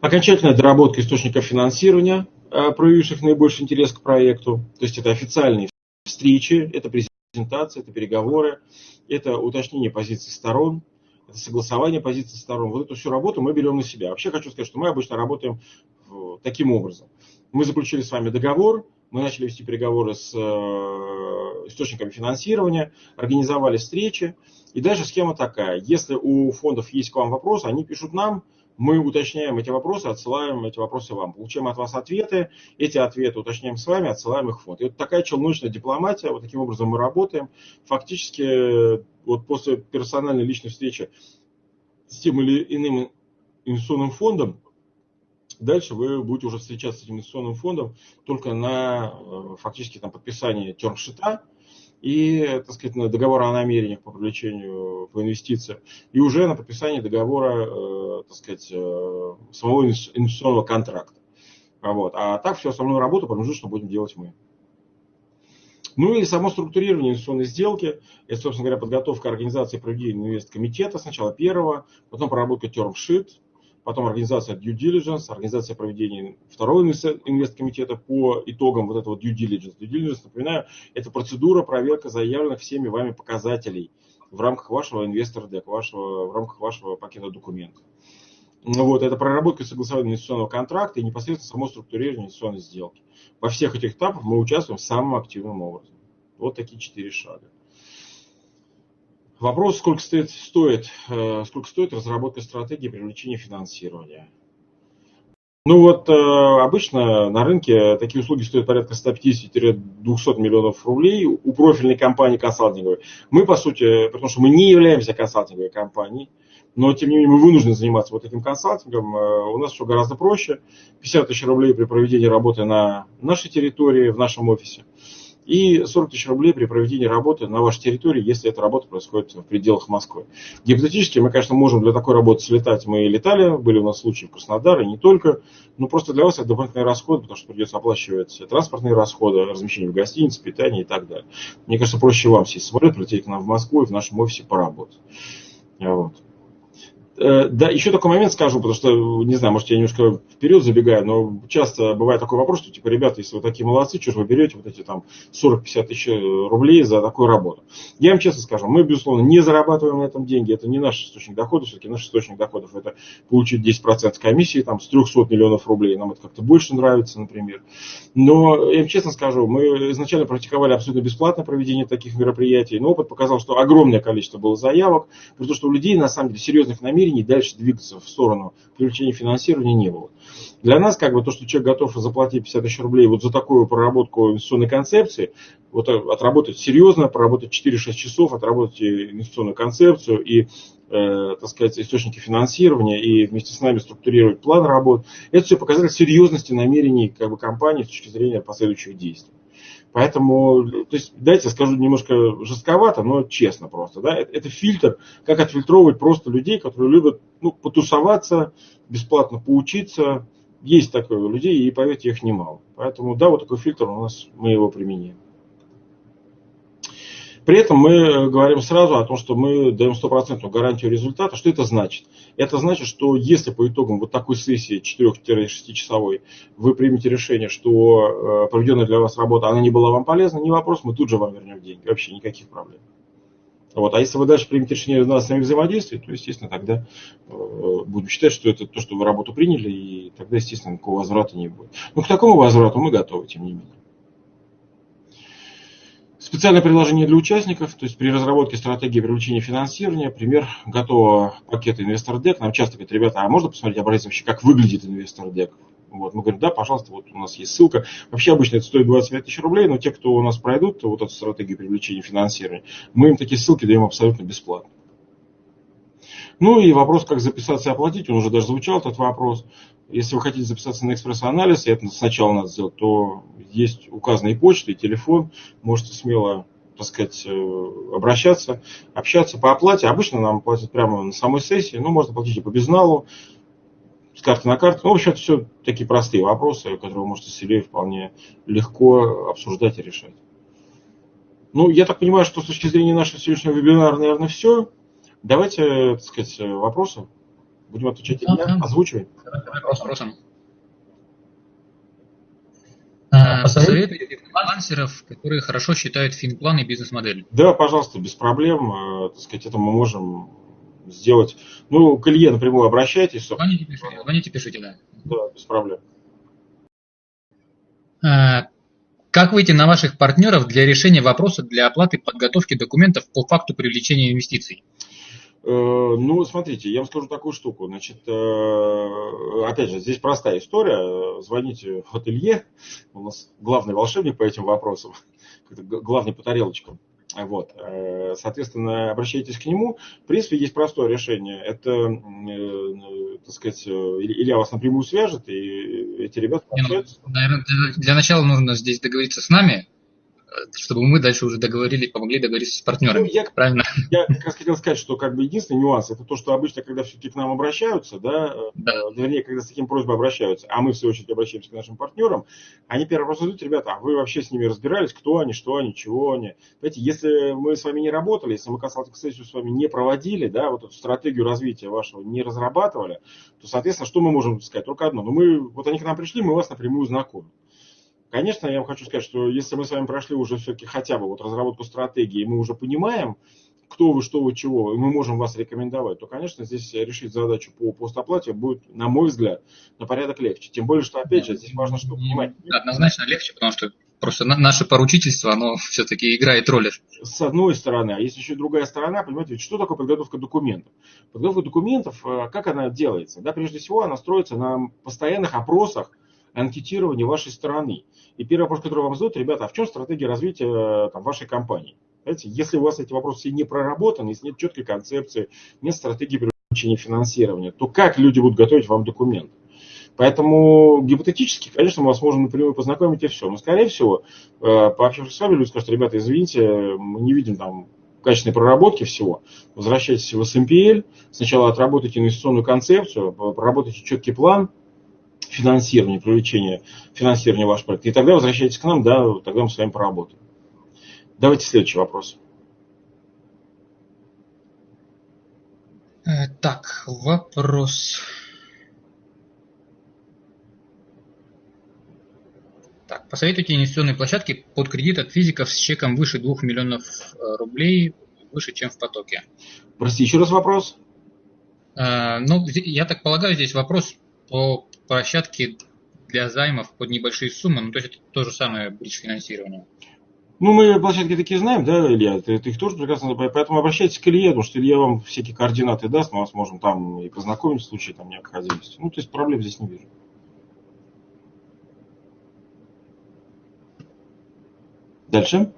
Окончательная доработка источников финансирования, проявивших наибольший интерес к проекту. То есть это официальные встречи, это презентации это переговоры, это уточнение позиций сторон, это согласование позиций сторон. Вот эту всю работу мы берем на себя. Вообще хочу сказать, что мы обычно работаем таким образом. Мы заключили с вами договор, мы начали вести переговоры с э, источниками финансирования, организовали встречи. И дальше схема такая. Если у фондов есть к вам вопросы, они пишут нам, мы уточняем эти вопросы, отсылаем эти вопросы вам. Получаем от вас ответы, эти ответы уточняем с вами, отсылаем их в фонд. И вот такая челночная дипломатия, вот таким образом мы работаем. Фактически вот после персональной личной встречи с тем или иным инвестиционным фондом, дальше вы будете уже встречаться с этим инвестиционным фондом только на э, фактически там, подписании термшита, и, так сказать, договора о намерениях по привлечению по инвестициям, и уже на подписание договора, э, так сказать, э, самого инвестиционного контракта. Вот. А так всю основную работу промежуточно будем делать мы. Ну и само структурирование инвестиционной сделки, это, собственно говоря, подготовка организации проведения инвесткомитета, сначала первого, потом проработка term потом организация due diligence, организация проведения второго инвесткомитета по итогам вот этого due diligence. Due diligence, напоминаю, это процедура проверка заявленных всеми вами показателей в рамках вашего инвестора дек, вашего, в рамках вашего пакета документов. Ну вот, это проработка согласования инвестиционного контракта и непосредственно само структурирование инвестиционной сделки. Во всех этих этапах мы участвуем самым активным образом. Вот такие четыре шага. Вопрос, сколько стоит, стоит, э, сколько стоит разработка стратегии привлечения финансирования. Ну вот э, обычно на рынке такие услуги стоят порядка 150-200 миллионов рублей у профильной компании консалтинговой. Мы, по сути, потому что мы не являемся консалтинговой компанией, но тем не менее мы вынуждены заниматься вот этим консалтингом. Э, у нас все гораздо проще. 50 тысяч рублей при проведении работы на нашей территории, в нашем офисе и 40 тысяч рублей при проведении работы на вашей территории, если эта работа происходит в пределах Москвы. Гипотетически мы, конечно, можем для такой работы слетать. Мы летали, были у нас случаи в Краснодаре, не только. Но просто для вас это дополнительные расходы, потому что придется оплачивать транспортные расходы, размещение в гостинице, питание и так далее. Мне кажется, проще вам сесть в самолет, прилететь к нам в Москву и в нашем офисе поработать. Вот. Э, да, еще такой момент скажу, потому что, не знаю, может, я немножко вперед забегаю, но часто бывает такой вопрос, что, типа, ребята, если вы такие молодцы, что же вы берете вот эти там 40-50 тысяч рублей за такую работу? Я вам честно скажу, мы, безусловно, не зарабатываем на этом деньги, это не наш источник дохода, все-таки наш источник доходов это получить 10% комиссии там, с 300 миллионов рублей, нам это как-то больше нравится, например. Но, я вам честно скажу, мы изначально практиковали абсолютно бесплатное проведение таких мероприятий, но опыт показал, что огромное количество было заявок, при том, что у людей, на самом деле, серьезных намерений намерений дальше двигаться в сторону привлечения финансирования не было. Для нас, как бы, то, что человек готов заплатить 50 тысяч рублей вот за такую проработку инвестиционной концепции, вот отработать серьезно, проработать 4-6 часов, отработать инвестиционную концепцию и э, так сказать, источники финансирования и вместе с нами структурировать план работ. Это все показатель серьезности намерений как бы, компании с точки зрения последующих действий. Поэтому, то есть, дайте скажу немножко жестковато, но честно просто. Да? Это, это фильтр, как отфильтровывать просто людей, которые любят ну, потусоваться, бесплатно поучиться. Есть такое у людей, и поверьте, их немало. Поэтому, да, вот такой фильтр у нас, мы его применяем. При этом мы говорим сразу о том, что мы даем стопроцентную гарантию результата. Что это значит? Это значит, что если по итогам вот такой сессии 4-6 часовой вы примете решение, что э, проведенная для вас работа, она не была вам полезна, не вопрос, мы тут же вам вернем деньги. Вообще никаких проблем. Вот. А если вы дальше примете решение на основе взаимодействия, то, естественно, тогда э, будем считать, что это то, что вы работу приняли, и тогда, естественно, никакого возврата не будет. Но к такому возврату мы готовы, тем не менее. Специальное предложение для участников, то есть при разработке стратегии привлечения финансирования, пример готового пакета инвестор дек. Нам часто говорят, ребята, а можно посмотреть образец вообще, как выглядит инвестор дек? Вот, мы говорим, да, пожалуйста, вот у нас есть ссылка. Вообще обычно это стоит 25 тысяч рублей, но те, кто у нас пройдут вот эту стратегию привлечения финансирования, мы им такие ссылки даем абсолютно бесплатно. Ну и вопрос, как записаться и оплатить, он уже даже звучал, этот вопрос. Если вы хотите записаться на экспресс-анализ, и это сначала надо сделать, то есть указанные почты, телефон, можете смело так сказать, э, обращаться, общаться по оплате. Обычно нам платят прямо на самой сессии, ну, можно платить и по безналу, с карты на карту. Ну, в общем, это все такие простые вопросы, которые вы можете с Ильей вполне легко обсуждать и решать. Ну, я так понимаю, что с точки зрения нашего сегодняшнего вебинара, наверное, все. Давайте, так сказать, вопросы. Будем отвечать да, да. Озвучивай. Вопрос вопросом. А, посоветуйте фрилансеров, которые хорошо считают финплан и бизнес-модель. Да, пожалуйста, без проблем. Э, так сказать, это мы можем сделать. Ну, к Илье напрямую обращайтесь. Звоните, пишите, звоните, пишите, да. Да, без проблем. А, как выйти на ваших партнеров для решения вопроса для оплаты подготовки документов по факту привлечения инвестиций? Э, ну, смотрите, я вам скажу такую штуку. Значит, э, опять же, здесь простая история. Звоните в ателье. У нас главный волшебник по этим вопросам. Главный по тарелочкам. Вот. Э, соответственно, обращайтесь к нему. В принципе, есть простое решение. Это, так сказать, Илья вас напрямую свяжет, и эти ребята ну, Наверное, для начала нужно здесь договориться с нами, чтобы мы дальше уже договорили, помогли договориться с партнерами. Ну, я, правильно? Я как раз хотел сказать, что как бы единственный нюанс это то, что обычно, когда все-таки к нам обращаются, да, да. Э, вернее, когда с таким просьбой обращаются, а мы в свою очередь обращаемся к нашим партнерам, они первый вопрос задают, ребята, а вы вообще с ними разбирались, кто они, что они, чего они. Знаете, если мы с вами не работали, если мы консалтинг-сессию с вами не проводили, да, вот эту стратегию развития вашего не разрабатывали, то, соответственно, что мы можем сказать? Только одно. Ну, мы, вот они к нам пришли, мы вас напрямую знакомим. Конечно, я вам хочу сказать, что если мы с вами прошли уже все-таки хотя бы вот разработку стратегии, мы уже понимаем, кто вы, что вы, чего, и мы можем вас рекомендовать, то, конечно, здесь решить задачу по постоплате будет, на мой взгляд, на порядок легче. Тем более, что, опять же, здесь важно, что понимать. Однозначно легче, потому что просто наше поручительство, оно все-таки играет роль. С одной стороны, а есть еще другая сторона, понимаете, что такое подготовка документов? Подготовка документов, э, как она делается? Да, прежде всего, она строится на постоянных опросах анкетирование вашей стороны. И первый вопрос, который вам задают, ребята, а в чем стратегия развития там, вашей компании? Знаете, если у вас эти вопросы не проработаны, если нет четкой концепции, нет стратегии привлечения финансирования, то как люди будут готовить вам документы? Поэтому гипотетически, конечно, мы вас можем напрямую познакомить и все. Но, скорее всего, э, пообщавшись с вами, люди скажут, ребята, извините, мы не видим там качественной проработки всего. Возвращайтесь в SMPL, сначала отработайте инвестиционную концепцию, проработайте четкий план, финансирование, привлечение финансирования вашего проекта. И тогда возвращайтесь к нам, да, тогда мы с вами поработаем. Давайте следующий вопрос. Э, так, вопрос. Так, посоветуйте инвестиционные площадки под кредит от физиков с чеком выше 2 миллионов э, рублей, выше, чем в потоке. Прости, еще раз вопрос. Э, ну, я так полагаю, здесь вопрос по площадки для займов под небольшие суммы, ну то есть это то же самое бридж финансирование. Ну, мы площадки такие знаем, да, Илья, ты, ты их тоже прекрасно поэтому обращайтесь к Илье, потому что Илья вам всякие координаты даст, мы вас можем там и познакомить в случае там необходимости. Ну, то есть проблем здесь не вижу. Дальше.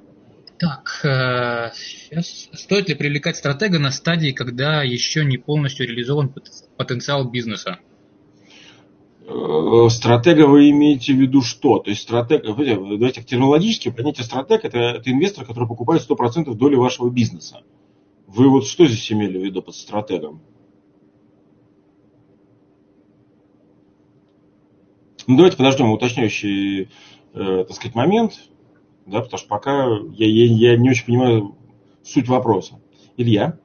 Так, сейчас. Э, Стоит ли привлекать стратега на стадии, когда еще не полностью реализован потенциал бизнеса? Э, стратега вы имеете в виду что? То есть стратег, давайте терминологически, понятие стратег это, это инвестор, который покупает 100% доли вашего бизнеса. Вы вот что здесь имели в виду под стратегом? Ну, давайте подождем уточняющий, э, так сказать, момент да, потому что пока я, я, я не очень понимаю суть вопроса. Илья?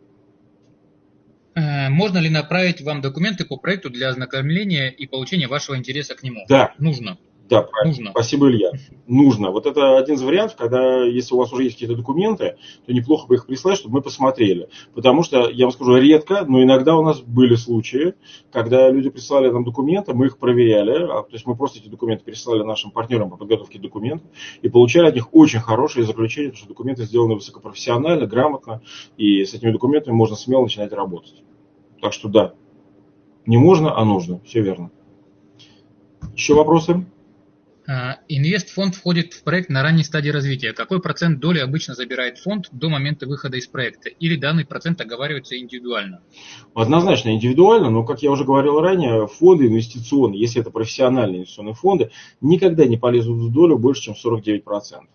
Э, можно ли направить вам документы по проекту для ознакомления и получения вашего интереса к нему? Да. Нужно. Да, правильно. Нужно. Спасибо, Илья. Нужно. Вот это один из вариантов, когда, если у вас уже есть какие-то документы, то неплохо бы их прислать, чтобы мы посмотрели. Потому что, я вам скажу, редко, но иногда у нас были случаи, когда люди прислали нам документы, мы их проверяли, а, то есть мы просто эти документы переслали нашим партнерам по подготовке документов и получали от них очень хорошие заключения, потому что документы сделаны высокопрофессионально, грамотно, и с этими документами можно смело начинать работать. Так что да, не можно, а нужно. Все верно. Еще вопросы? А, инвестфонд входит в проект на ранней стадии развития. Какой процент доли обычно забирает фонд до момента выхода из проекта? Или данный процент оговаривается индивидуально? Однозначно индивидуально, но, как я уже говорил ранее, фонды инвестиционные, если это профессиональные инвестиционные фонды, никогда не полезут в долю больше, чем 49%.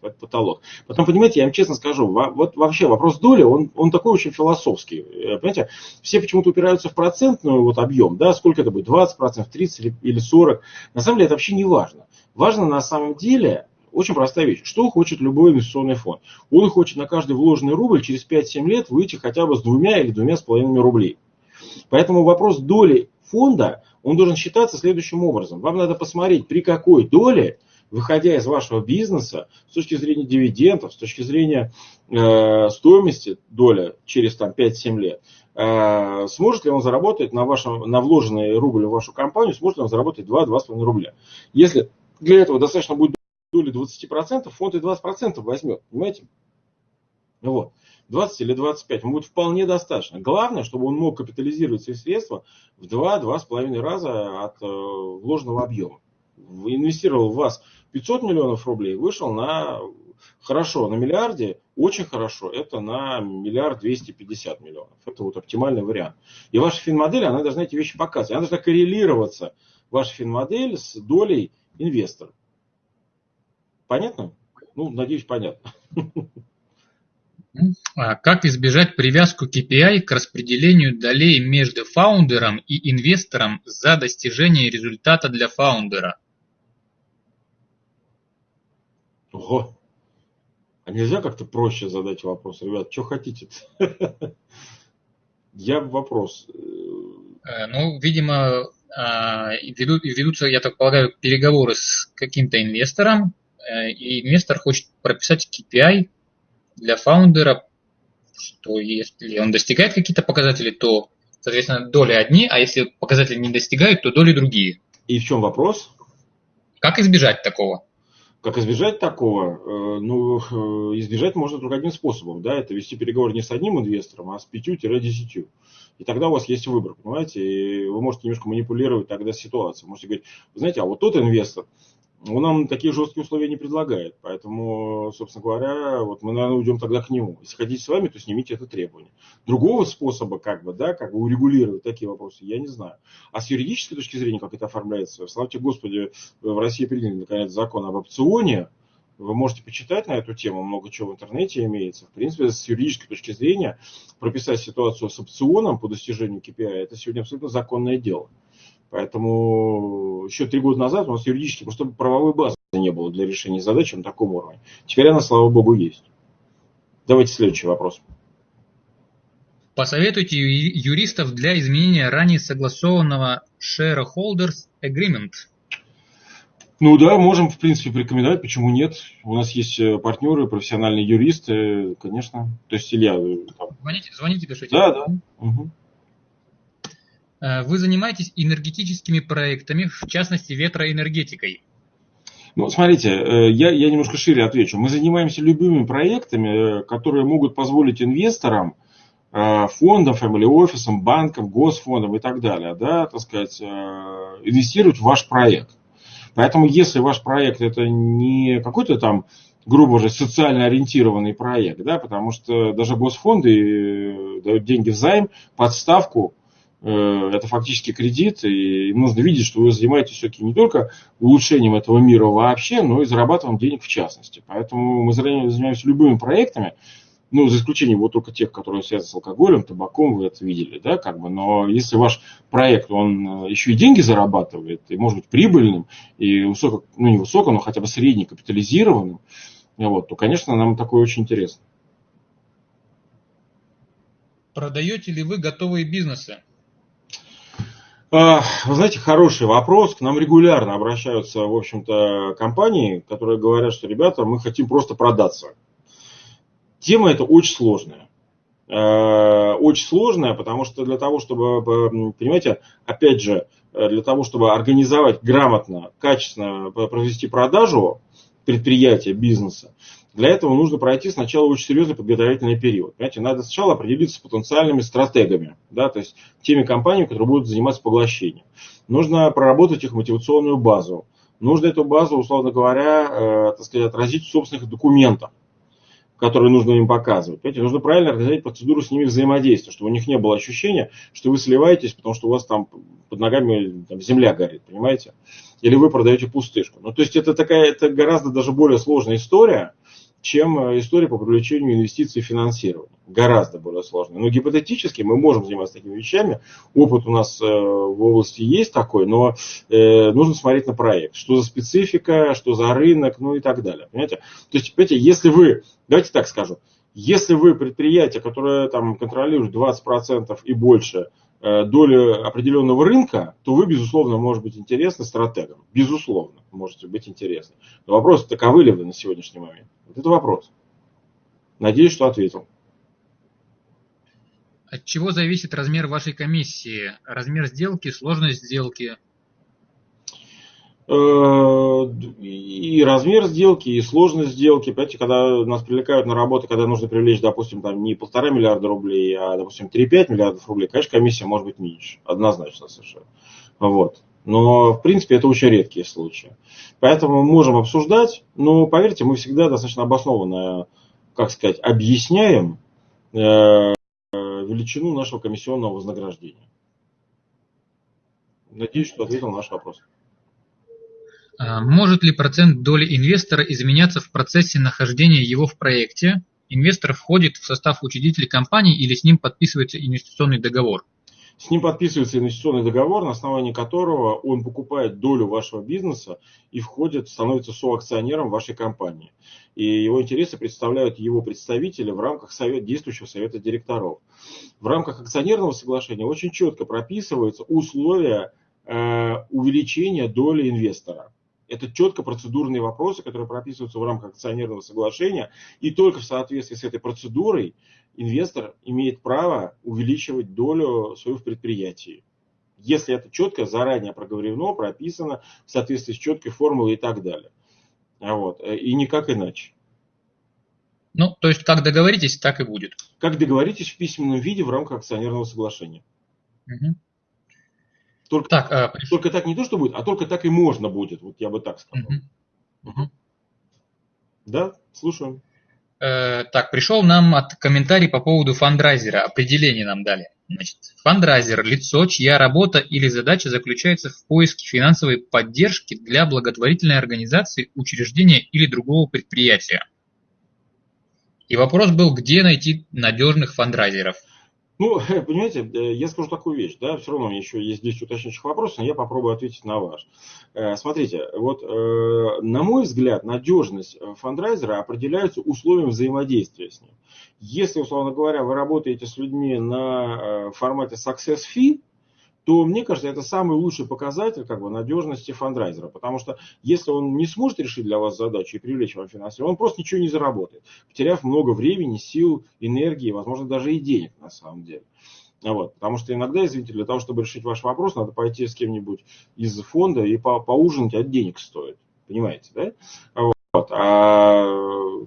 Это потолок. Потом, понимаете, я вам честно скажу, вот вообще вопрос доли, он, он такой очень философский. Э, понимаете, все почему-то упираются в процентную вот объем, да, сколько это будет, 20%, 30% или 40%. На самом деле это вообще не важно. Важно на самом деле очень простая вещь. Что хочет любой инвестиционный фонд? Он хочет на каждый вложенный рубль через 5-7 лет выйти хотя бы с двумя или двумя с половиной рублей. Поэтому вопрос доли фонда, он должен считаться следующим образом. Вам надо посмотреть, при какой доле, выходя из вашего бизнеса, с точки зрения дивидендов, с точки зрения э, стоимости доля через там, 5-7 лет, э, сможет ли он заработать на, вашем, на вложенный рубль в вашу компанию, сможет ли он заработать 2-2,5 рубля. Если для этого достаточно будет доли 20%, фонд и 20% возьмет, понимаете? Вот. 20 или 25 ему будет вполне достаточно. Главное, чтобы он мог капитализировать свои средства в 2-2,5 раза от э, вложенного объема. Инвестировал в вас 500 миллионов рублей, вышел на хорошо, на миллиарде, очень хорошо, это на миллиард 250 миллионов. Это вот оптимальный вариант. И ваша финмодель, она должна эти вещи показывать. Она должна коррелироваться, ваша финмодель, с долей инвестор. Понятно? Ну, надеюсь, понятно. А как избежать привязку KPI к распределению долей между фаундером и инвестором за достижение результата для фаундера? Ого. А нельзя как-то проще задать вопрос? Ребят, что хотите? -то? Я вопрос. Э, ну, видимо, а, ведут, ведутся, я так полагаю, переговоры с каким-то инвестором, э, и инвестор хочет прописать KPI для фаундера, что если он достигает какие-то показатели, то, соответственно, доли одни, а если показатели не достигают, то доли другие. И в чем вопрос? Как избежать такого? Как избежать такого? Э, ну, э, избежать можно только одним способом. Да? Это вести переговоры не с одним инвестором, а с пятью-десятью. И тогда у вас есть выбор, понимаете? И вы можете немножко манипулировать тогда ситуацией. Можете говорить, вы знаете, а вот тот инвестор, он нам такие жесткие условия не предлагает. Поэтому, собственно говоря, вот мы, наверное, уйдем тогда к нему. Если хотите с вами, то снимите это требование. Другого способа, как бы, да, как бы урегулировать такие вопросы, я не знаю. А с юридической точки зрения, как это оформляется, славьте Господи, в России приняли, наконец, закон об опционе. Вы можете почитать на эту тему, много чего в интернете имеется. В принципе, с юридической точки зрения прописать ситуацию с опционом по достижению KPI, это сегодня абсолютно законное дело. Поэтому еще три года назад у нас юридически просто правовой базы не было для решения задачи на таком уровне. Теперь она, слава богу, есть. Давайте следующий вопрос. Посоветуйте юристов для изменения ранее согласованного Shareholders Agreement. Ну да, можем, в принципе, порекомендовать, почему нет. У нас есть э, партнеры, профессиональные юристы, конечно. То есть Илья... Э, там... Звоните, звоните, пишите. Да, да. Угу. Вы занимаетесь энергетическими проектами, в частности ветроэнергетикой. Ну, смотрите, я, я немножко шире отвечу. Мы занимаемся любыми проектами, которые могут позволить инвесторам, фондам, family офисам, банкам, госфондам и так далее, да, так сказать, инвестировать в ваш проект. Поэтому, если ваш проект это не какой-то там, грубо говоря, социально ориентированный проект, да, потому что даже госфонды дают деньги в займ под Э, это фактически кредит, и нужно видеть, что вы занимаетесь все-таки не только улучшением этого мира вообще, но и зарабатыванием денег в частности. Поэтому мы занимаемся любыми проектами, ну, за исключением вот только тех, которые связаны с алкоголем, табаком, вы это видели, да, как бы, но если ваш проект, он э, еще и деньги зарабатывает, и может быть прибыльным, и высоко, ну, не высоко, но хотя бы средне капитализированным, вот, то, конечно, нам такое очень интересно. Продаете ли вы готовые бизнесы? А, вы знаете, хороший вопрос. К нам регулярно обращаются, в общем-то, компании, которые говорят, что, ребята, мы хотим просто продаться. Тема эта очень сложная. А, очень сложная, потому что для того, чтобы, понимаете, опять же, для того, чтобы организовать грамотно, качественно провести продажу предприятия, бизнеса, для этого нужно пройти сначала очень серьезный подготовительный период. Понимаете, надо сначала определиться с потенциальными стратегами, да, то есть теми компаниями, которые будут заниматься поглощением. Нужно проработать их мотивационную базу. Нужно эту базу, условно говоря, э, так сказать, отразить в собственных документах которые нужно им показывать. Понимаете, нужно правильно организовать процедуру с ними взаимодействия, чтобы у них не было ощущения, что вы сливаетесь, потому что у вас там под ногами там, земля горит, понимаете? Или вы продаете пустышку. Ну, то есть это такая, это гораздо даже более сложная история, чем э, история по привлечению инвестиций и финансирования. Гораздо более сложная. Но гипотетически мы можем заниматься такими вещами. Опыт у нас э, в области есть такой, но э, нужно смотреть на проект. Что за специфика, что за рынок, ну и так далее. Понимаете? То есть, понимаете, если вы, давайте так скажу, если вы предприятие, которое там контролирует 20% и больше долю определенного рынка, то вы, безусловно, может быть интересны стратегам. Безусловно, можете быть интересны. Но вопрос, таковы ли вы на сегодняшний момент? Вот это вопрос. Надеюсь, что ответил. От чего зависит размер вашей комиссии? Размер сделки, сложность сделки? Э, и размер сделки, и сложность сделки. Понимаете, когда нас привлекают на работу, когда нужно привлечь, допустим, там не полтора миллиарда рублей, а, допустим, 3-5 миллиардов рублей, конечно, комиссия может быть меньше. Однозначно совершенно. Вот. Но, в принципе, это очень редкие случаи. Поэтому мы можем обсуждать, но, поверьте, мы всегда достаточно обоснованно, как сказать, объясняем э, величину нашего комиссионного вознаграждения. Надеюсь, что ответил на наш вопрос. А, может ли процент доли инвестора изменяться в процессе нахождения его в проекте? Инвестор входит в состав учредителей компании или с ним подписывается инвестиционный договор? С ним подписывается инвестиционный договор, на основании которого он покупает долю вашего бизнеса и входит, становится соакционером вашей компании. И его интересы представляют его представители в рамках совет, действующего совета директоров. В рамках акционерного соглашения очень четко прописываются условия э, увеличения доли инвестора. Это четко процедурные вопросы, которые прописываются в рамках акционерного соглашения. И только в соответствии с этой процедурой инвестор имеет право увеличивать долю свою в предприятии. Если это четко, заранее проговорено, прописано в соответствии с четкой формулой и так далее. Вот. И никак иначе. Ну, то есть, как договоритесь, так и будет. Как договоритесь в письменном виде в рамках акционерного соглашения. Угу. Только, так, а, только так не то, что будет, а только так и можно будет. Вот я бы так сказал. Угу. Угу. Да, слушаем. Э, так, пришел нам от комментарий по поводу фандрайзера. Определение нам дали. Значит, фандрайзер – лицо, чья работа или задача заключается в поиске финансовой поддержки для благотворительной организации, учреждения или другого предприятия. И вопрос был, где найти надежных фандрайзеров – ну, понимаете, э, я скажу такую вещь, да, все равно еще есть 10 уточняющих вопросов, но я попробую ответить на ваш. Э, смотрите, вот э, на мой взгляд, надежность фандрайзера определяется условием взаимодействия с ним. Если, условно говоря, вы работаете с людьми на формате success fee, то, мне кажется, это самый лучший показатель как бы, надежности фандрайзера. Потому что если он не сможет решить для вас задачу и привлечь вам финансирование, он просто ничего не заработает, потеряв много времени, сил, энергии, возможно, даже и денег на самом деле. Вот, потому что иногда, извините, для того, чтобы решить ваш вопрос, надо пойти с кем-нибудь из фонда и по поужинать, от денег стоит. Понимаете, да? Вот. А,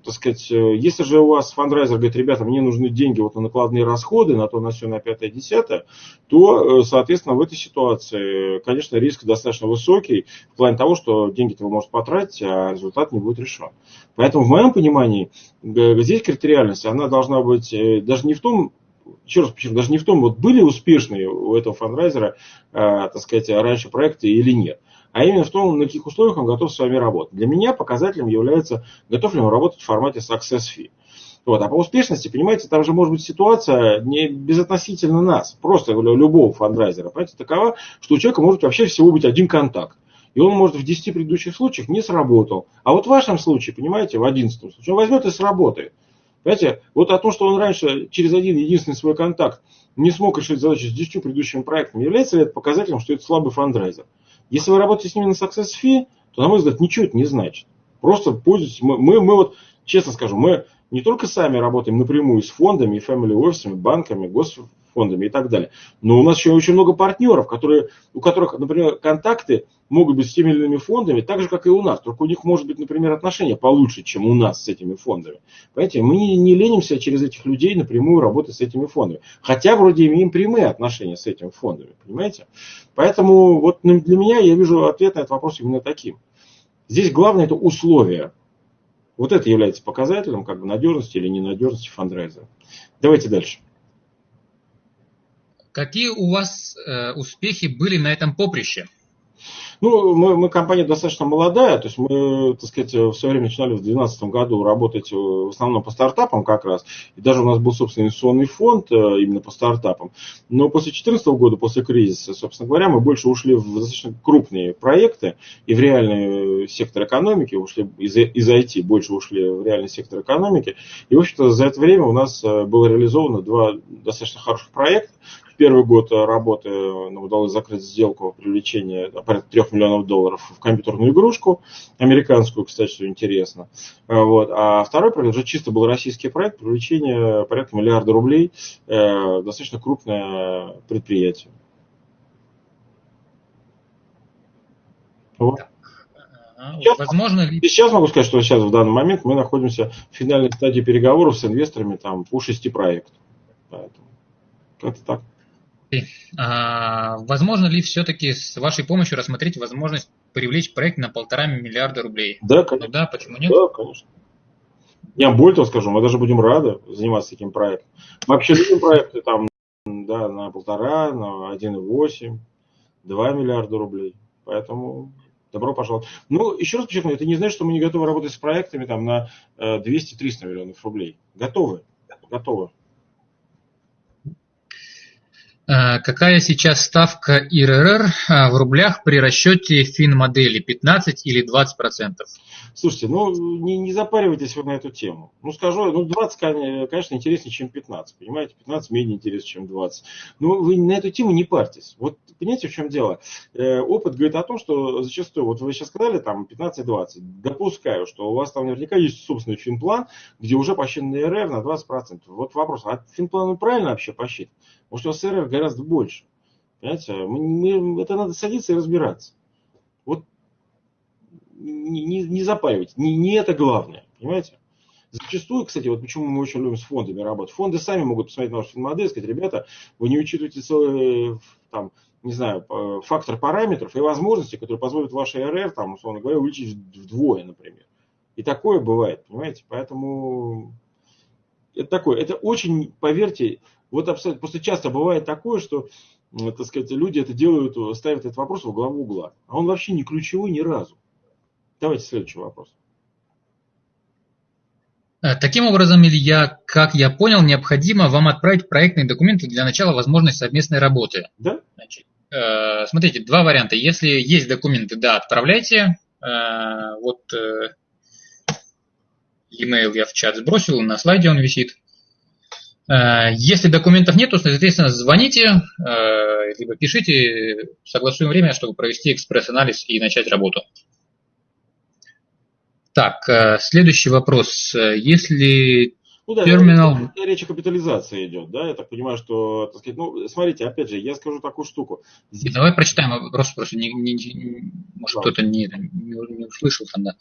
так сказать, если же у вас фандрайзер говорит, ребята, мне нужны деньги вот на накладные расходы, на то, на все, на пятое, десятое, то, соответственно, в этой ситуации, конечно, риск достаточно высокий в плане того, что деньги-то вы можете потратить, а результат не будет решен. Поэтому, в моем понимании, здесь критериальность, она должна быть э, даже не в том, еще раз почему, даже не в том, вот были успешные у этого фандрайзера, э, так сказать, раньше проекты или нет а именно в том, на каких условиях он готов с вами работать. Для меня показателем является, готов ли он работать в формате success fee. Вот. А по успешности, понимаете, там же может быть ситуация не безотносительно нас, просто любого фандрайзера. Понимаете, такова, что у человека может вообще всего быть один контакт. И он может в 10 предыдущих случаях не сработал. А вот в вашем случае, понимаете, в 11 случае, он возьмет и сработает. Понимаете, вот о том, что он раньше через один единственный свой контакт не смог решить задачу с 10 предыдущими проектами, является ли это показателем, что это слабый фандрайзер? Если вы работаете с ними на success fee, то, на мой взгляд, ничего это не значит. Просто пользуйтесь. Мы, мы, мы вот, честно скажу, мы не только сами работаем напрямую с фондами, family офисами, банками, госфондами и так далее, но у нас еще очень много партнеров, которые, у которых, например, контакты могут быть с теми или иными фондами, так же, как и у нас. Только у них может быть, например, отношения получше, чем у нас с этими фондами. Понимаете, мы не, не ленимся через этих людей напрямую работать с этими фондами. Хотя вроде имеем прямые отношения с этими фондами. Понимаете? Поэтому вот для меня я вижу ответ на этот вопрос именно таким. Здесь главное это условия. Вот это является показателем как бы надежности или ненадежности фандрайзера. Давайте дальше. Какие у вас э, успехи были на этом поприще? Ну, мы, мы компания достаточно молодая, то есть мы, так сказать, в свое время начинали в 2012 году работать э, в основном по стартапам как раз, и даже у нас был, собственно, инвестиционный фонд э, именно по стартапам. Но после 2014 года, после кризиса, собственно говоря, мы больше ушли в достаточно крупные проекты и в реальный сектор экономики, ушли из, из IT, больше ушли в реальный сектор экономики. И, в общем-то, за это время у нас э, было реализовано два достаточно хороших проекта первый год работы нам удалось закрыть сделку привлечения порядка 3 миллионов долларов в компьютерную игрушку, американскую, кстати, что интересно. А, вот. А второй проект уже чисто был российский проект, привлечение порядка миллиарда рублей, э, достаточно крупное предприятие. Вот. Сейчас, Возможно ли... Сейчас могу сказать, что сейчас в данный момент мы находимся в финальной стадии переговоров с инвесторами там, по шести проектам. Поэтому как-то так. А, возможно ли все-таки с вашей помощью рассмотреть возможность привлечь проект на полтора миллиарда рублей? Да, конечно. Ну, да, почему нет? Да, конечно. Я более того скажу, мы даже будем рады заниматься таким проектом. Мы вообще любим проекты там да, на полтора, на 1,8, 2 миллиарда рублей. Поэтому добро пожаловать. Ну, еще раз подчеркну, это не значит, что мы не готовы работать с проектами там, на 200-300 э, миллионов рублей. Готовы. Готовы. Э, какая сейчас ставка ИРР э, в рублях при расчете фин-модели 15 или 20 процентов? Слушайте, ну не, не запаривайтесь вы на эту тему. Ну скажу, ну 20, конечно, интереснее, чем 15. Понимаете, 15 менее интересно, чем 20. Но вы на эту тему не парьтесь. Вот понимаете, в чем дело? Э, опыт говорит о том, что зачастую, вот вы сейчас сказали там 15-20. Допускаю, что у вас там наверняка есть собственный финплан, где уже посчитан ИРР на 20%. Вот вопрос, а финплан правильно вообще посчитан? Потому что ИРР гораздо больше. Понимаете, мы, мы, это надо садиться и разбираться. Вот не, не, не запаривайте, не, не это главное, понимаете? Зачастую, кстати, вот почему мы очень любим с фондами работать. Фонды сами могут посмотреть на вашу модель и сказать, ребята, вы не учитываете целый, там, не знаю, фактор параметров и возможностей, которые позволят ваш РР, там, условно говоря, увеличить вдвое, например. И такое бывает, понимаете? Поэтому это такое, это очень, поверьте, вот абсолютно, просто часто бывает такое, что, так сказать, люди это делают, ставят этот вопрос во главу угла. А он вообще не ключевой ни разу. Давайте следующий вопрос. Э, таким образом, Илья, как я понял, необходимо вам отправить проектные документы для начала возможности совместной работы. Да. Значит, э, смотрите, два варианта. Если есть документы, да, отправляйте. Э, вот э, e-mail я в чат сбросил, на слайде он висит. Э, если документов нет, то, соответственно, звоните, э, либо пишите, согласуем время, чтобы провести экспресс-анализ и начать работу. Так, э, следующий вопрос. Если Ну да, терминал. речь о капитализации идет, да, я так понимаю, что, так сказать, ну, смотрите, опять же, я скажу такую штуку. Здесь... Давай прочитаем вопрос, просто не, не, не, может да. кто-то не, не, не услышал там, да.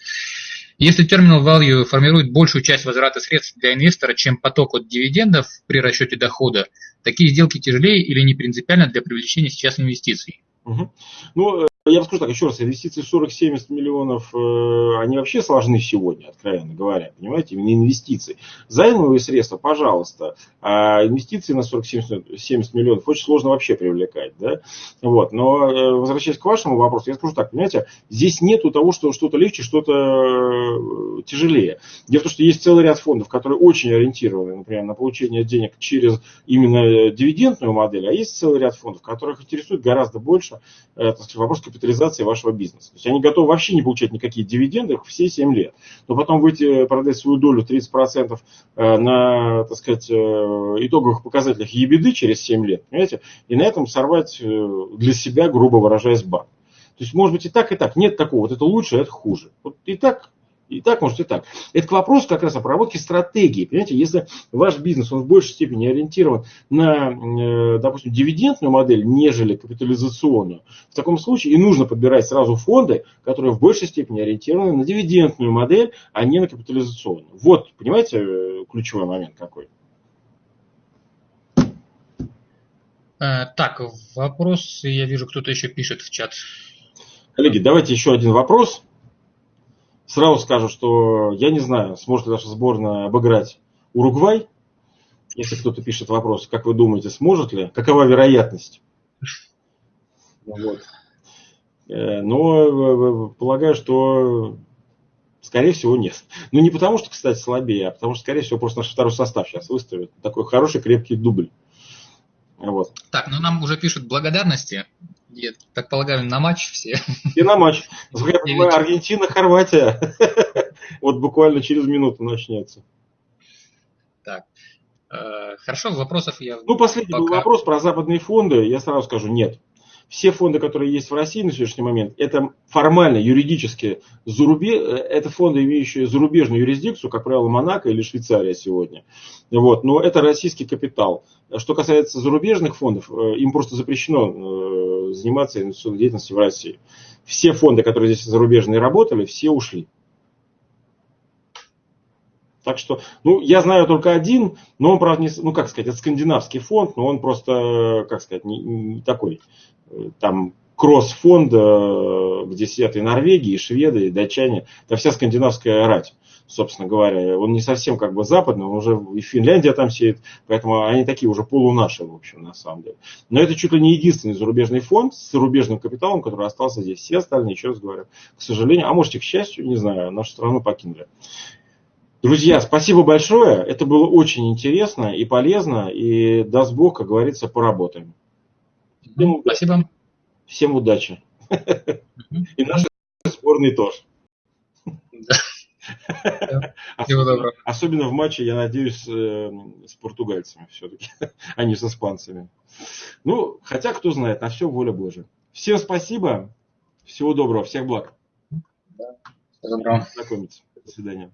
Если терминал value формирует большую часть возврата средств для инвестора, чем поток от дивидендов при расчете дохода, такие сделки тяжелее или не принципиально для привлечения сейчас инвестиций? Угу. Ну, я бы скажу так, еще раз, инвестиции 40-70 миллионов, э, они вообще сложны сегодня, откровенно говоря, понимаете, именно инвестиции. Займовые средства, пожалуйста, а инвестиции на 40-70 миллионов очень сложно вообще привлекать, да, вот, но э, возвращаясь к вашему вопросу, я скажу так, понимаете, здесь нету того, что что-то легче, что-то э, тяжелее. Дело в том, что есть целый ряд фондов, которые очень ориентированы, например, на получение денег через именно дивидендную модель, а есть целый ряд фондов, которых интересует гораздо больше, так сказать, вопрос капитализации вашего бизнеса. То есть они готовы вообще не получать никакие дивиденды все 7 лет. Но потом выйти продать свою долю 30% э, на, так сказать, э, итоговых показателях ебеды через 7 лет, понимаете, и на этом сорвать э, для себя, грубо выражаясь, банк. То есть, может быть, и так, и так. Нет такого, вот это лучше, это хуже. Вот и так и так, может и так. Это к вопросу как раз о проработке стратегии. Понимаете, если ваш бизнес, он в большей степени ориентирован на, э, допустим, дивидендную модель, нежели капитализационную, в таком случае и нужно подбирать сразу фонды, которые в большей степени ориентированы на дивидендную модель, а не на капитализационную. Вот, понимаете, э, ключевой момент какой. Э, так, вопрос, я вижу, кто-то еще пишет в чат. Коллеги, давайте еще один вопрос. Сразу скажу, что я не знаю, сможет ли наша сборная обыграть Уругвай. Если кто-то пишет вопрос, как вы думаете, сможет ли? Какова вероятность? Вот. Э, но э, полагаю, что скорее всего нет. Ну не потому, что, кстати, слабее, а потому что, скорее всего, просто наш второй состав сейчас выставит. Такой хороший крепкий дубль. Вот. Так, ну нам уже пишут благодарности. Я так полагаю, на матч все. И на матч. Аргентина, Хорватия. Вот буквально через минуту начнется. Так. Э, хорошо, вопросов я... Ну, последний был вопрос про западные фонды. Я сразу скажу, нет все фонды, которые есть в России на сегодняшний момент, это формально, юридически, зарубе... это фонды, имеющие зарубежную юрисдикцию, как правило, Монако или Швейцария сегодня. Вот. Но это российский капитал. Что касается зарубежных фондов, э, им просто запрещено э, заниматься инвестиционной деятельностью в России. Все фонды, которые здесь зарубежные работали, все ушли. Так что, ну, я знаю только один, но он, правда, не, ну, как сказать, это скандинавский фонд, но он просто, как сказать, не, не такой там кросс-фонд, где сидят и Норвегии, и шведы, и датчане, это вся скандинавская рать, собственно говоря. Он не совсем как бы западный, он уже и Финляндия там сидит, поэтому они такие уже полунаши, в общем, на самом деле. Но это чуть ли не единственный зарубежный фонд с зарубежным капиталом, который остался здесь. Все остальные, еще раз говорю, к сожалению, а может и к счастью, не знаю, нашу страну покинули. Друзья, спасибо большое. Это было очень интересно и полезно. И даст Бог, как говорится, поработаем. Всем Спасибо. Всем удачи. И наши сборные тоже. Особенно, особенно в матче, я надеюсь, э, с португальцами все-таки, а не с испанцами. Ну, хотя, кто знает, на все воля Божия. Всем спасибо, всего доброго, всех благ. Да. Всего доброго. Знакомиться. До свидания.